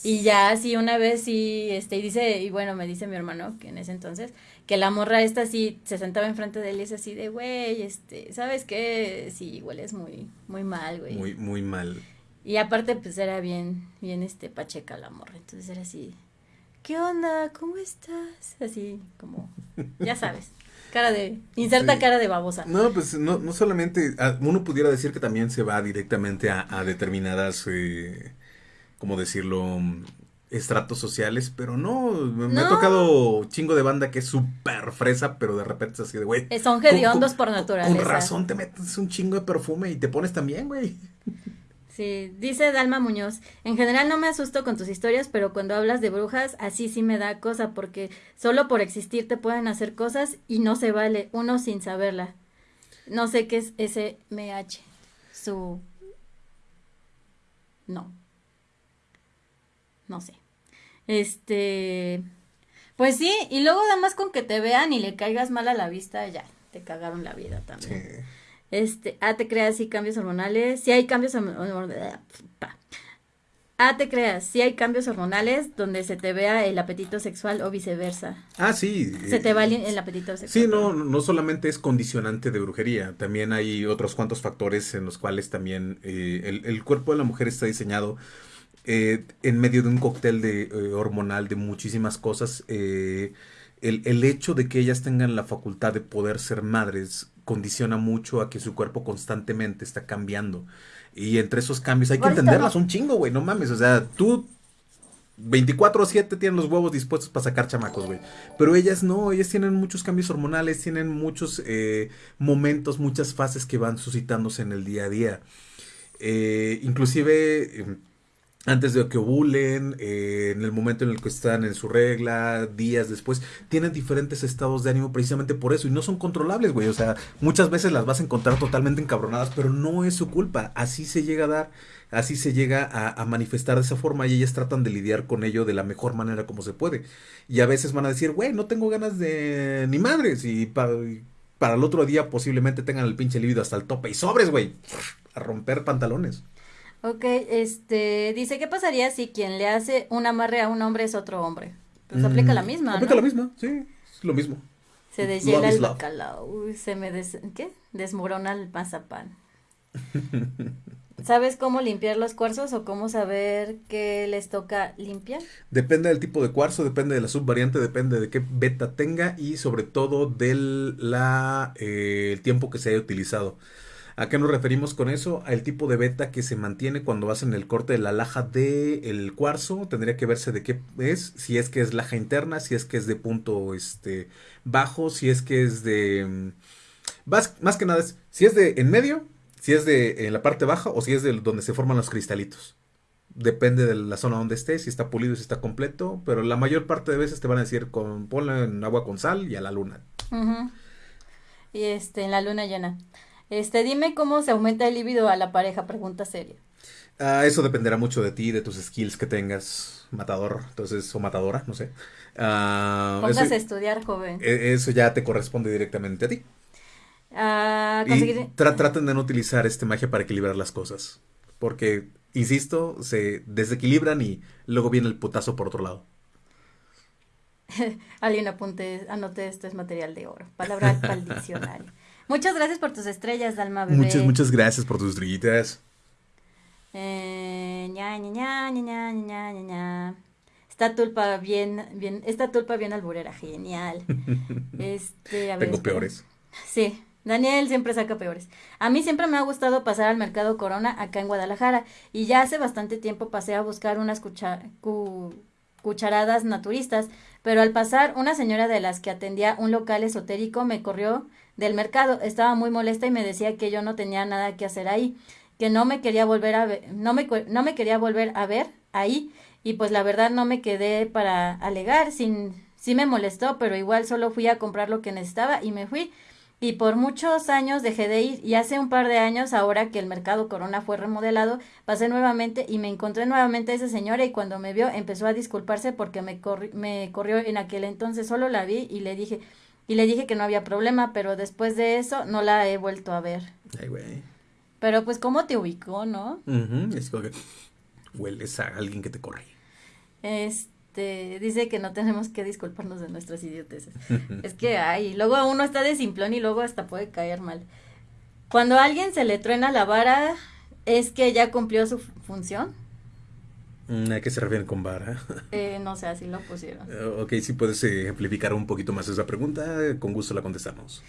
Y ya así una vez sí, este, y dice, y bueno, me dice mi hermano, que en ese entonces, que la morra esta sí se sentaba enfrente de él y es así de, güey, este, ¿sabes qué? Sí, hueles muy, muy mal, güey. Muy, muy mal. Y aparte, pues era bien, bien, este, pacheca la morra, entonces era así, ¿qué onda? ¿Cómo estás? Así, como, ya sabes, *laughs* cara de, inserta Sí. cara de babosa. No, pues no, no solamente, ah, uno pudiera decir que también se va directamente a, a determinadas, eh, ¿cómo decirlo? Estratos sociales, pero no, me, ha tocado chingo de banda que es súper fresa, pero de repente es así de, güey. Eh, Son con- hediondos con- por Con naturaleza. razón te metes un chingo de perfume y te pones también, güey. Sí, dice Dalma Muñoz, en general no me asusto con tus historias, pero cuando hablas de brujas, así sí me da cosa, porque solo por existir te pueden hacer cosas y no se vale, uno sin saberla. No sé qué es ese MH. Su... No. No sé. Este... Pues sí, y luego nada más con que te vean y le caigas mal a la vista, ya, te cagaron la vida también. Este, ah, te creas, sí, cambios hormonales. Sí hay cambios hormonales. Ah, te creas, sí hay cambios hormonales donde se te vea el apetito sexual o viceversa. Ah, sí. Se te va el, el apetito sexual. Sí, no, no solamente es condicionante de brujería, también hay otros cuantos factores en los cuales también eh, el, el cuerpo de la mujer está diseñado eh, en medio de un cóctel de, eh, hormonal de muchísimas cosas. Eh, el, el hecho de que ellas tengan la facultad de poder ser madres condiciona mucho a que su cuerpo constantemente está cambiando. Y entre esos cambios hay que entenderlas un chingo, güey, no mames. O sea, tú 24 o 7 tienen los huevos dispuestos para sacar chamacos, güey. Pero ellas no, ellas tienen muchos cambios hormonales, tienen muchos eh, momentos, muchas fases que van suscitándose en el día a día. Eh, inclusive... antes de que ovulen, eh, en el momento en el que están en su regla, días después, tienen diferentes estados de ánimo precisamente por eso y no son controlables, güey. O sea, muchas veces las vas a encontrar totalmente encabronadas, pero no es su culpa. Así se llega a dar, así se llega a, manifestar de esa forma y ellas tratan de lidiar con ello de la mejor manera como se puede. Y a veces van a decir, güey, no tengo ganas de ni madres y para el otro día posiblemente tengan el pinche libido hasta el tope y sobres, güey, a romper pantalones. Ok, este, dice, ¿qué pasaría si quien le hace un amarre a un hombre es otro hombre? Pues aplica la Mm, misma, Aplica ¿no? la misma, sí, es lo mismo. Se deshiela el bacalao, se me des, ¿qué? Desmorona el mazapán. ¿Sabes cómo limpiar los cuarzos o cómo saber qué les toca limpiar? Depende del tipo de cuarzo, depende de la subvariante, depende de qué beta tenga y sobre todo del la, eh, el tiempo que se haya utilizado. ¿A qué nos referimos con eso? Al tipo de beta que se mantiene cuando hacen el corte de la laja del cuarzo. Tendría que verse de qué es, si es que es laja interna, si es que es de punto este, bajo, si es que es de... mm, Más, más que nada es si es de en medio, si es de en la parte baja o si es de donde se forman los cristalitos. Depende de la zona donde esté, si está pulido, si está completo, pero la mayor parte de veces te van a decir con ponlo en agua con sal y a la luna. Y este, en la luna llena. Este, dime cómo se aumenta el líbido a la pareja, pregunta seria. Ah, eso dependerá mucho de ti, de tus skills que tengas, matador, entonces, o matadora, no sé. Ah, eso, Póngase a estudiar, joven. e- eso ya te corresponde directamente a ti. A Y conseguir... tra- traten de no utilizar este magia para equilibrar las cosas. Porque, insisto, se desequilibran y luego viene el putazo por otro lado. *laughs* Alguien apunte, anote, esto es material de oro. Palabra para el *laughs* diccionario. Muchas gracias por tus estrellas, Dalma Bebé. Muchas, muchas gracias por tus estrellitas. Eh, ña, ña, ña, esta tulpa bien, bien, esta tulpa bien alburera, genial. *laughs* Este, a ver, Tengo peores. Sí, Daniel siempre saca peores. A mí siempre me ha gustado pasar al mercado Corona acá en Guadalajara y ya hace bastante tiempo pasé a buscar unas cu cucharadas naturistas, pero al pasar una señora de las que atendía un local esotérico me corrió del mercado. Estaba muy molesta y me decía que yo no tenía nada que hacer ahí, que no me quería volver a ver, no me, no me quería volver a ver ahí y pues la verdad no me quedé para alegar, sin, sí me molestó, pero igual solo fui a comprar lo que necesitaba y me fui. Y por muchos años dejé de ir y hace un par de años, ahora que el mercado Corona fue remodelado, pasé nuevamente y me encontré nuevamente a esa señora y cuando me vio empezó a disculparse porque me, corri- me corrió en aquel entonces, solo la vi y le dije y le dije que no había problema, pero después de eso no la he vuelto a ver. Ay, güey. Pero pues cómo te ubicó, ¿no? Es como que hueles a alguien que te corre. Este, dice que no tenemos que disculparnos de nuestras idioteces. *laughs* Es que ay, luego uno está de simplón y luego hasta puede caer mal. Cuando a alguien se le truena la vara, es que ya cumplió su fu- función. Mm, ¿A qué se refieren con vara? *laughs* Eh, no sé, así lo pusieron. Eh, ok, si puedes ejemplificar un poquito más esa pregunta, con gusto la contestamos.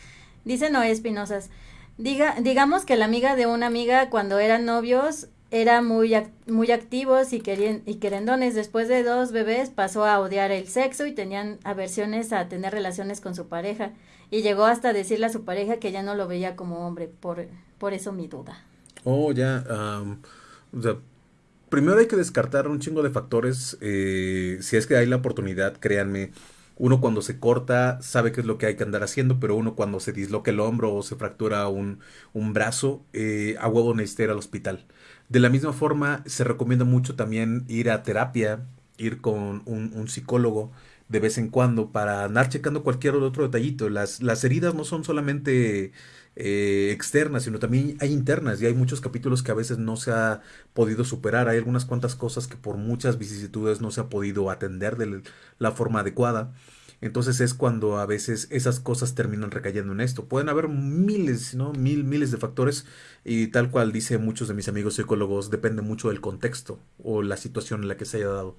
Dice Noé Espinosas, diga, digamos que la amiga de una amiga cuando eran novios era muy, muy activos y, querien- y querendones. Después de dos bebés pasó a odiar el sexo y tenían aversiones a tener relaciones con su pareja. Y llegó hasta decirle a su pareja que ya no lo veía como hombre. Por, por eso mi duda. Oh, ya. o sea, primero hay que descartar un chingo de factores. eh, si es que hay la oportunidad, créanme. Uno cuando se corta sabe qué es lo que hay que andar haciendo, pero uno cuando se disloca el hombro o se fractura un, un brazo, eh, a huevo necesita ir al hospital. De la misma forma, se recomienda mucho también ir a terapia, ir con un, un psicólogo de vez en cuando para andar checando cualquier otro detallito. Las, las heridas no son solamente eh, externas, sino también hay internas y hay muchos capítulos que a veces no se ha podido superar. Hay algunas cuantas cosas que por muchas vicisitudes no se ha podido atender de la forma adecuada. Entonces es cuando a veces esas cosas terminan recayendo en esto. Pueden haber miles, ¿no? Mil, miles de factores y tal cual dice muchos de mis amigos psicólogos, depende mucho del contexto o la situación en la que se haya dado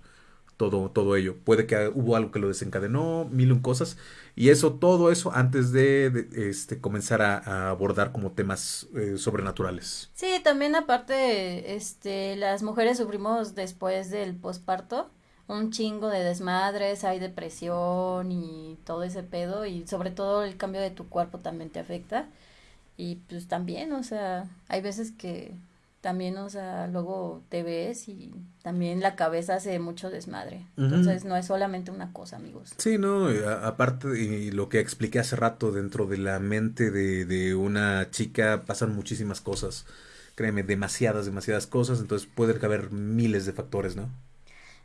todo, todo ello. Puede que hubo algo que lo desencadenó, mil un cosas, y eso, todo eso antes de, este, comenzar a, abordar como temas eh, sobrenaturales. Sí, también aparte, este, las mujeres sufrimos después del posparto un chingo de desmadres, hay depresión y todo ese pedo, y sobre todo el cambio de tu cuerpo también te afecta. Y pues también, o sea, hay veces que también, o sea, luego te ves y también la cabeza hace mucho desmadre. Entonces, no es solamente una cosa, amigos. Sí, no, aparte, y lo que expliqué hace rato, dentro de la mente de, de una chica pasan muchísimas cosas. Créeme, demasiadas, demasiadas cosas. Entonces, puede haber miles de factores, ¿no?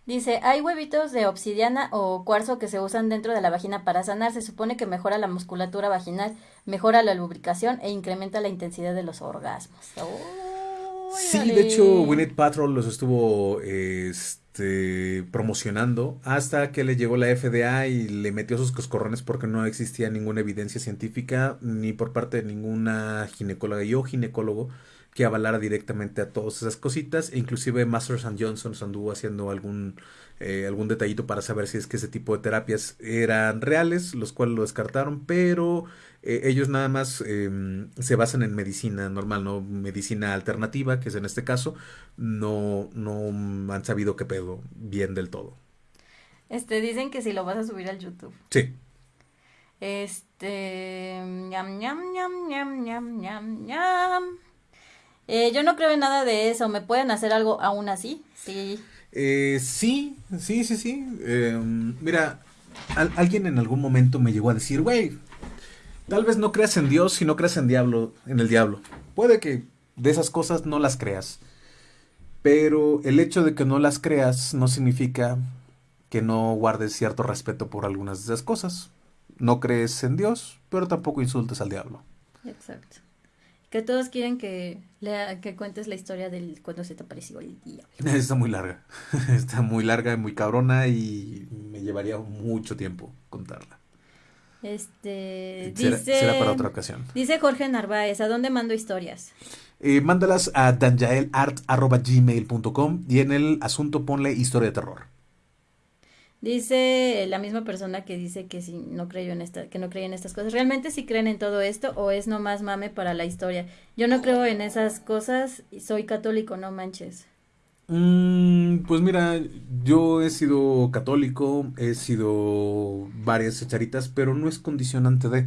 Dice, hay huevitos de obsidiana o cuarzo que se usan dentro de la vagina para sanar. Se supone que mejora la musculatura vaginal, mejora la lubricación e incrementa la intensidad de los orgasmos. Sí, de hecho, Winnet Patrol los estuvo este, promocionando hasta que le llegó la FDA y le metió sus coscorrones porque no existía ninguna evidencia científica ni por parte de ninguna ginecóloga y o ginecólogo que avalara directamente a todas esas cositas. E inclusive Masters and Johnson anduvo haciendo algún, eh, algún detallito para saber si es que ese tipo de terapias eran reales, los cuales lo descartaron, pero eh, ellos nada más em, se basan en medicina normal, no medicina alternativa, que es en este caso, no, no han sabido qué pedo bien del todo. Este, dicen que si lo vas a subir al YouTube. Sí. Este, ñam, ñam, ñam, ñam, ñam, ñam, ñam. Eh, yo no creo en nada de eso. ¿Me pueden hacer algo aún así? Sí. Eh, sí, sí, sí, sí. Em, mira, alguien en algún momento me llegó a decir, güey, Tal vez no creas en Dios si no creas en diablo, en el diablo. Puede que de esas cosas no las creas. Pero el hecho de que no las creas no significa que no guardes cierto respeto por algunas de esas cosas. No crees en Dios, pero tampoco insultes al diablo. Exacto. Que todos quieren que lea, que cuentes la historia del cuando se te apareció el diablo. *laughs* Está muy larga. *laughs* Está muy larga, muy cabrona y me llevaría mucho tiempo contarla. Este, dice, para otra ocasión. Dice Jorge Narváez, ¿a dónde mando historias? Eh, mándalas a danjaelart.gmail.com y en el asunto ponle historia de terror. Dice la misma persona que dice que si no creyó en esta, que no cree en estas cosas. ¿Realmente si creen en todo esto o es nomás mame para la historia? Yo no creo en esas cosas y soy católico, no manches. Mm, pues mira, yo he sido católico, he sido varias echaritas, pero no es condicionante de...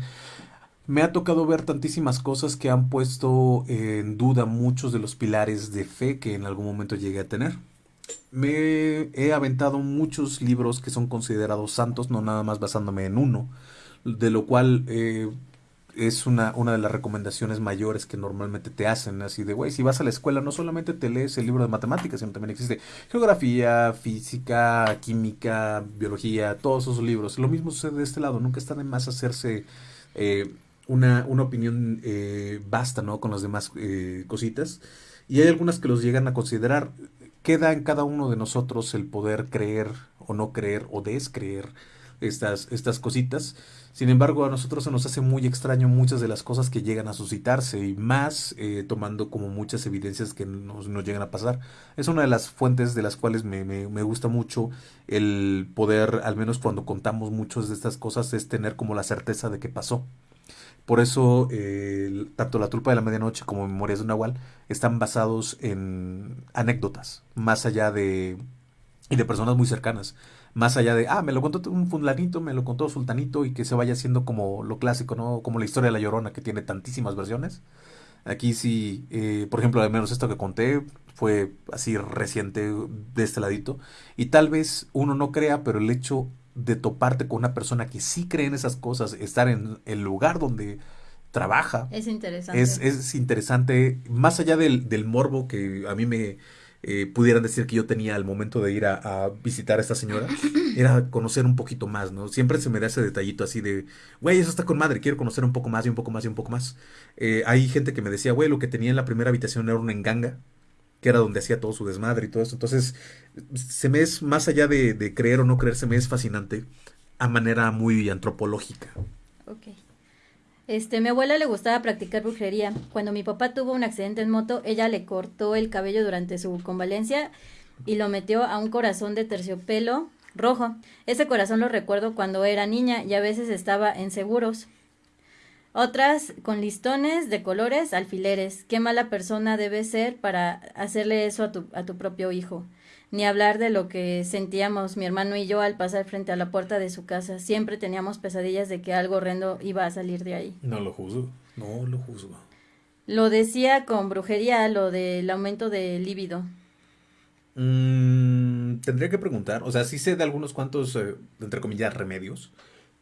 Me ha tocado ver tantísimas cosas que han puesto en duda muchos de los pilares de fe que en algún momento llegué a tener. Me he aventado muchos libros que son considerados santos, no nada más basándome en uno, de lo cual eh, es una, una de las recomendaciones mayores que normalmente te hacen, así de, güey, si vas a la escuela no solamente te lees el libro de matemáticas, sino también existe geografía, física, química, biología, todos esos libros. Lo mismo sucede de este lado, nunca está de más hacerse eh, una, una, opinión eh, basta, ¿no? Con las demás eh, cositas. Y hay algunas que los llegan a considerar. Queda en cada uno de nosotros el poder creer o no creer o descreer estas, estas cositas. Sin embargo, a nosotros se nos hace muy extraño muchas de las cosas que llegan a suscitarse y más eh, tomando como muchas evidencias que nos, nos, llegan a pasar. Es una de las fuentes de las cuales me, me, me, gusta mucho el poder, al menos cuando contamos muchas de estas cosas, es tener como la certeza de que pasó. Por eso, eh, tanto La Tulpa de la Medianoche como Memorias de Nahual están basados en anécdotas, más allá de, y de personas muy cercanas más allá de, ah, me lo contó un fulanito, me lo contó sultanito y que se vaya haciendo como lo clásico, ¿no? Como la historia de la Llorona que tiene tantísimas versiones. Aquí sí, eh, por ejemplo, al menos esto que conté fue así reciente de este ladito. Y tal vez uno no crea, pero el hecho de toparte con una persona que sí cree en esas cosas, estar en el lugar donde trabaja. Es interesante. Es, es interesante, más allá del, del morbo que a mí me, eh, pudieran decir que yo tenía al momento de ir a, visitar a esta señora, era conocer un poquito más, ¿no? Siempre se me da ese detallito así de, güey, eso está con madre, quiero conocer un poco más y un poco más y un poco más. Eh, hay gente que me decía, güey, lo que tenía en la primera habitación era una enganga, que era donde hacía todo su desmadre y todo eso. Entonces, se me es, más allá de, de creer o no creer, se me es fascinante a manera muy antropológica. Ok. Este, mi abuela le gustaba practicar brujería. Cuando mi papá tuvo un accidente en moto, ella le cortó el cabello durante su convalencia y lo metió a un corazón de terciopelo rojo. Ese corazón lo recuerdo cuando era niña y a veces estaba en seguros. Otras con listones de colores, alfileres. Qué mala persona debes ser para hacerle eso a tu, a tu propio hijo ni hablar de lo que sentíamos mi hermano y yo al pasar frente a la puerta de su casa. Siempre teníamos pesadillas de que algo horrendo iba a salir de ahí. No lo juzgo, no lo juzgo. Lo decía con brujería, lo del aumento de líbido. Mm, tendría que preguntar, o sea, sí sé de algunos cuantos, eh, entre comillas, remedios,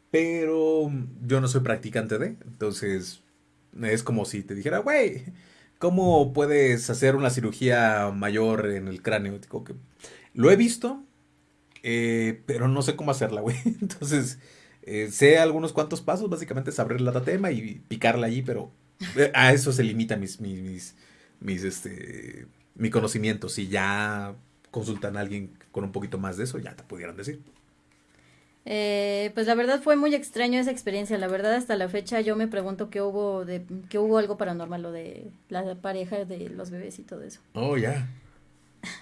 pero yo no soy practicante de, entonces es como si te dijera, güey, ¿Cómo puedes hacer una cirugía mayor en el cráneo? Digo que lo he visto, eh, pero no sé cómo hacerla, güey. *laughs* Entonces, eh, sé algunos cuantos pasos, básicamente es abrir la tatema y picarla allí, pero eh, a eso se limita mis, mis, mis, mis, este, mi conocimiento. Si ya consultan a alguien con un poquito más de eso, ya te pudieran decir. Eh, pues la verdad fue muy extraño esa experiencia. La verdad hasta la fecha yo me pregunto qué hubo de qué hubo algo paranormal lo de la pareja de los bebés y todo eso. Oh ya.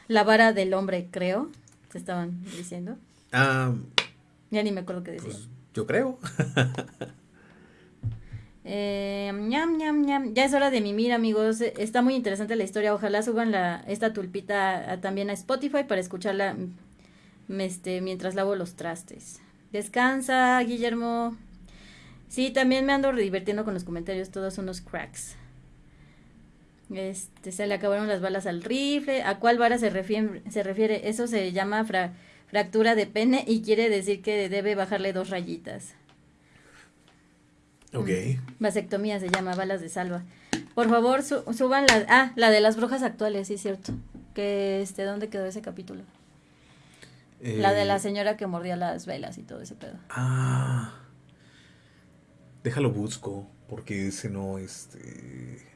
La vara del hombre creo se estaban diciendo. Ah. Ya ni me acuerdo qué decía. Pues, yo creo. *laughs* eh, ñam, ñam, ñam. Ya es hora de mimir, amigos. Está muy interesante la historia. Ojalá suban la, esta tulpita también a Spotify para escucharla mm, este, mientras lavo los trastes. Descansa, Guillermo. Sí, también me ando divirtiendo con los comentarios, todos unos cracks. Este, se le acabaron las balas al rifle. ¿A cuál vara se refiere? Se refiere? Eso se llama fractura de pene y quiere decir que debe bajarle dos rayitas. Ok. Mm. Vasectomía se llama, balas de salva. Por favor, suban la... Ah, la de las brujas actuales, sí, cierto. Que, este, ¿dónde quedó ese capítulo? La de la eh, señora que mordía las velas y todo ese pedo. Ah. Déjalo busco, porque ese no, este...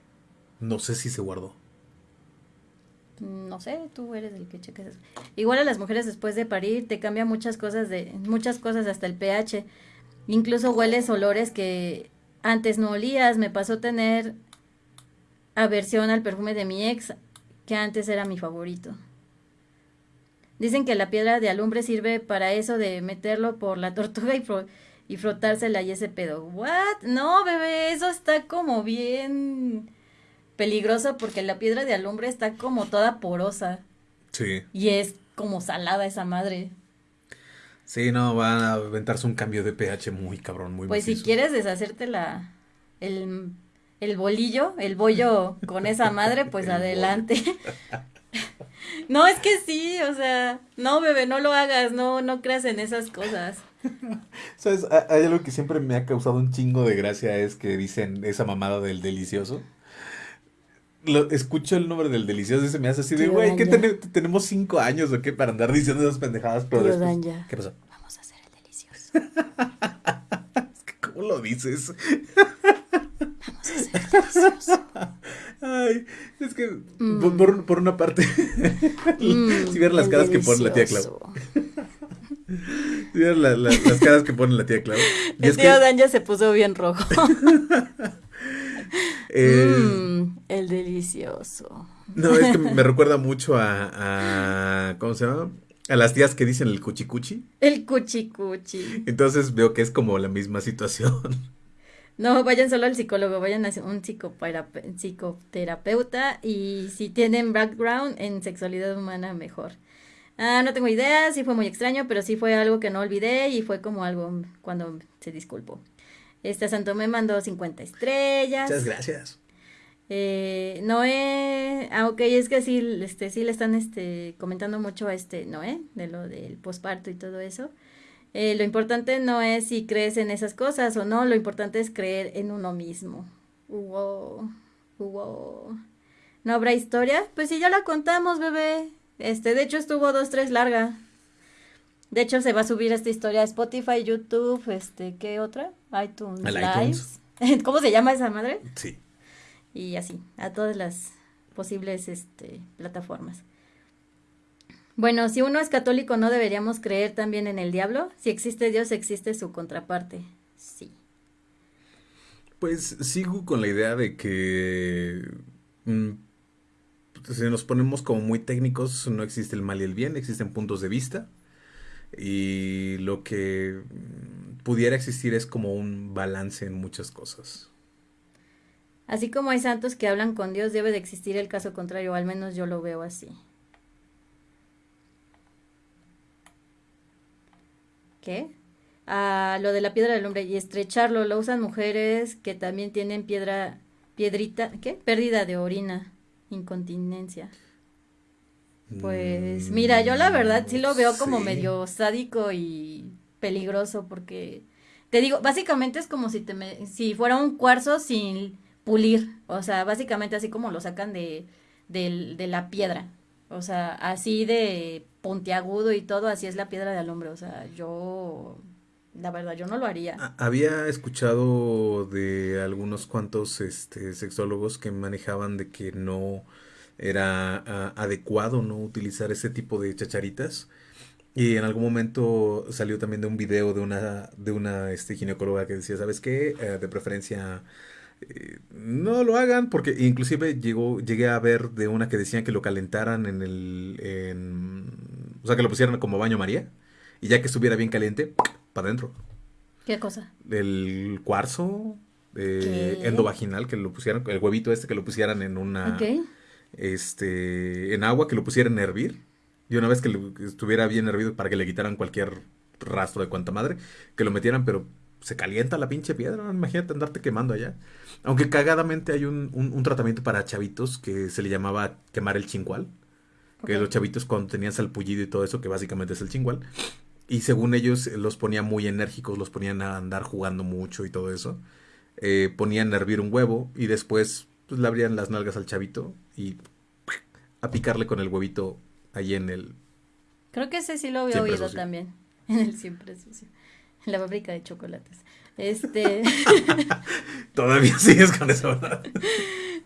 No sé si se guardó. No sé, tú eres el que cheques eso. Igual a las mujeres después de parir te cambia muchas cosas de muchas cosas hasta el pH. Incluso hueles olores que antes no olías. Me pasó tener aversión al perfume de mi ex, que antes era mi favorito. Dicen que la piedra de alumbre sirve para eso de meterlo por la *laughs* tortuga y, y frotársela y ese pedo. ¿What? No, bebé, eso está como bien peligroso porque la piedra de alumbre está como toda porosa. Sí. Y es como salada esa madre. Sí, no, van a aventarse un cambio de pH muy cabrón, muy Pues si quieres deshacerte la, el, el bolillo, el bollo con esa madre, pues *laughs* adelante. *laughs* *laughs* No, es que sí, o sea, no, bebé, no lo hagas, no, no creas en esas cosas. *laughs* ¿Sabes? Hay algo que siempre me ha causado un chingo de gracia, es que dicen esa mamada del delicioso. Lo, escucho el nombre del delicioso y se me hace así de, güey, ¿qué tenemos cinco años o qué para andar diciendo esas pendejadas? Pero ¿Qué pasó? Vamos a hacer el delicioso. *laughs* es que, ¿cómo lo dices? Vamos a hacer el delicioso. Ay, es que mm. por, por, una parte, mm, *laughs* *laughs* si vieron las caras que pone la tía Clau. *laughs* si vieron la, las caras que pone la tía Clau. El tío Dan ya se puso bien rojo. Mm, el delicioso. No, es que me recuerda mucho a, a ¿cómo se llama? A las tías que dicen el cuchicuchi. El cuchicuchi. Entonces veo que es como la misma situación. No, vayan solo al psicólogo, vayan a un psicoterapeuta y si tienen background en sexualidad humana, mejor. Ah, no tengo idea, sí fue muy extraño, pero sí fue algo que no olvidé y fue como algo cuando se disculpó. Este Santo me mandó 50 estrellas. Muchas gracias. Eh, Noé, ah, ok, es que sí, este, sí le están este, comentando mucho a este Noé, de lo del posparto y todo eso. Eh, lo importante no es si crees en esas cosas o no, lo importante es creer en uno mismo. Wow, wow. ¿No habrá historia? Pues sí, ya la contamos, bebé. Este, de hecho estuvo dos, tres larga. De hecho se va a subir esta historia a Spotify, YouTube, este, ¿qué otra? iTunes Lives. *laughs* ¿Cómo se llama esa madre? Sí. Y así, a todas las posibles este, plataformas. Bueno, si uno es católico, ¿no deberíamos creer también en el diablo? Si existe Dios, existe su contraparte. Sí. Pues sigo con la idea de que mm, si nos ponemos como muy técnicos, no existe el mal y el bien, existen puntos de vista. Y lo que mm, pudiera existir es como un balance en muchas cosas. Así como hay santos que hablan con Dios, debe de existir el caso contrario, al menos yo lo veo así. ¿Qué? Ah, lo de la piedra del hombre y estrecharlo lo usan mujeres que también tienen piedra, piedrita, ¿qué? Pérdida de orina, incontinencia. Pues mira, yo la verdad sí lo veo como medio sádico y peligroso porque te digo, básicamente es como si te si fuera un cuarzo sin pulir, o sea, básicamente así como lo sacan de, de la piedra, o sea, así de puntiagudo y todo, así es la piedra del hombre, o sea, yo, la verdad, yo no lo haría. Había escuchado de algunos cuantos este, sexólogos que manejaban de que no era adecuado no utilizar ese tipo de chacharitas. Y en algún momento salió también de un video de una, de una este, ginecóloga que decía, ¿sabes qué? Eh, de preferencia eh, no lo hagan porque inclusive llegó, llegué a ver de una que decían que lo calentaran en el... o sea, que lo pusieran como baño María y ya que estuviera bien caliente, para adentro. ¿Qué cosa? El cuarzo eh, endovaginal, que lo pusieran, el huevito este que lo pusieran en una... Este, en agua, que lo pusieran a hervir. Y una vez que estuviera bien hervido para que le quitaran cualquier rastro de cuanta madre, que lo metieran, pero se calienta la pinche piedra, imagínate andarte quemando allá. Aunque cagadamente hay un, un, tratamiento para chavitos que se le llamaba quemar el chingual. Que los chavitos cuando tenían salpullido y todo eso, que básicamente es el chingual. Y según ellos los ponían muy enérgicos, los ponían a andar jugando mucho y todo eso. Eh, ponían a hervir un huevo y después pues, le abrían las nalgas al chavito y a picarle con el huevito ahí en el... Creo que ese sí lo había oído también, *laughs* en el siempre sucio la fábrica de chocolates. Este. *laughs* Todavía sigues con eso, ¿verdad?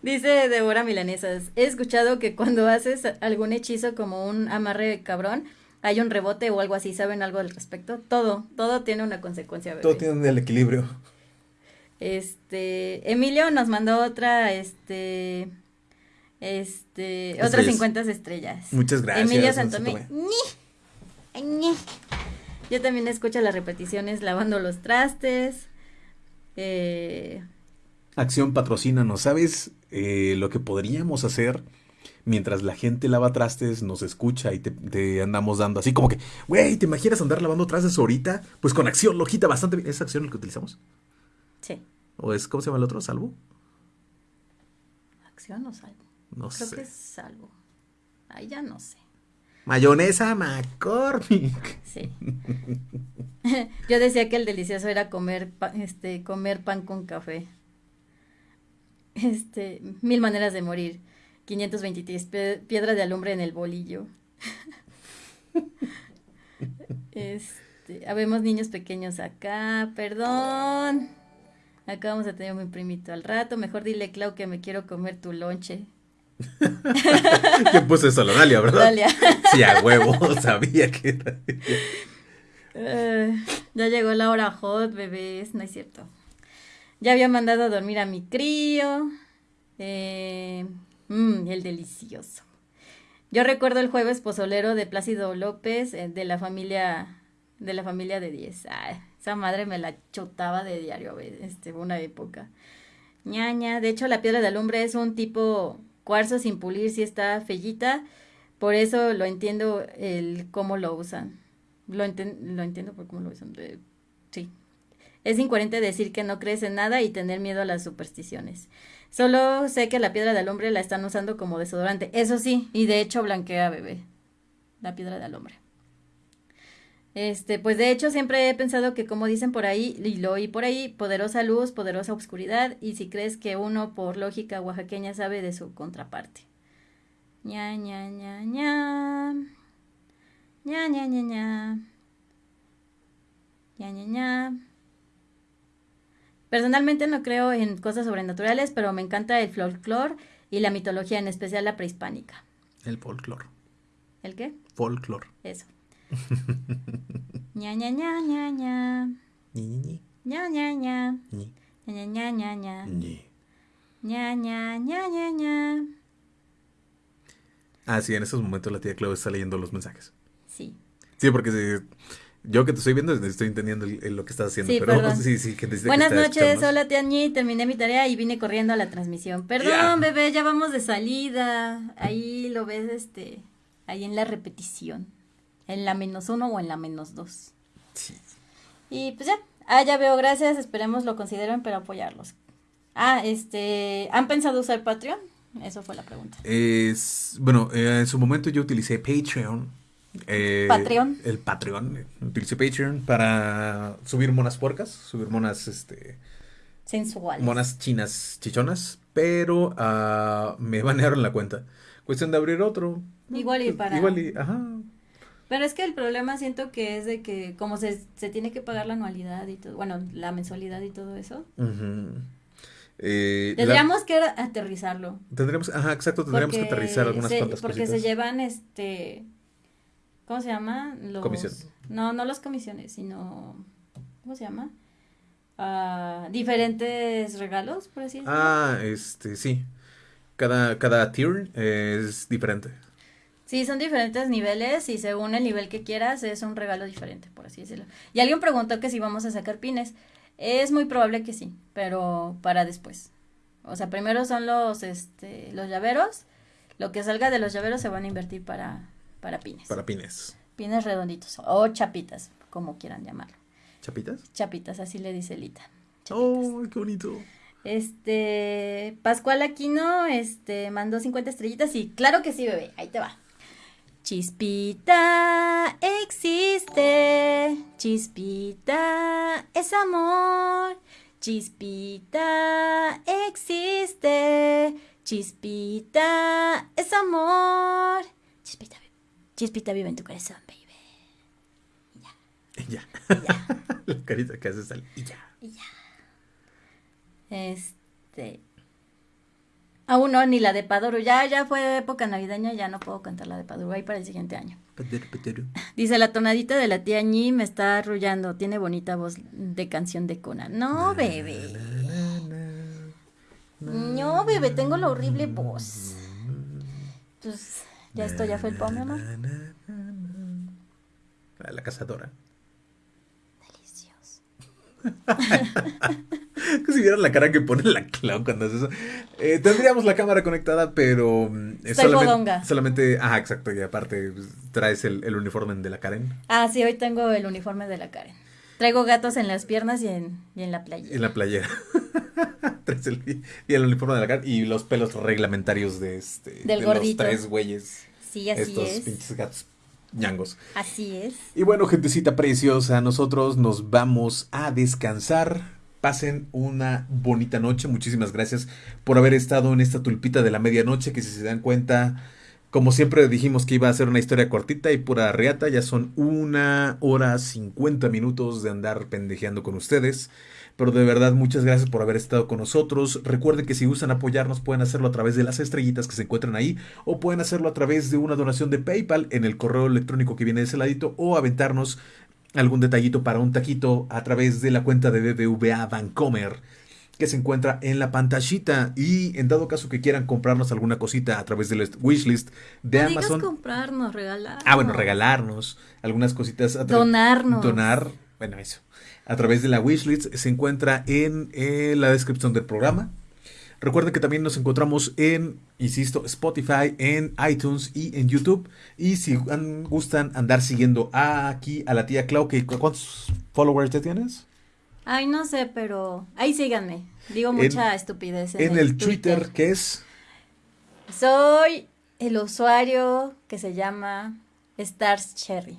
Dice Débora Milanesas. He escuchado que cuando haces algún hechizo como un amarre cabrón, hay un rebote o algo así. ¿Saben algo al respecto? Todo, todo tiene una consecuencia. Todo tiene el equilibrio. Este. Emilio nos mandó otra, este. Este. Otras 50 estrellas. Muchas gracias. Emilio Santomé. Yo también escucho las repeticiones lavando los trastes. Eh... Acción patrocina, ¿no sabes eh, lo que podríamos hacer? Mientras la gente lava trastes, nos escucha y te, andamos dando así como que, güey, ¿te imaginas andar lavando trastes ahorita? Pues con acción, lojita, bastante bien. ¿Es acción lo que utilizamos? Sí. ¿O es, cómo se llama el otro? ¿Salvo? ¿Acción o salvo? No sé. Creo que es salvo. Ahí ya no sé. Mayonesa McCormick. Sí. *laughs* Yo decía que el delicioso era comer, este, comer pan con café. Este, mil maneras de morir. 523 piedras de alumbre en el bolillo. *laughs* Este, habemos niños pequeños acá, perdón. Acá vamos a tener un primito al rato. Mejor dile, Clau, que me quiero comer tu lonche. *laughs* ¿Quién puso eso? La Dalia, ¿verdad? Dalia. *laughs* Sí, a huevo, *laughs* sabía que era. Eh, ya llegó la hora hot, bebés, no es cierto. Ya había mandado a dormir a mi crío. Eh, mm, el delicioso. Yo recuerdo el jueves pozolero de Plácido López, eh, de la familia de la familia de 10. esa madre me la chotaba de diario, este, una época. ñaña, de hecho la piedra de alumbre es un tipo cuarzo sin pulir si está fellita. Por eso lo entiendo el cómo lo usan. Lo, lo entiendo por cómo lo usan. sí. Es incoherente decir que no crees en nada y tener miedo a las supersticiones. Solo sé que la piedra del hombre la están usando como desodorante. Eso sí, y de hecho blanquea bebé. La piedra del hombre. Este, pues de hecho siempre he pensado que como dicen por ahí, y lo oí por ahí, poderosa luz, poderosa oscuridad, y si crees que uno por lógica oaxaqueña sabe de su contraparte. ña, ña, ña, ña. ña, ña, ña, ña. ña, ña, ña. Personalmente no creo en cosas sobrenaturales, pero me encanta el folclore y la mitología, en especial la prehispánica. El folclore. ¿El qué? Folclore. Eso. *laughs* ña, ña, ña, ña, ña. Ñi, ña, ña, ña. ñi, ña, ña, ña, ña. ñi. ña, ña, ña, ña, ña. Ah, sí, en estos momentos la tía Clau está leyendo los mensajes. Sí. Sí, porque si- yo que te estoy viendo estoy entendiendo el- el- lo que estás haciendo, Sí, pero perdón. sí, sí, que que Buenas está noches, hola tía Ñi, terminé mi tarea y vine corriendo a la transmisión. Perdón, Ya. bebé, ya vamos de salida. Ahí lo ves, este, ahí en la repetición. En la menos uno o en la menos dos. Sí. Y pues ya, ah, ya veo, gracias, esperemos lo consideren, pero apoyarlos. Ah, este, ¿han pensado usar Patreon? Eso fue la pregunta. Es, bueno, eh, en su momento yo utilicé Patreon. eh, Patreon. El Patreon. eh, Utilicé Patreon para subir monas puercas, subir monas, este, Sensual. monas chinas chichonas, pero ah, me *laughs* banearon la cuenta. Cuestión de abrir otro. Igual y para- Igual y, ajá. Pero es que el problema siento que es de que como se, se tiene que pagar la anualidad y todo, bueno, la mensualidad y todo eso. Eh, la- tendríamos que aterrizarlo. tendríamos, ajá, exacto, tendríamos que aterrizar algunas se- cuantas Porque cositas. se llevan, este, ¿cómo se llama? Los, Comisión. No, no las comisiones, sino, ¿cómo se llama? Ah, diferentes regalos, por así decirlo. Ah, este, sí. Cada, cada tier es diferente. Sí, son diferentes niveles y según el nivel que quieras es un regalo diferente, por así decirlo. Y alguien preguntó que si vamos a sacar pines. Es muy probable que sí, pero para después. O sea, primero son los, este, los llaveros. Lo que salga de los llaveros se van a invertir para, para pines. Para pines. Pines redonditos o chapitas, como quieran llamarlo. ¿Chapitas? Chapitas, así le dice Lita. Chapitas. Oh, qué bonito. Este, Pascual Aquino, este, mandó 50 estrellitas y claro que sí, bebé, ahí te va. Chispita existe, chispita es amor, chispita existe, chispita es amor. Chispita, chispita vive en tu corazón, baby. Y ya. *laughs* La carita que haces al y ya. Este. Aún no, ni la de Paduro. Ya, ya fue época navideña, ya no puedo cantar la de Paduro. Ahí para el siguiente año. *laughs* Dice, la tonadita de la tía Ñi me está arrullando. Tiene bonita voz de canción de Conan. No, bebé. No, bebé, tengo la horrible voz. Pues, ya esto ya fue el poema, amor. La, la cazadora. Si vieran la cara que pone la Clau cuando hace eso. Eh, tendríamos la cámara conectada, pero Estoy solamente, solamente. Ajá, exacto. Y aparte pues, traes el, el uniforme de la Karen Ah, sí, hoy tengo el uniforme de la Karen. Traigo gatos en las piernas y en, y en la playa. en la playera. *laughs* traes el, y el uniforme de la Karen y los pelos reglamentarios de este. Del de gordito. Los tres güeyes. Sí, así estos es. pinches gatos ñangos. Así es. Y bueno, gentecita preciosa, nosotros nos vamos a descansar. Pasen una bonita noche. Muchísimas gracias por haber estado en esta tulpita de la medianoche. Que si se dan cuenta, como siempre dijimos que iba a ser una historia cortita y pura reata, ya son una hora cincuenta minutos de andar pendejeando con ustedes. Pero de verdad, muchas gracias por haber estado con nosotros. Recuerden que si gustan apoyarnos, pueden hacerlo a través de las estrellitas que se encuentran ahí, o pueden hacerlo a través de una donación de PayPal en el correo electrónico que viene de ese ladito, o aventarnos algún detallito para un taquito a través de la cuenta de BBVA Vancomer que se encuentra en la pantallita y en dado caso que quieran comprarnos alguna cosita a través del wishlist de no digas Amazon. comprarnos, regalar. Ah, bueno, regalarnos algunas cositas. a Donarnos. Donar, bueno, eso. A través de la wishlist se encuentra en eh, la descripción del programa. Recuerden que también nos encontramos en, insisto, Spotify, en iTunes y en YouTube. Y si an- gustan andar siguiendo aquí a la tía Clau, que ¿cu- ¿cuántos followers te tienes? Ay, no sé, pero ahí síganme. Digo En- mucha estupidez. En, el Twitter, que es Soy el usuario que se llama Stars Cherry.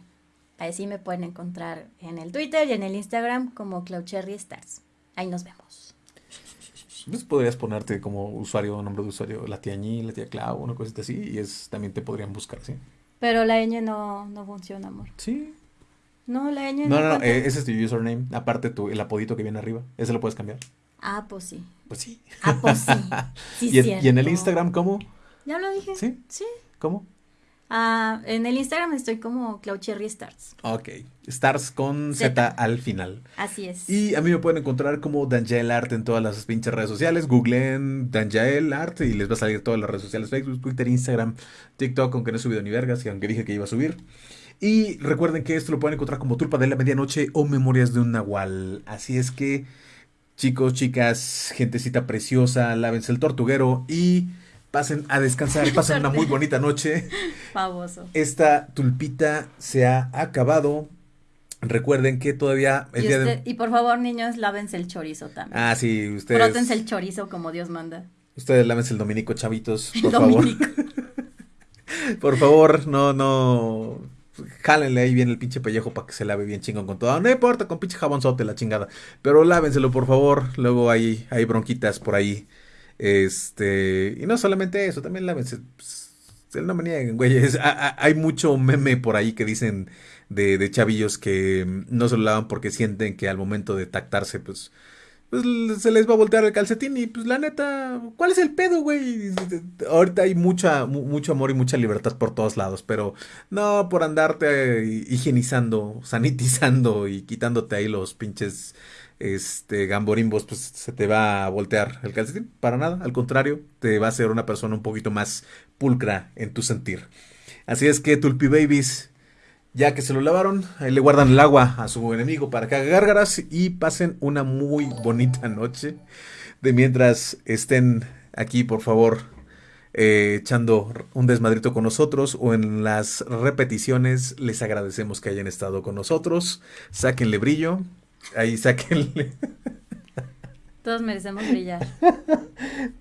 Así me pueden encontrar en el Twitter y en el Instagram como Cloud Cherry Stars. Ahí nos vemos. pues podrías ponerte como usuario, nombre de usuario, la tía Ñi, la tía Clau, una cosita así, y es también te podrían buscar, ¿sí? Pero la ñ no, no funciona, amor. Sí. No, la ñ No, no, no, cuenta. eh, ese es tu username, aparte tu, el apodito que viene arriba, ese lo puedes cambiar. Ah, pues sí. Pues sí. Ah, pues sí. *laughs* Sí, y, en, y en el. Instagram, ¿cómo? Ya lo dije. ¿Sí? Sí. ¿Cómo? Ah, en el Instagram estoy como Clau Cherry Stars. Ok. Stars con Z, Z. al final. Así es. Y a mí me pueden encontrar como Danjael Art en todas las pinches redes sociales. Googleen Danjael Art y les va a salir todas las redes sociales: Facebook, Twitter, Instagram, TikTok, aunque no he subido ni vergas, y aunque dije que iba a subir. Y recuerden que esto lo pueden encontrar como Tulpa de la Medianoche o Memorias de un Nahual. Así es que, chicos, chicas, gentecita preciosa, lávense el tortuguero y pasen a descansar. *laughs* Pasen una muy bonita noche. Baboso. Esta tulpita se ha acabado. Recuerden que todavía el Y, día usted- de... y por favor, niños, lávense el chorizo también. Ah, sí, ustedes... Frótense el chorizo como Dios manda. Ustedes lávense el dominico, chavitos, por El favor. dominico. *laughs* Por favor, no, no. Jálenle ahí bien el pinche pellejo para que se lave bien chingón con todo. No importa, con pinche jabonzote la chingada. Pero lávenselo, por favor. Luego hay, hay bronquitas por ahí. Este. Y no solamente eso, también pues, no me nieguen, güeyes. A- a- Hay mucho meme por ahí que dicen de, de chavillos que mm, no se lo lavan porque sienten que al momento de tactarse, pues pues se les va a voltear el calcetín y pues la neta, ¿cuál es el pedo, güey? Ahorita hay mucha, mu- mucho amor y mucha libertad por todos lados, pero no por andarte higienizando, sanitizando y quitándote ahí los pinches este gamborimbos, pues se te va a voltear el calcetín, para nada, al contrario, te va a hacer una persona un poquito más pulcra en tu sentir. Así es que Tulpi Babies, ya que se lo lavaron, ahí le guardan el agua a su enemigo para que haga gárgaras y pasen una muy bonita noche. De mientras estén aquí, por favor, eh, echando un desmadrito con nosotros o en las repeticiones, les agradecemos que hayan estado con nosotros. Sáquenle brillo. Ahí sáquenle. Todos merecemos brillar.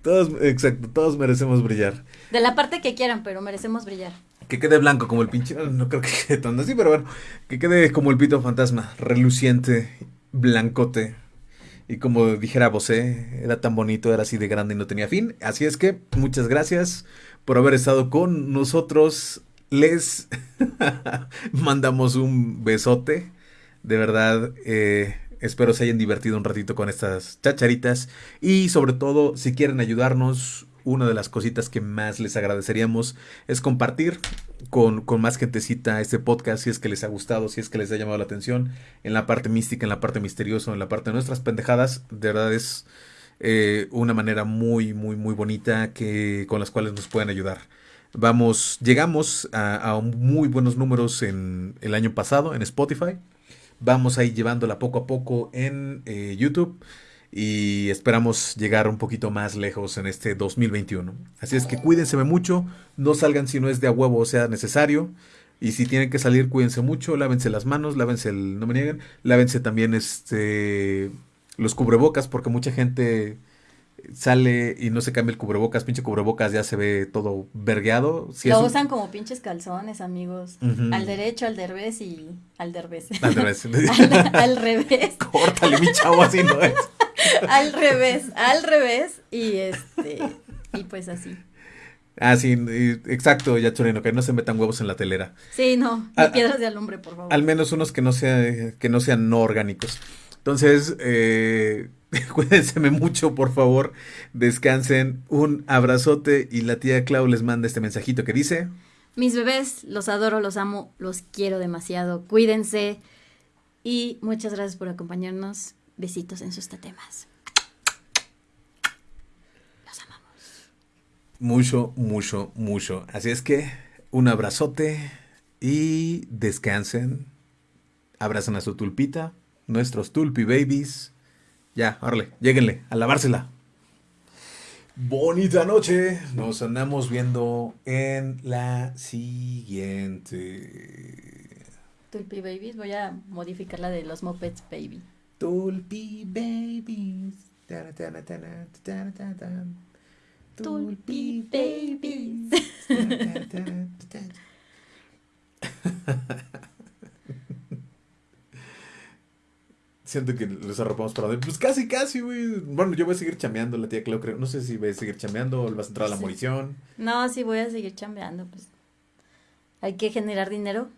Todos, exacto, todos merecemos brillar. De la parte que quieran, pero merecemos brillar. Que quede blanco como el pinche. No creo que quede tanto así, pero bueno. Que quede como el pito fantasma. Reluciente, blancote. Y como dijera Bosé, era tan bonito, era así de grande y no tenía fin. Así es que muchas gracias por haber estado con nosotros. Les *laughs* mandamos un besote. De verdad, eh, espero se hayan divertido un ratito con estas chacharitas. Y sobre todo, si quieren ayudarnos, una de las cositas que más les agradeceríamos es compartir con, con más gentecita este podcast, si es que les ha gustado, si es que les ha llamado la atención, en la parte mística, en la parte misteriosa, en la parte de nuestras pendejadas. De verdad es eh, una manera muy, muy, muy bonita que, con las cuales nos pueden ayudar. Vamos, llegamos a, a muy buenos números en el año pasado en Spotify. Vamos a ir llevándola poco a poco en eh, YouTube y esperamos llegar un poquito más lejos en este 2021. Así es que cuídense mucho, no salgan si no es de a huevo o sea necesario. Y si tienen que salir, cuídense mucho, lávense las manos, lávense el, no me nieguen, lávense también este los cubrebocas, porque mucha gente sale y no se cambia el cubrebocas, pinche cubrebocas ya se ve todo vergueado. Si Lo un- usan como pinches calzones, amigos. Al derecho, al derbez y al derbez. Al revés. *laughs* al, al revés. *laughs* Córtale, mi chavo, así no es. *laughs* Al revés, al revés. Y este. Y pues así. Ah, sí, exacto, ya Chorino, que no se metan huevos en la telera. Sí, no. Ni piedras de alumbre, por favor. Al menos unos que no, sea, que no sean no orgánicos. Entonces, eh, *laughs* cuídense mucho, por favor. Descansen. Un abrazote. Y la tía Clau les manda este mensajito que dice: Mis bebés, los adoro, los amo, los quiero demasiado. Cuídense. Y muchas gracias por acompañarnos. Besitos en sus tatemas. Los amamos. mucho, mucho, mucho. Así es que, un abrazote. Y descansen. Abrazan a su tulpita. Nuestros tulpi babies. Ya, órale, lléguenle a lavársela. Bonita noche. Nos andamos viendo en la siguiente. Tulpi Babies, voy a modificar la de los Mopeds Baby. Tulpi babies. Tulpi babies. *laughs* Siento que los arropamos para dormir. Pues casi, casi, güey. Bueno, yo voy a seguir chambeando, la tía Cleo, creo. No sé si voy a seguir chambeando o vas a entrar a la Sí. morición. No, sí voy a seguir chambeando, pues. Hay que generar dinero.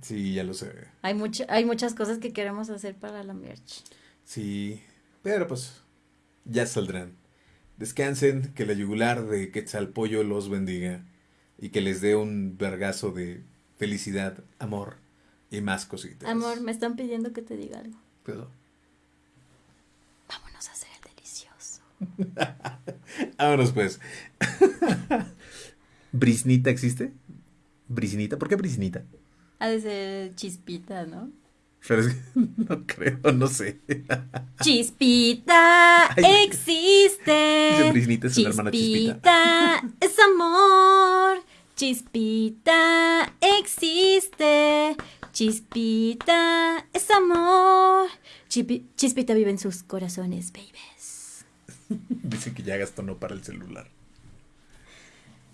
Sí, ya lo sé. Hay hay muchas cosas que queremos hacer para la merch. Sí, pero pues ya saldrán. Descansen, que la yugular de Quetzalpollo los bendiga y que les dé un vergazo de felicidad, amor y más cositas. Amor, me están pidiendo que te diga algo. Pero, Vámonos a hacer el delicioso. *laughs* vámonos pues. *laughs* ¿Brisnita existe? ¿Brisnita? ¿Por qué Brisnita? Ha de ser chispita, ¿no? Pero es que *laughs* no creo, no sé. Chispita Ay. existe. Hermana. Chispita es amor. Chispita existe. Chispita es amor. Chipi- Chispita vive en sus corazones, babies. *laughs* Dicen que ya gastó no para el celular.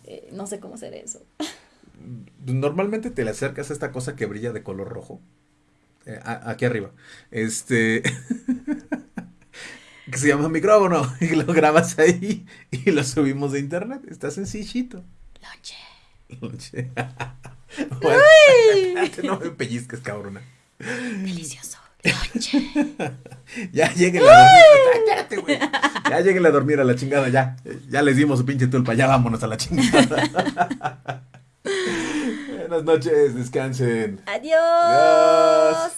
Eh, no sé cómo hacer eso. *laughs* Normalmente te le acercas a esta cosa que brilla de color rojo. Eh, a- aquí arriba. Este. *laughs* que se llama micrófono. Y lo grabas ahí y lo subimos de internet. Está sencillito. Lonche. *laughs* No me pellizques, cabrona. Delicioso. Lonche. Ya lleguen a dormir. Güey. Ya lleguen a dormir a la chingada, ya. Ya les dimos su pinche tulpa, ya vámonos a la chingada. *laughs* Buenas noches, descansen. Adiós. Adiós.